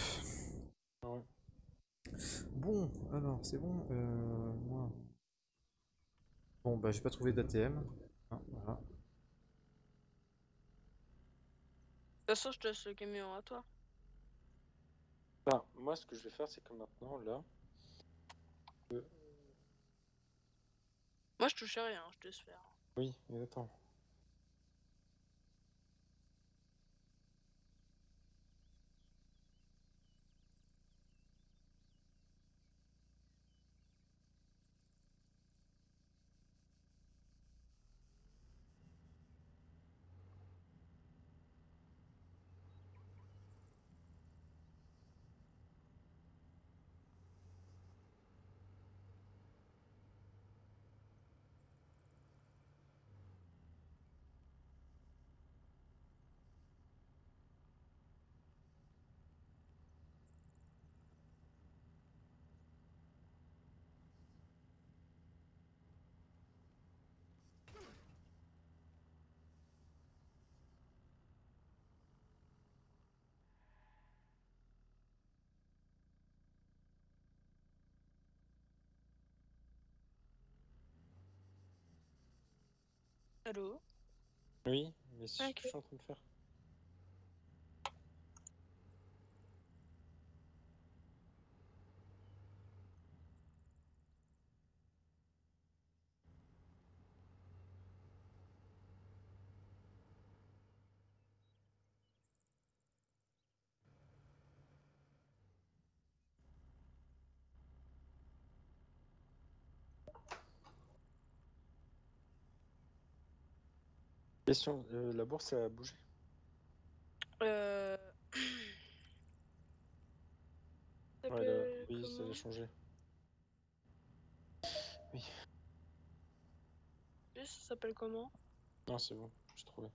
Ouais.
Bon, alors, c'est bon. Euh, moi. Bon, bah, j'ai pas trouvé d'ATM. Hein, voilà.
De toute façon, je te laisse le camion à toi.
Enfin, moi, ce que je vais faire, c'est que maintenant, là,
Moi, je touche à rien, je te laisse faire.
oui, mais
Allô?
Oui, mais c'est ce que
Ok.
je suis en train de faire. Question, euh, la bourse a bougé?
Euh... Ça
Ouais, là,
s'appelle
oui, ça
comment
a changé.
Oui, Ça s'appelle comment?
Non, c'est bon, j'ai trouvé.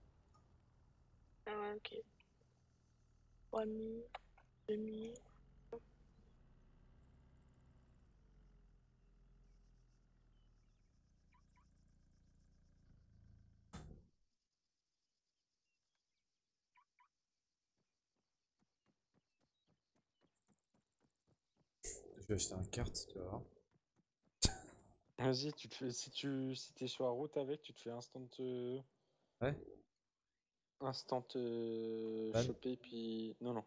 Ah ouais, ok. 3000, 2000.
Je vais acheter un carte, tu vas voir.
Vas-y, tu te fais, si tu si es sur la route avec, tu te fais instant euh,
Ouais.
instant euh, choper puis non non.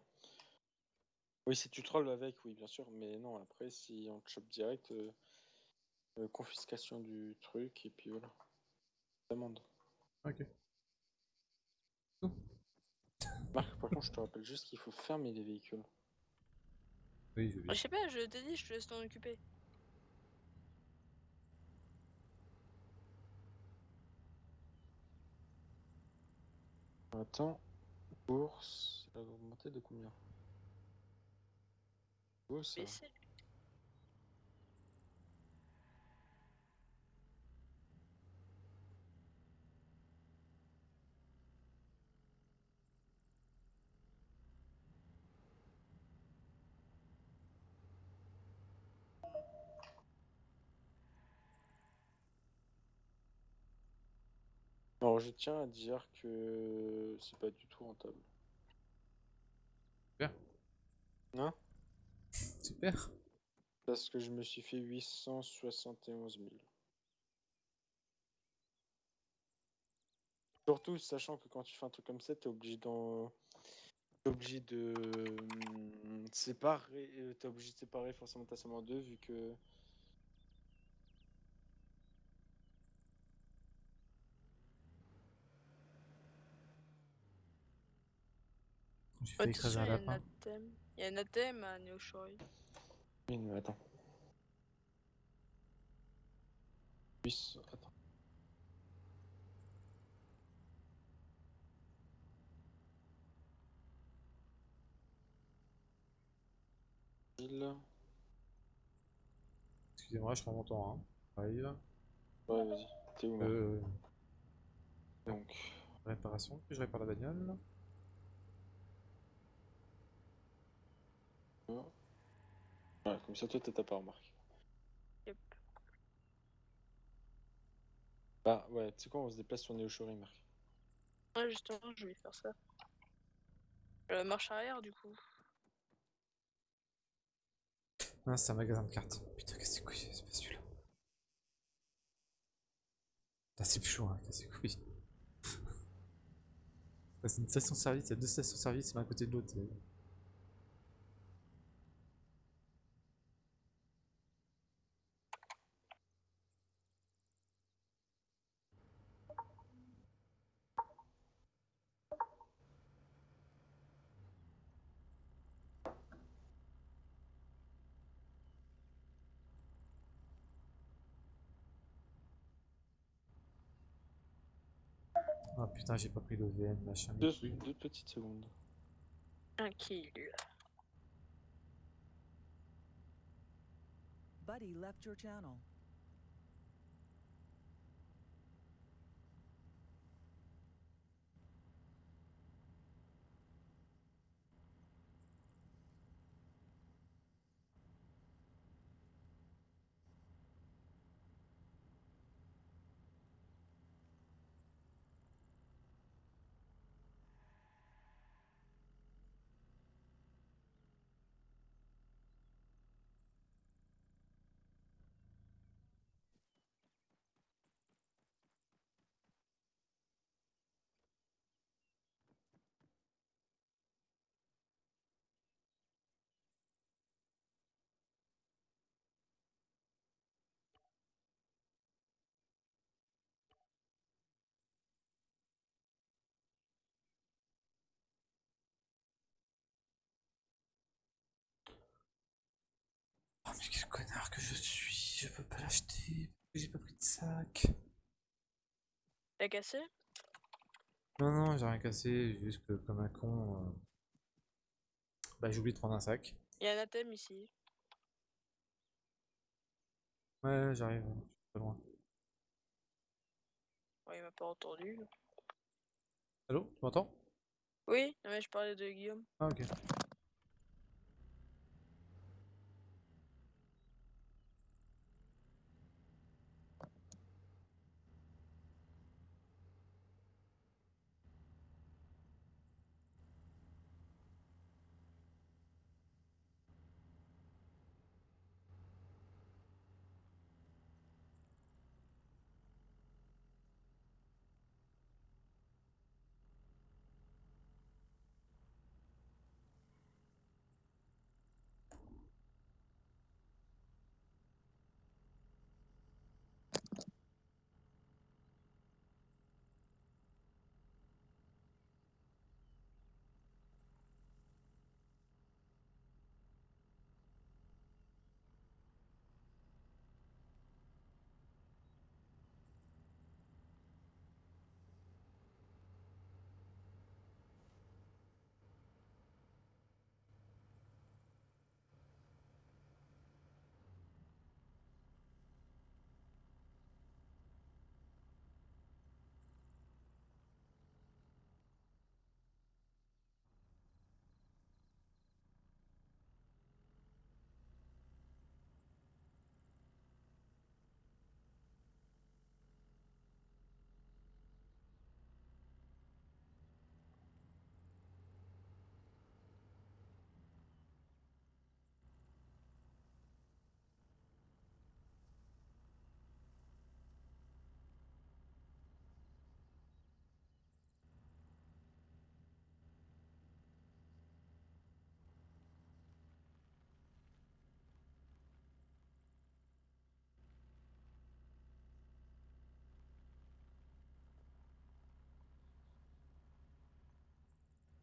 Oui, si tu trolls avec, oui bien sûr, mais non après si on te chope direct, euh, euh, confiscation du truc et puis voilà. Demande.
Ok.
Marc, par contre, je te rappelle juste qu'il faut fermer les véhicules.
Oui, je vais.
Ah, Je sais pas, je t'ai dit, je te laisse t'en occuper.
Attends, bourse, elle a augmenté de combien? Oh ça. Alors je tiens à dire que c'est pas du tout rentable.
Super.
Hein?
Super.
Parce que je me suis fait 871 000. Surtout sachant que quand tu fais un truc comme ça, t'es obligé d'en... Obligé de hum, séparer, euh, t'es obligé de séparer forcément ta somme en deux vu que
J'ai
Ouais,
fait écraser un
il y a un
lapin.
Il y a un athème à Neoshori.
Oui, mais attends. 800... Attends. Mille.
Excusez-moi, je prends mon temps. Hein. Arrive.
Ouais, vas-y. T'es où,
Euh,
Donc,
réparation, je répare la bagnole.
Ouais, comme ça, toi, t'as ta part, Marc.
Yep.
Bah, ouais, tu sais quoi, on se déplace sur Neoshori, Marc.
Ouais, justement, je vais faire ça. Euh, marche arrière, du coup.
Ah, c'est un magasin de cartes. Putain, qu'est-ce que c'est C'est pas celui-là? Ah, c'est plus chaud, hein, qu'est-ce que c'est Ah, C'est une station-service, il y a deux stations-service, l'un à côté de l'autre Ah putain, j'ai pas pris l'OVN, machin.
Deux,
oui.
deux petites secondes.
Tranquille.
Buddy left your channel.
Mais quel connard que je suis, je peux pas l'acheter, j'ai pas pris de sac.
T'as cassé?
Non, non, j'ai rien cassé, juste que comme un con, euh, bah j'ai oublié de prendre un sac.
Il y a un athème ici.
Ouais, j'arrive, je suis pas loin.
Ouais, il m'a pas entendu.
Allô, tu m'entends?
Oui, non, mais je parlais de Guillaume.
Ah ok.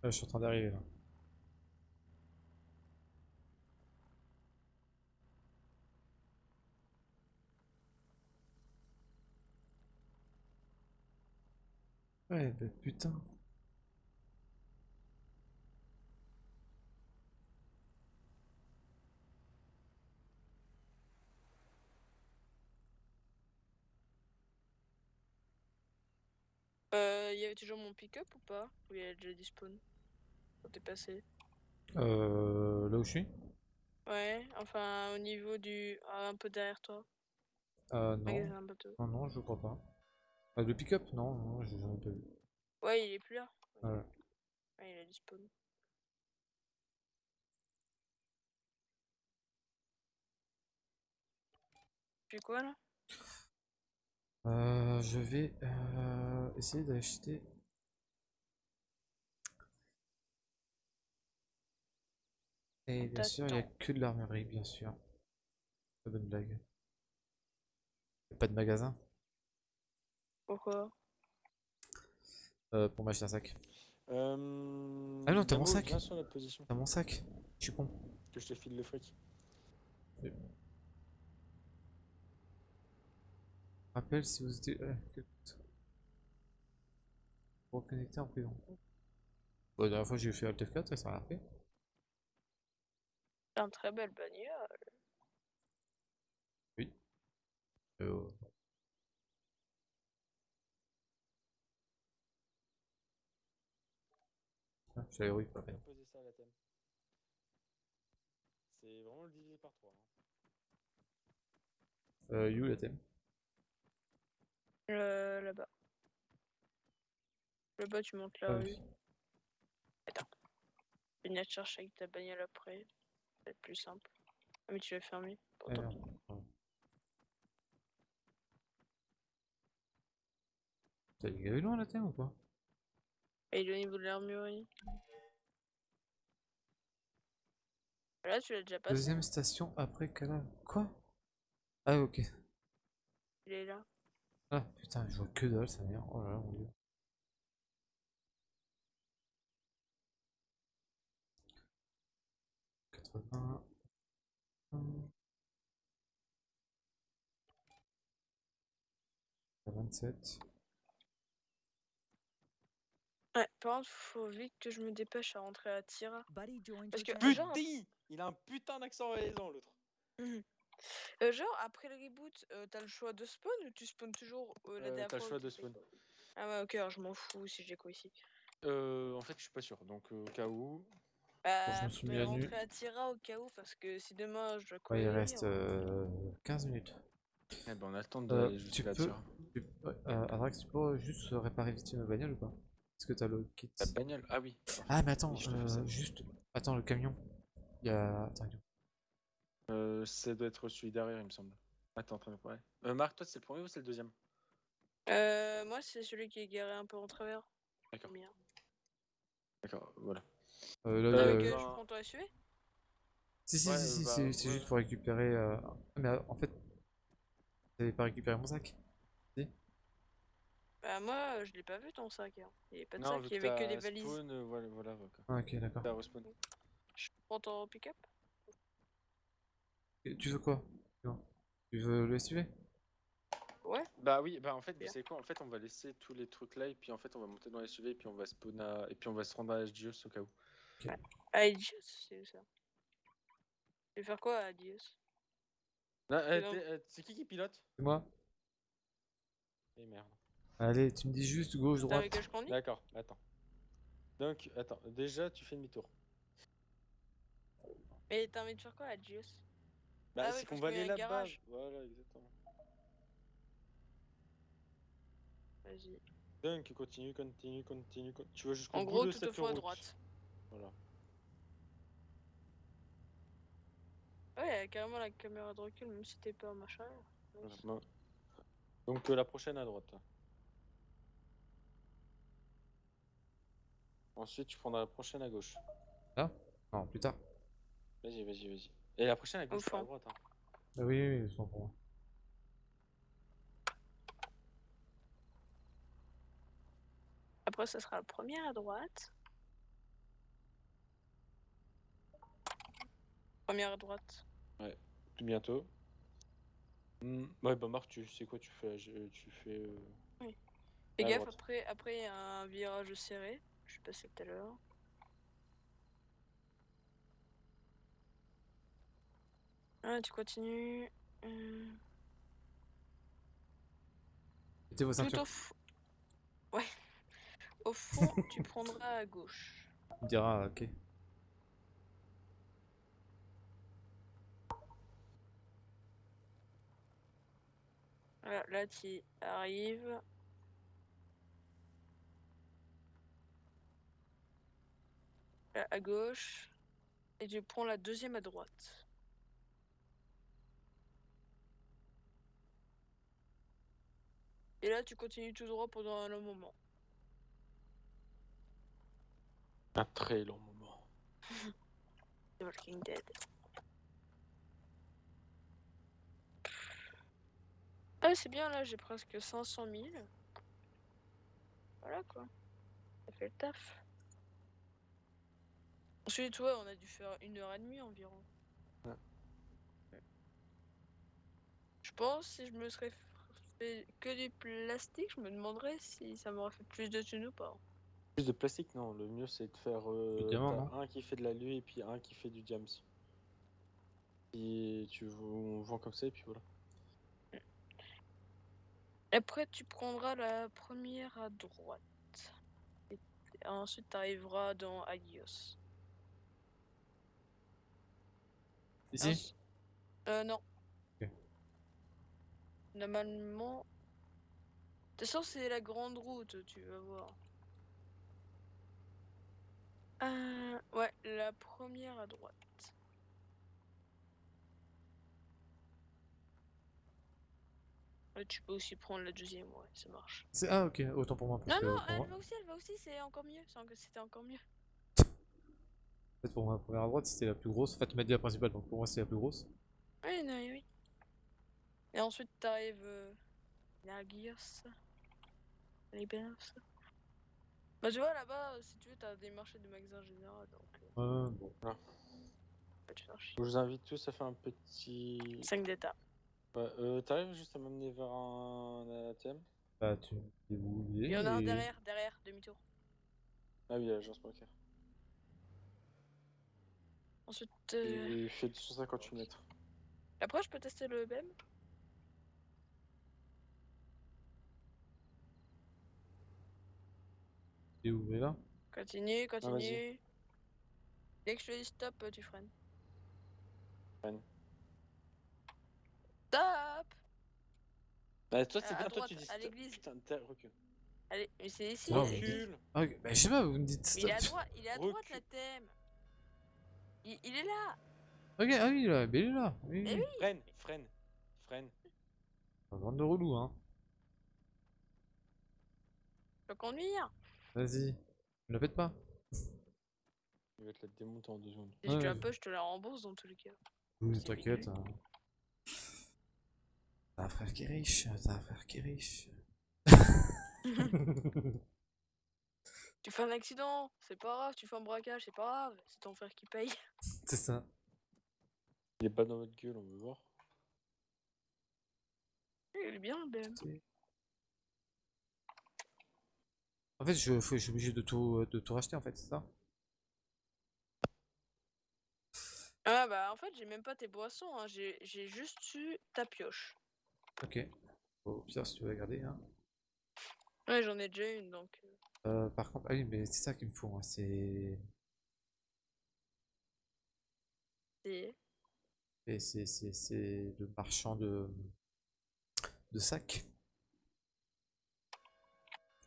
Je suis en train d'arriver là. Ouais, bah putain.
Euh, il y avait toujours mon pick-up ou pas? Ou il a déjà dispawn t'es passé
Euh, là où je suis?
Ouais, enfin au niveau du... ah, un peu derrière toi.
Euh, non. Non, non, je crois pas. Ah, le pick-up? Non, non, je j'en ai pas vu.
Ouais, il est plus là.
Ouais.
Ouais, il a dispawn. Tu quoi là?
Euh, je vais euh, essayer d'acheter. Et bien sûr, il n'y a que de l'armurerie, bien sûr. Pas bonne blague. Y a Pas de magasin
Pourquoi?
Euh, pour m'acheter un sac.
Euh...
Ah non, t'as mon sac. T'as mon sac Je suis con.
que je te file le fric.
Rappelle si vous étiez. euh, Reconnecter en prison. Bon, la dernière fois j'ai fait Alt F4 et ça a rien fait.
C'est un très belle bagnole.
Euh, Ah, je l'avais oui, pas
thème. C'est vraiment le diviser par 3.
Euh, You, la thème.
Euh, là-bas. Là-bas, tu montes la
Ah oui.
Tu viens te chercher avec ta bagnole après. Être plus simple. Ah, mais tu l'as fermé.
Ah,
Pourtant.
Pardon. T'as dégagé loin la thème ou pas
Et il est au niveau de l'armurerie. Là, tu l'as déjà passé.
Deuxième station après Cala. Quoi? Ah, ok.
Il est là.
Ah, putain, je vois que dalle, ça m'énerve. Oh là là, mon dieu. 27.
Ouais, par contre, faut vite que je me dépêche à rentrer à Tira. Parce que,
putain,
euh,
genre... il a un putain d'accent réalisant l'autre. Mhm.
Euh, genre, après le reboot, euh, t'as le choix de spawn ou tu spawns toujours euh, la dernière
T'as le choix de spawn.
Ah ouais, ok, alors je m'en fous si j'ai quoi ici.
Euh, en fait, je suis pas sûr, donc au cas où.
Bah,
je me suis mis
faudrait
à nu.
rentrer à Tira au cas où, parce que si demain je dois
Ouais, il reste
euh,
euh, 15 minutes.
Eh ben, on a le temps
Euh,
d'aller
tu
jusqu'à
peux-
Tira.
Tu- ouais, euh, Adrax, tu peux juste réparer vite ma bagnole ou pas? Est-ce que t'as le kit
La bagnole? Ah oui.
Ah, mais attends,
Oui, je
euh, juste. Attends, le camion. Il y a. Attends,
Euh, ça doit être celui derrière, il me semble. Attends, en train de parler. Euh, Marc, toi, c'est le premier ou c'est le deuxième?
Euh, moi, c'est celui qui est garé un peu en travers.
D'accord.
Bien.
D'accord, voilà.
Euh, là,
Euh,
Avec,
ben-
euh, je prends ton SUV
Si, si,
ouais,
si, si,
bah,
c'est c'est
ouais.
juste pour récupérer. euh, ah, Mais euh, en fait. T'avais pas récupéré mon sac
Bah, moi, euh, je l'ai pas vu ton sac. Hein. Il y avait pas de
non,
sac, il y avait que des valises.
Spawn, voilà, voilà. voilà.
Ah, ok, d'accord.
Je prends ton pick-up?
Tu veux quoi? Non. Tu veux le SUV
Ouais.
Bah oui, bah en fait, vous savez quoi? En fait, on va laisser tous les trucs là, et puis en fait, on va monter dans les SUV, et puis on va spawn à... et puis on va se rendre à HGOS au cas où.
Adios, c'est où ça Je vais faire quoi à Adios?
Là, euh, euh, c'est qui qui pilote?
C'est moi
Eh merde.
Allez, tu me dis juste gauche, droite.
D'accord, attends. Donc, attends, déjà, tu fais demi-tour.
Mais t'as envie de faire quoi à Adios?
Bah,
Ah
c'est
oui,
qu'on va aller là-bas. Voilà, exactement.
Vas-y.
Donc, continue, continue, continue, continue. Tu vas jusqu'au
En
bout
gros,
de
tout
cette
au fond à
route.
droite.
Voilà.
Ouais, il y a carrément la caméra de recul, même si t'es pas un machin.
Voilà. Donc, euh, la prochaine à droite. Ensuite, tu prendras la prochaine à gauche.
Non, plus tard.
Vas-y, vas-y, vas-y. Et la prochaine à gauche, pas à droite. Hein.
Ah oui, oui, oui, pour moi.
Après, ça sera la première à droite. Première à droite.
Tout bientôt. Hmm, Ouais, bah Marc, tu sais quoi, tu fais, je- tu fais. euh,
Fais
À
gaffe,
droite.
après, après, il y a un virage serré. Je suis passé tout à l'heure. Ah, tu continues. Hum,
Mettez vos
Tout au fond. Ouais. Au fond, tu prendras à gauche.
Me diras, ok.
Voilà, là, tu arrives. Là, à gauche. Et tu prends la deuxième à droite. Et là, tu continues tout droit pendant un long moment.
Un très long moment.
The Walking Dead. Ah, c'est bien, là, j'ai presque 500 000. Voilà, quoi. Ça fait le taf. Ensuite, ouais, on a dû faire une heure et demie environ.
Ouais.
Je pense, si je me serais fait que du plastique, je me demanderais si ça m'aurait fait plus de thunes ou pas.
Plus de plastique, non. Le mieux, c'est de faire euh,
diamant,
un qui fait de l'alu et puis un qui fait du diams. Et tu on vend comme ça et puis voilà.
Après, tu prendras la première à droite. Et ensuite, tu arriveras dans Agios.
Ici?
Euh, non. Normalement. De toute façon, c'est la grande route, tu vas voir. Euh, ouais, la première à droite. Ouais, tu peux aussi prendre la deuxième, ouais, ça marche.
C'est- Ah, ok, autant pour moi. Parce
Non,
que
non, elle
moi,
va aussi, elle va aussi, c'est encore mieux. encore- C'était encore mieux.
en fait, pour moi, la première à droite, c'était la plus grosse. Enfin, tu m'as dit la principale, donc pour moi, c'est la plus grosse.
Oui, non, oui, oui. Et ensuite, t'arrives euh, à Gios. Les ça. Bah, tu vois, là-bas, si tu veux, t'as des marchés de magasins généraux, donc euh,
Ouais, bon.
Je vous invite tous à faire un petit
5 d'état.
Ouais, euh, T'arrives juste à m'amener vers un ATM
Bah, tu où il
y en a un derrière, derrière, demi-tour.
Ah oui, l'agence bancaire.
Ensuite, euh,
Et fait 258 mètres.
après, je peux tester le BM
est où là
Continue,
vas-y.
continue. Dès que je te dis stop, euh, tu freines.
Freine.
Stop
Bah, toi, c'est
Euh, à
bien, toi,
droite,
tu dis
à
stop.
l'église.
Putain, t'es- recule.
Allez, mais c'est ici.
Non,
il
mais-
est-
Recule
Ah, ok, bah, je sais pas, vous me dites
il est à
stop.
droite, il est à droite
Recule.
la thème. Il, il est là.
Ok, ah oui, là, mais il est là. Oui,
Mais
oui.
Freine, freine, freine.
Pas Bande de relou, hein.
Je peux conduire.
Vas-y. Ne la pète pas.
Il va te la démonter en deux secondes.
Si je te
Ouais,
la peux, je te la rembourse dans tous les cas.
Oui, t'inquiète. hein. T'as un frère qui est riche, t'as un frère qui est riche.
Tu fais un accident, c'est pas grave. Tu fais un braquage, c'est pas grave. C'est ton frère qui paye.
C'est ça.
Il est pas dans votre gueule, on veut voir.
Il est bien le BM.
En fait, je, suis obligé de tout, de tout racheter, en fait, c'est ça?
Ah bah en fait j'ai même pas tes boissons, hein. j'ai j'ai juste eu ta pioche.
Ok. Au pire, si tu veux la garder, hein.
Ouais j'en ai déjà une donc. euh,
Euh, par contre, ah oui, mais c'est ça qu'il me faut, moi, c'est...
c'est-
et C'est le marchand de... de sacs.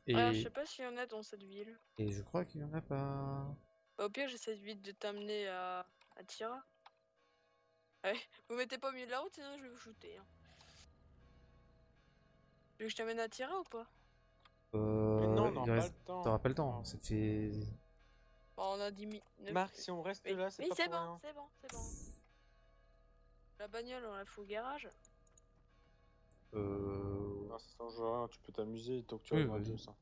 Et,
Ah, je sais pas s'il y en a dans cette ville.
et je crois qu'il y en a pas...
Bah, au pire j'essaie vite de t'amener à, à Tira. Ouais, vous mettez pas au milieu de la route sinon je vais vous shooter. Hein. Tu veux que je t'amène à Tira ou pas?
Euh,
Mais non, on pas le temps.
T'auras pas le temps, hein, ça fait...
Bon, On a 10 minutes.
Marc, si on reste
Oui,
là, c'est
oui,
pas
c'est bon, c'est bon, c'est bon. La bagnole on la fout au garage?
Euh...
Non, ça change rien, tu peux t'amuser tant que tu
Oui,
arrives à
vas-y.
deux, ça.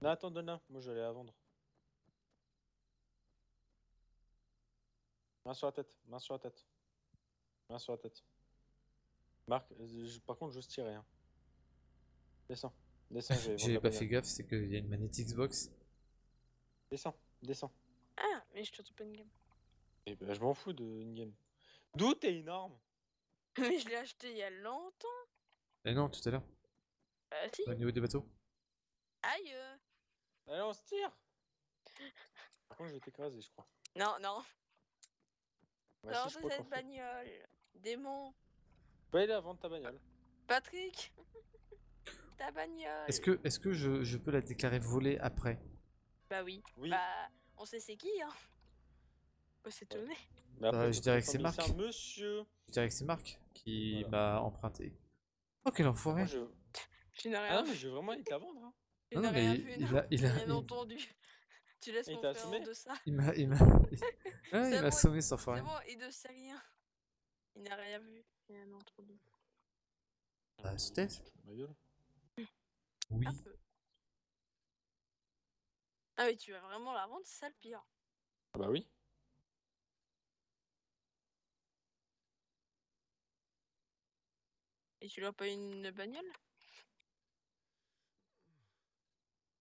Non, attends, donne-la, moi j'allais la vendre. Main sur la tête, main sur la tête. Main sur la tête. Marc, euh, je- par contre, j'ose tirer. Hein. Descends, descends,
J'ai pas fait gaffe, c'est qu'il y a une manette Xbox.
Descends, descends.
Ah, mais je te trouve pas une gamme.
Et ben, je m'en fous de une game. D'où t'es énorme
Mais je l'ai acheté il y a longtemps.
Eh non, tout à l'heure,
Bah si.
au niveau des bateaux.
Aïe. euh.
Allez, on se tire Par contre, je vais t'écraser, je crois.
Non, non.
Ouais,
Non,
si,
cette bagnole. Démon.
Va aller à vendre ta bagnole.
Patrick. Ta bagnole.
Est-ce que, est-ce que je, je peux la déclarer volée après?
Bah oui.
Oui.
Bah, on sait c'est qui, hein. Faut s'étonner.
Mais après,
Euh, je dirais que c'est Marc.
Monsieur.
Je dirais que c'est Marc qui
Voilà.
m'a emprunté. Oh quel enfoiré
Moi, je...
Tu n'as
Ah
rien
non, mais
vu.
je vais vraiment aller te la vendre. Hein.
Tu
Non,
rien
il-
vu,
il
non.
a- il a-
Bien
il-
entendu. Tu laisses
Il
mon
t'a
frère
assommé
deçà.
Il m'a il m'a. Ouais, il
C'est
m'a
bon,
cet
C'est bon, il ne sait rien. Il n'a rien vu. Il a rien entendu.
Bah, c'est peut-être.
Ma gueule.
Oui.
Un peu. Ah mais tu vas vraiment la vendre, c'est ça le pire.
Ah bah oui.
Et tu leur pas une bagnole?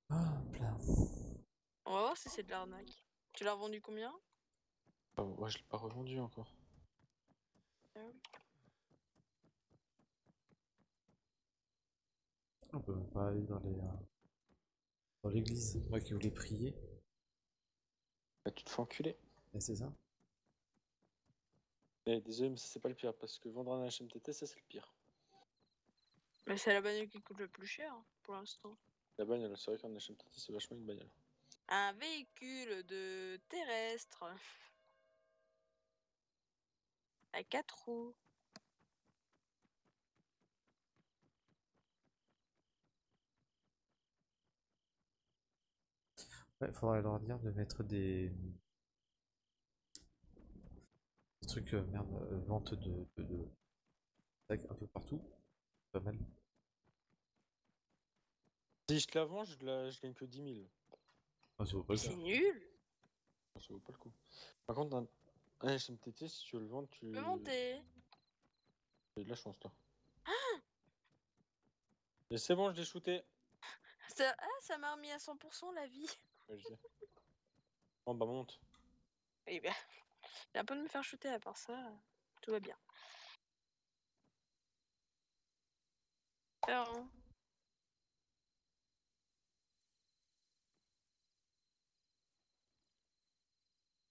Hop là.
On va voir si c'est de l'arnaque. Tu l'as vendu combien?
Ah, ouais, je l'ai pas revendu encore.
On peut même pas aller dans les euh, dans l'église. Moi qui voulais prier.
Bah, tu te fais enculer.
Et c'est ça.
Désolé, mais ça, c'est pas le pire. Parce que vendre un HMTT, ça, c'est le pire.
Mais c'est la bagnole qui coûte le plus cher hein, pour l'instant.
La bagnole, c'est vrai qu'un HMTT, c'est vachement une bagnole.
Un véhicule de terrestre. À quatre roues.
Ouais, faudrait leur dire de mettre des, des trucs, euh, merde, euh, vente de, de, de sacs un peu partout. Pas mal.
Si je te la vends, je, la... je gagne que 10 000.
Ah, ça vaut pas le
C'est nul.
Ça vaut pas le coup. Par contre, Un HMTT, si tu veux le vendre, tu.
Peux monter.
J'ai de la chance, toi. Et c'est bon, je l'ai shooté.
Ça, ah, ça m'a remis à 100% la vie.
Ouais, je sais. Bon, bah, monte.
Eh ben, j'ai un peu de me faire shooter à part ça. Tout va bien. Alors,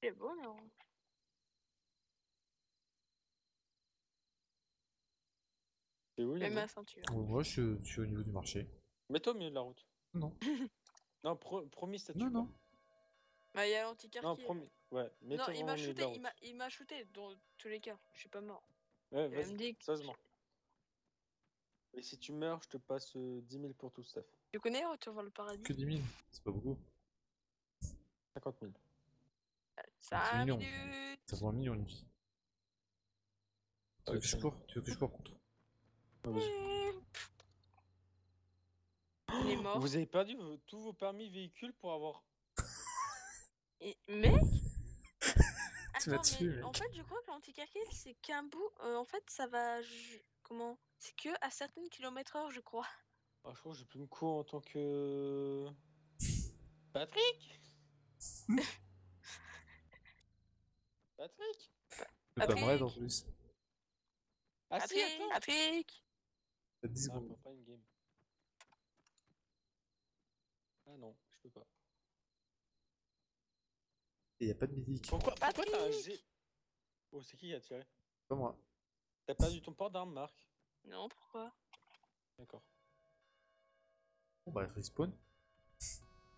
c'est beau, non
C'est où,
Mets
Yannick
ma ceinture.
Euh, Moi, je suis, je suis au niveau du marché.
Mets-toi au milieu de la route.
Non.
Non, pro- promis, statue.
Non,
pas.
non.
Bah, il y a
Non, promis. Ouais,
Non,
mets-toi
il
vraiment
m'a
au milieu de la
shooté,
route.
il m'a- il m'a shooté dans tous les cas. Je suis pas mort.
Ouais,
Il va me
vas-y,
que-
sérieusement. Et si tu meurs, je te passe euh, 10 000 pour tout, Steph.
Tu connais Retour vers le paradis?
Que 10 000, c'est pas beaucoup.
50 000.
Ça
c'est
a
mignon.
minute.
Ça vaut un million, une vie. Tu veux que je cours? Tu veux que je cours contre?
Il est mort.
Vous avez perdu vos- tous vos permis véhicules pour avoir.
Et- Mec
Tu m'as
Attends,
tué,
mais
mec.
en fait, je crois que l'antiquartier, c'est qu'un bout. euh, en fait, ça va. ju- Comment? C'est que à certaines kilomètres heure, je crois.
Ah, je crois que j'ai plus de cours en tant que. Patrick? Patrick?
Le pas vrai en
Patrick.
plus.
Ah si,
Patrick,
attends
Patrick
T'as 10
Ah,
secondes.
pas une game. Ah non, je peux pas.
Et y a pas de médic.
Pourquoi, pourquoi t'as un G Oh, c'est qui qui a tiré
Pas moi.
T'as perdu ton port d'arme, Marc
Non, pourquoi
D'accord.
Bon bah, respawn.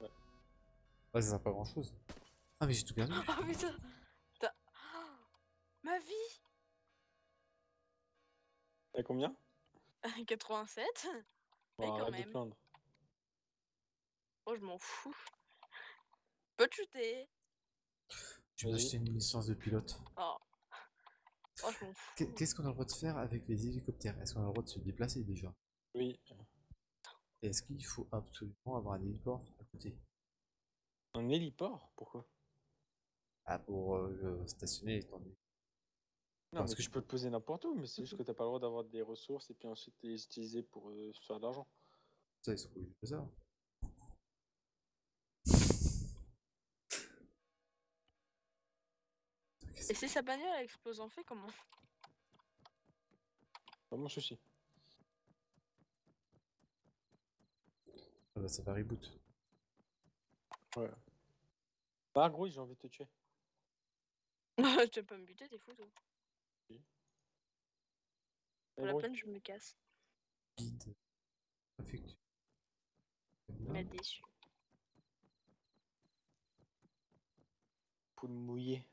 Ouais.
Ouais, ça sert pas à grand chose. Ah, mais j'ai tout perdu.
Oh putain T'as- Ah, Ma vie
T'as combien
87
Bon,
Mais quand même. Oh, je m'en fous. Peux te shooter
Tu m'as
Vas-y.
acheté une licence de pilote?
Oh. Oh, je m'en fous.
Qu'est- Qu'est-ce qu'on a le droit de faire avec les hélicoptères? Est-ce qu'on a le droit de se déplacer déjà?
Oui.
Est-ce qu'il faut absolument avoir un héliport à côté?
Un héliport? Pourquoi?
Ah, pour euh, le stationner donné.
Non,
Parce
mais
que
tu
je-
peux te poser n'importe où, mais c'est juste que t'as pas le droit d'avoir des ressources et puis ensuite les utiliser pour euh, faire de l'argent.
Ça, ils sont obligés de ça.
Et si sa bagnole elle explose en fait, comment?
Pas mon souci.
Ah bah, ça va reboot.
Ouais. Bah, gros, j'ai envie de te tuer.
Tu vas pas me buter, t'es fou toi. Pour la peine, je me casse.
Guide. Affectueux.
M'a déçu.
poule mouillée.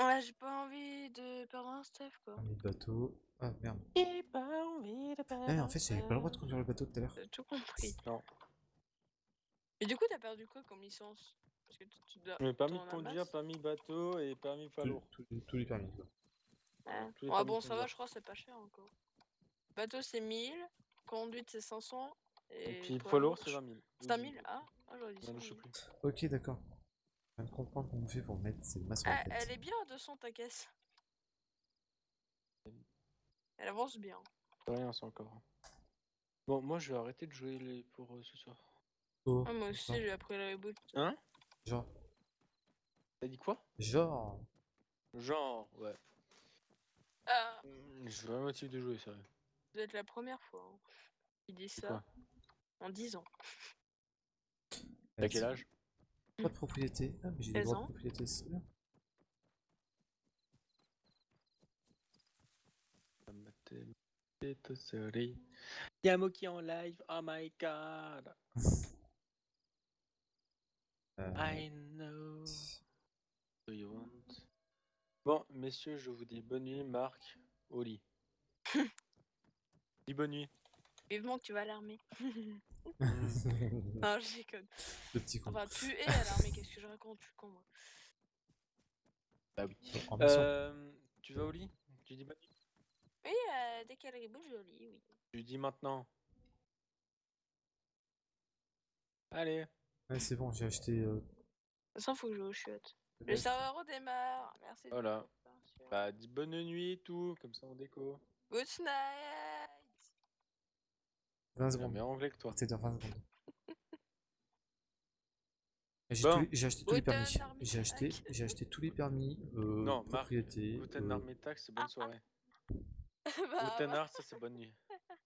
Ouais, j'ai pas envie de perdre un Steph quoi.
Permis de bateau. Ah merde.
J'ai pas envie de
Ah, mais en fait, j'avais pas le droit de conduire le bateau tout à l'heure.
Tout compris.
Non.
Et du coup, t'as perdu quoi comme licence? Parce que tu, dois.
Mais permis de conduire,
masse.
permis bateau et permis poids
Tous-
lourd.
tous les- tous les permis. quoi.
Ouais, Ouais, bon,
de
ça va, je crois que c'est pas cher encore. Bateau c'est 1000, conduite c'est 500. Et,
Et puis
poids
lourd, c'est 20 000.
C'est un 1000 Ah, ah j'aurais dit
Non,
100
je sais
000.
plus.
Ok, d'accord. Je viens de comprendre comment on fait pour mettre ces masses la
Ah,
tête.
elle est bien à 200 ta caisse. Elle avance bien.
Rien, c'est encore. Bon, moi, je vais arrêter de jouer les... pour euh, ce soir.
Oh,
Ah, moi aussi, j'ai appris le reboot.
Hein?
Genre.
T'as dit quoi?
Genre.
Genre, ouais.
Ah,
Je veux un motif de jouer, sérieux.
vous êtes la première fois hein, qui dit ça
quoi?
en 10 ans.
T'as quel âge?
Pas de propriété. Ah, mais j'ai des
16
droits de
ans.
propriété, c'est bien.
En live, oh my god.
Euh,
I know. Do you want? Bon, messieurs, je vous dis bonne nuit, Marc, au lit. dis bonne nuit.
Vivement que tu vas à l'armée.
le
non, je déconne.
petit con.
Enfin, tu es à l'armée, qu'est-ce que je raconte? Je suis con, moi.
Bah oui. Euh, tu vas au lit? Tu dis bonne nuit?
Oui, euh, dès qu'elle reboot, je lis, oui.
Tu dis maintenant. Allez.
Ouais, c'est bon, j'ai acheté. euh,
De toute façon, faut que je joue aux chiottes. Le serveur redémarre. Merci. de
Voilà. Bah, dis bonne nuit et tout, comme ça on déco.
Good night.
20
C'est
secondes.
meilleur anglais que toi.
C'est dans 20 secondes. J'ai
Bon.
acheté tous les permis. J'ai acheté, j'ai acheté tous les permis. Euh,
Non, Marc,
propriété.
Guten
euh,
c'est bonne soirée.
Bah,
Guten
bah,
ça c'est bonne nuit.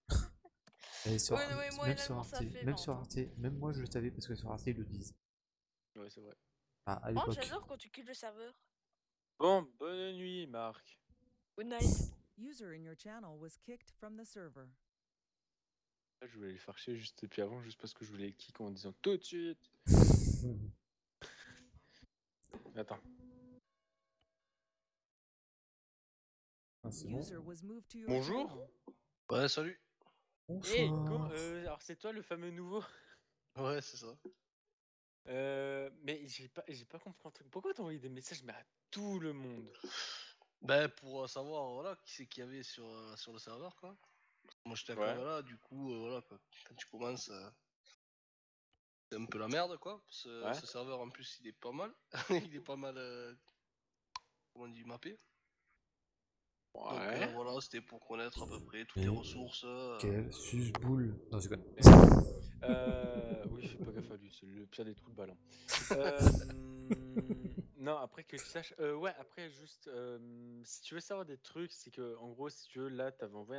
et sur,
Ouais, ouais,
même sur Arte, même sur. Arte, même moi je le savais parce que sur Arte ils le disent.
Ouais, c'est vrai.
Ah, à
Oh, j'adore quand tu quittes le serveur.
Bon, bonne nuit, Marc.
Good night.
User in your channel was kicked from the server.
Là, je voulais les faire chier juste depuis avant, juste parce que je voulais les kick en disant tout de suite. Attends.
Ah, c'est bon.
User was moved to your
Bonjour.
Ouais, salut.
Hey,
Bonsoir.
comment- euh, alors c'est toi le fameux nouveau?
Ouais, c'est ça.
Euh, Mais j'ai pas, j'ai pas compris un truc. Pourquoi t'as envoyé des messages mais à tout le monde?
Ben, pour euh, savoir, voilà, qui c'est qu'il y avait sur, euh, sur le serveur, quoi. Moi, j'étais
Ouais.
encore là, du coup, euh, voilà, quoi. Quand tu commences, euh, c'est un peu la merde, quoi. Ce,
Ouais.
ce serveur, en plus, il est pas mal. il est pas mal, euh, comment on dit, mappé. Donc, euh, voilà, c'était pour connaître à peu près toutes les
Et-
ressources. euh,
Quel suce-boule. Non, c'est quoi?
Euh, oui, fais pas gaffe à lui, c'est le pire des trous de ballon. Euh, hum, non, après que tu saches. euh, ouais, après, juste. euh, si tu veux savoir des trucs, c'est que, en gros, si tu veux, là, t'avais envoyé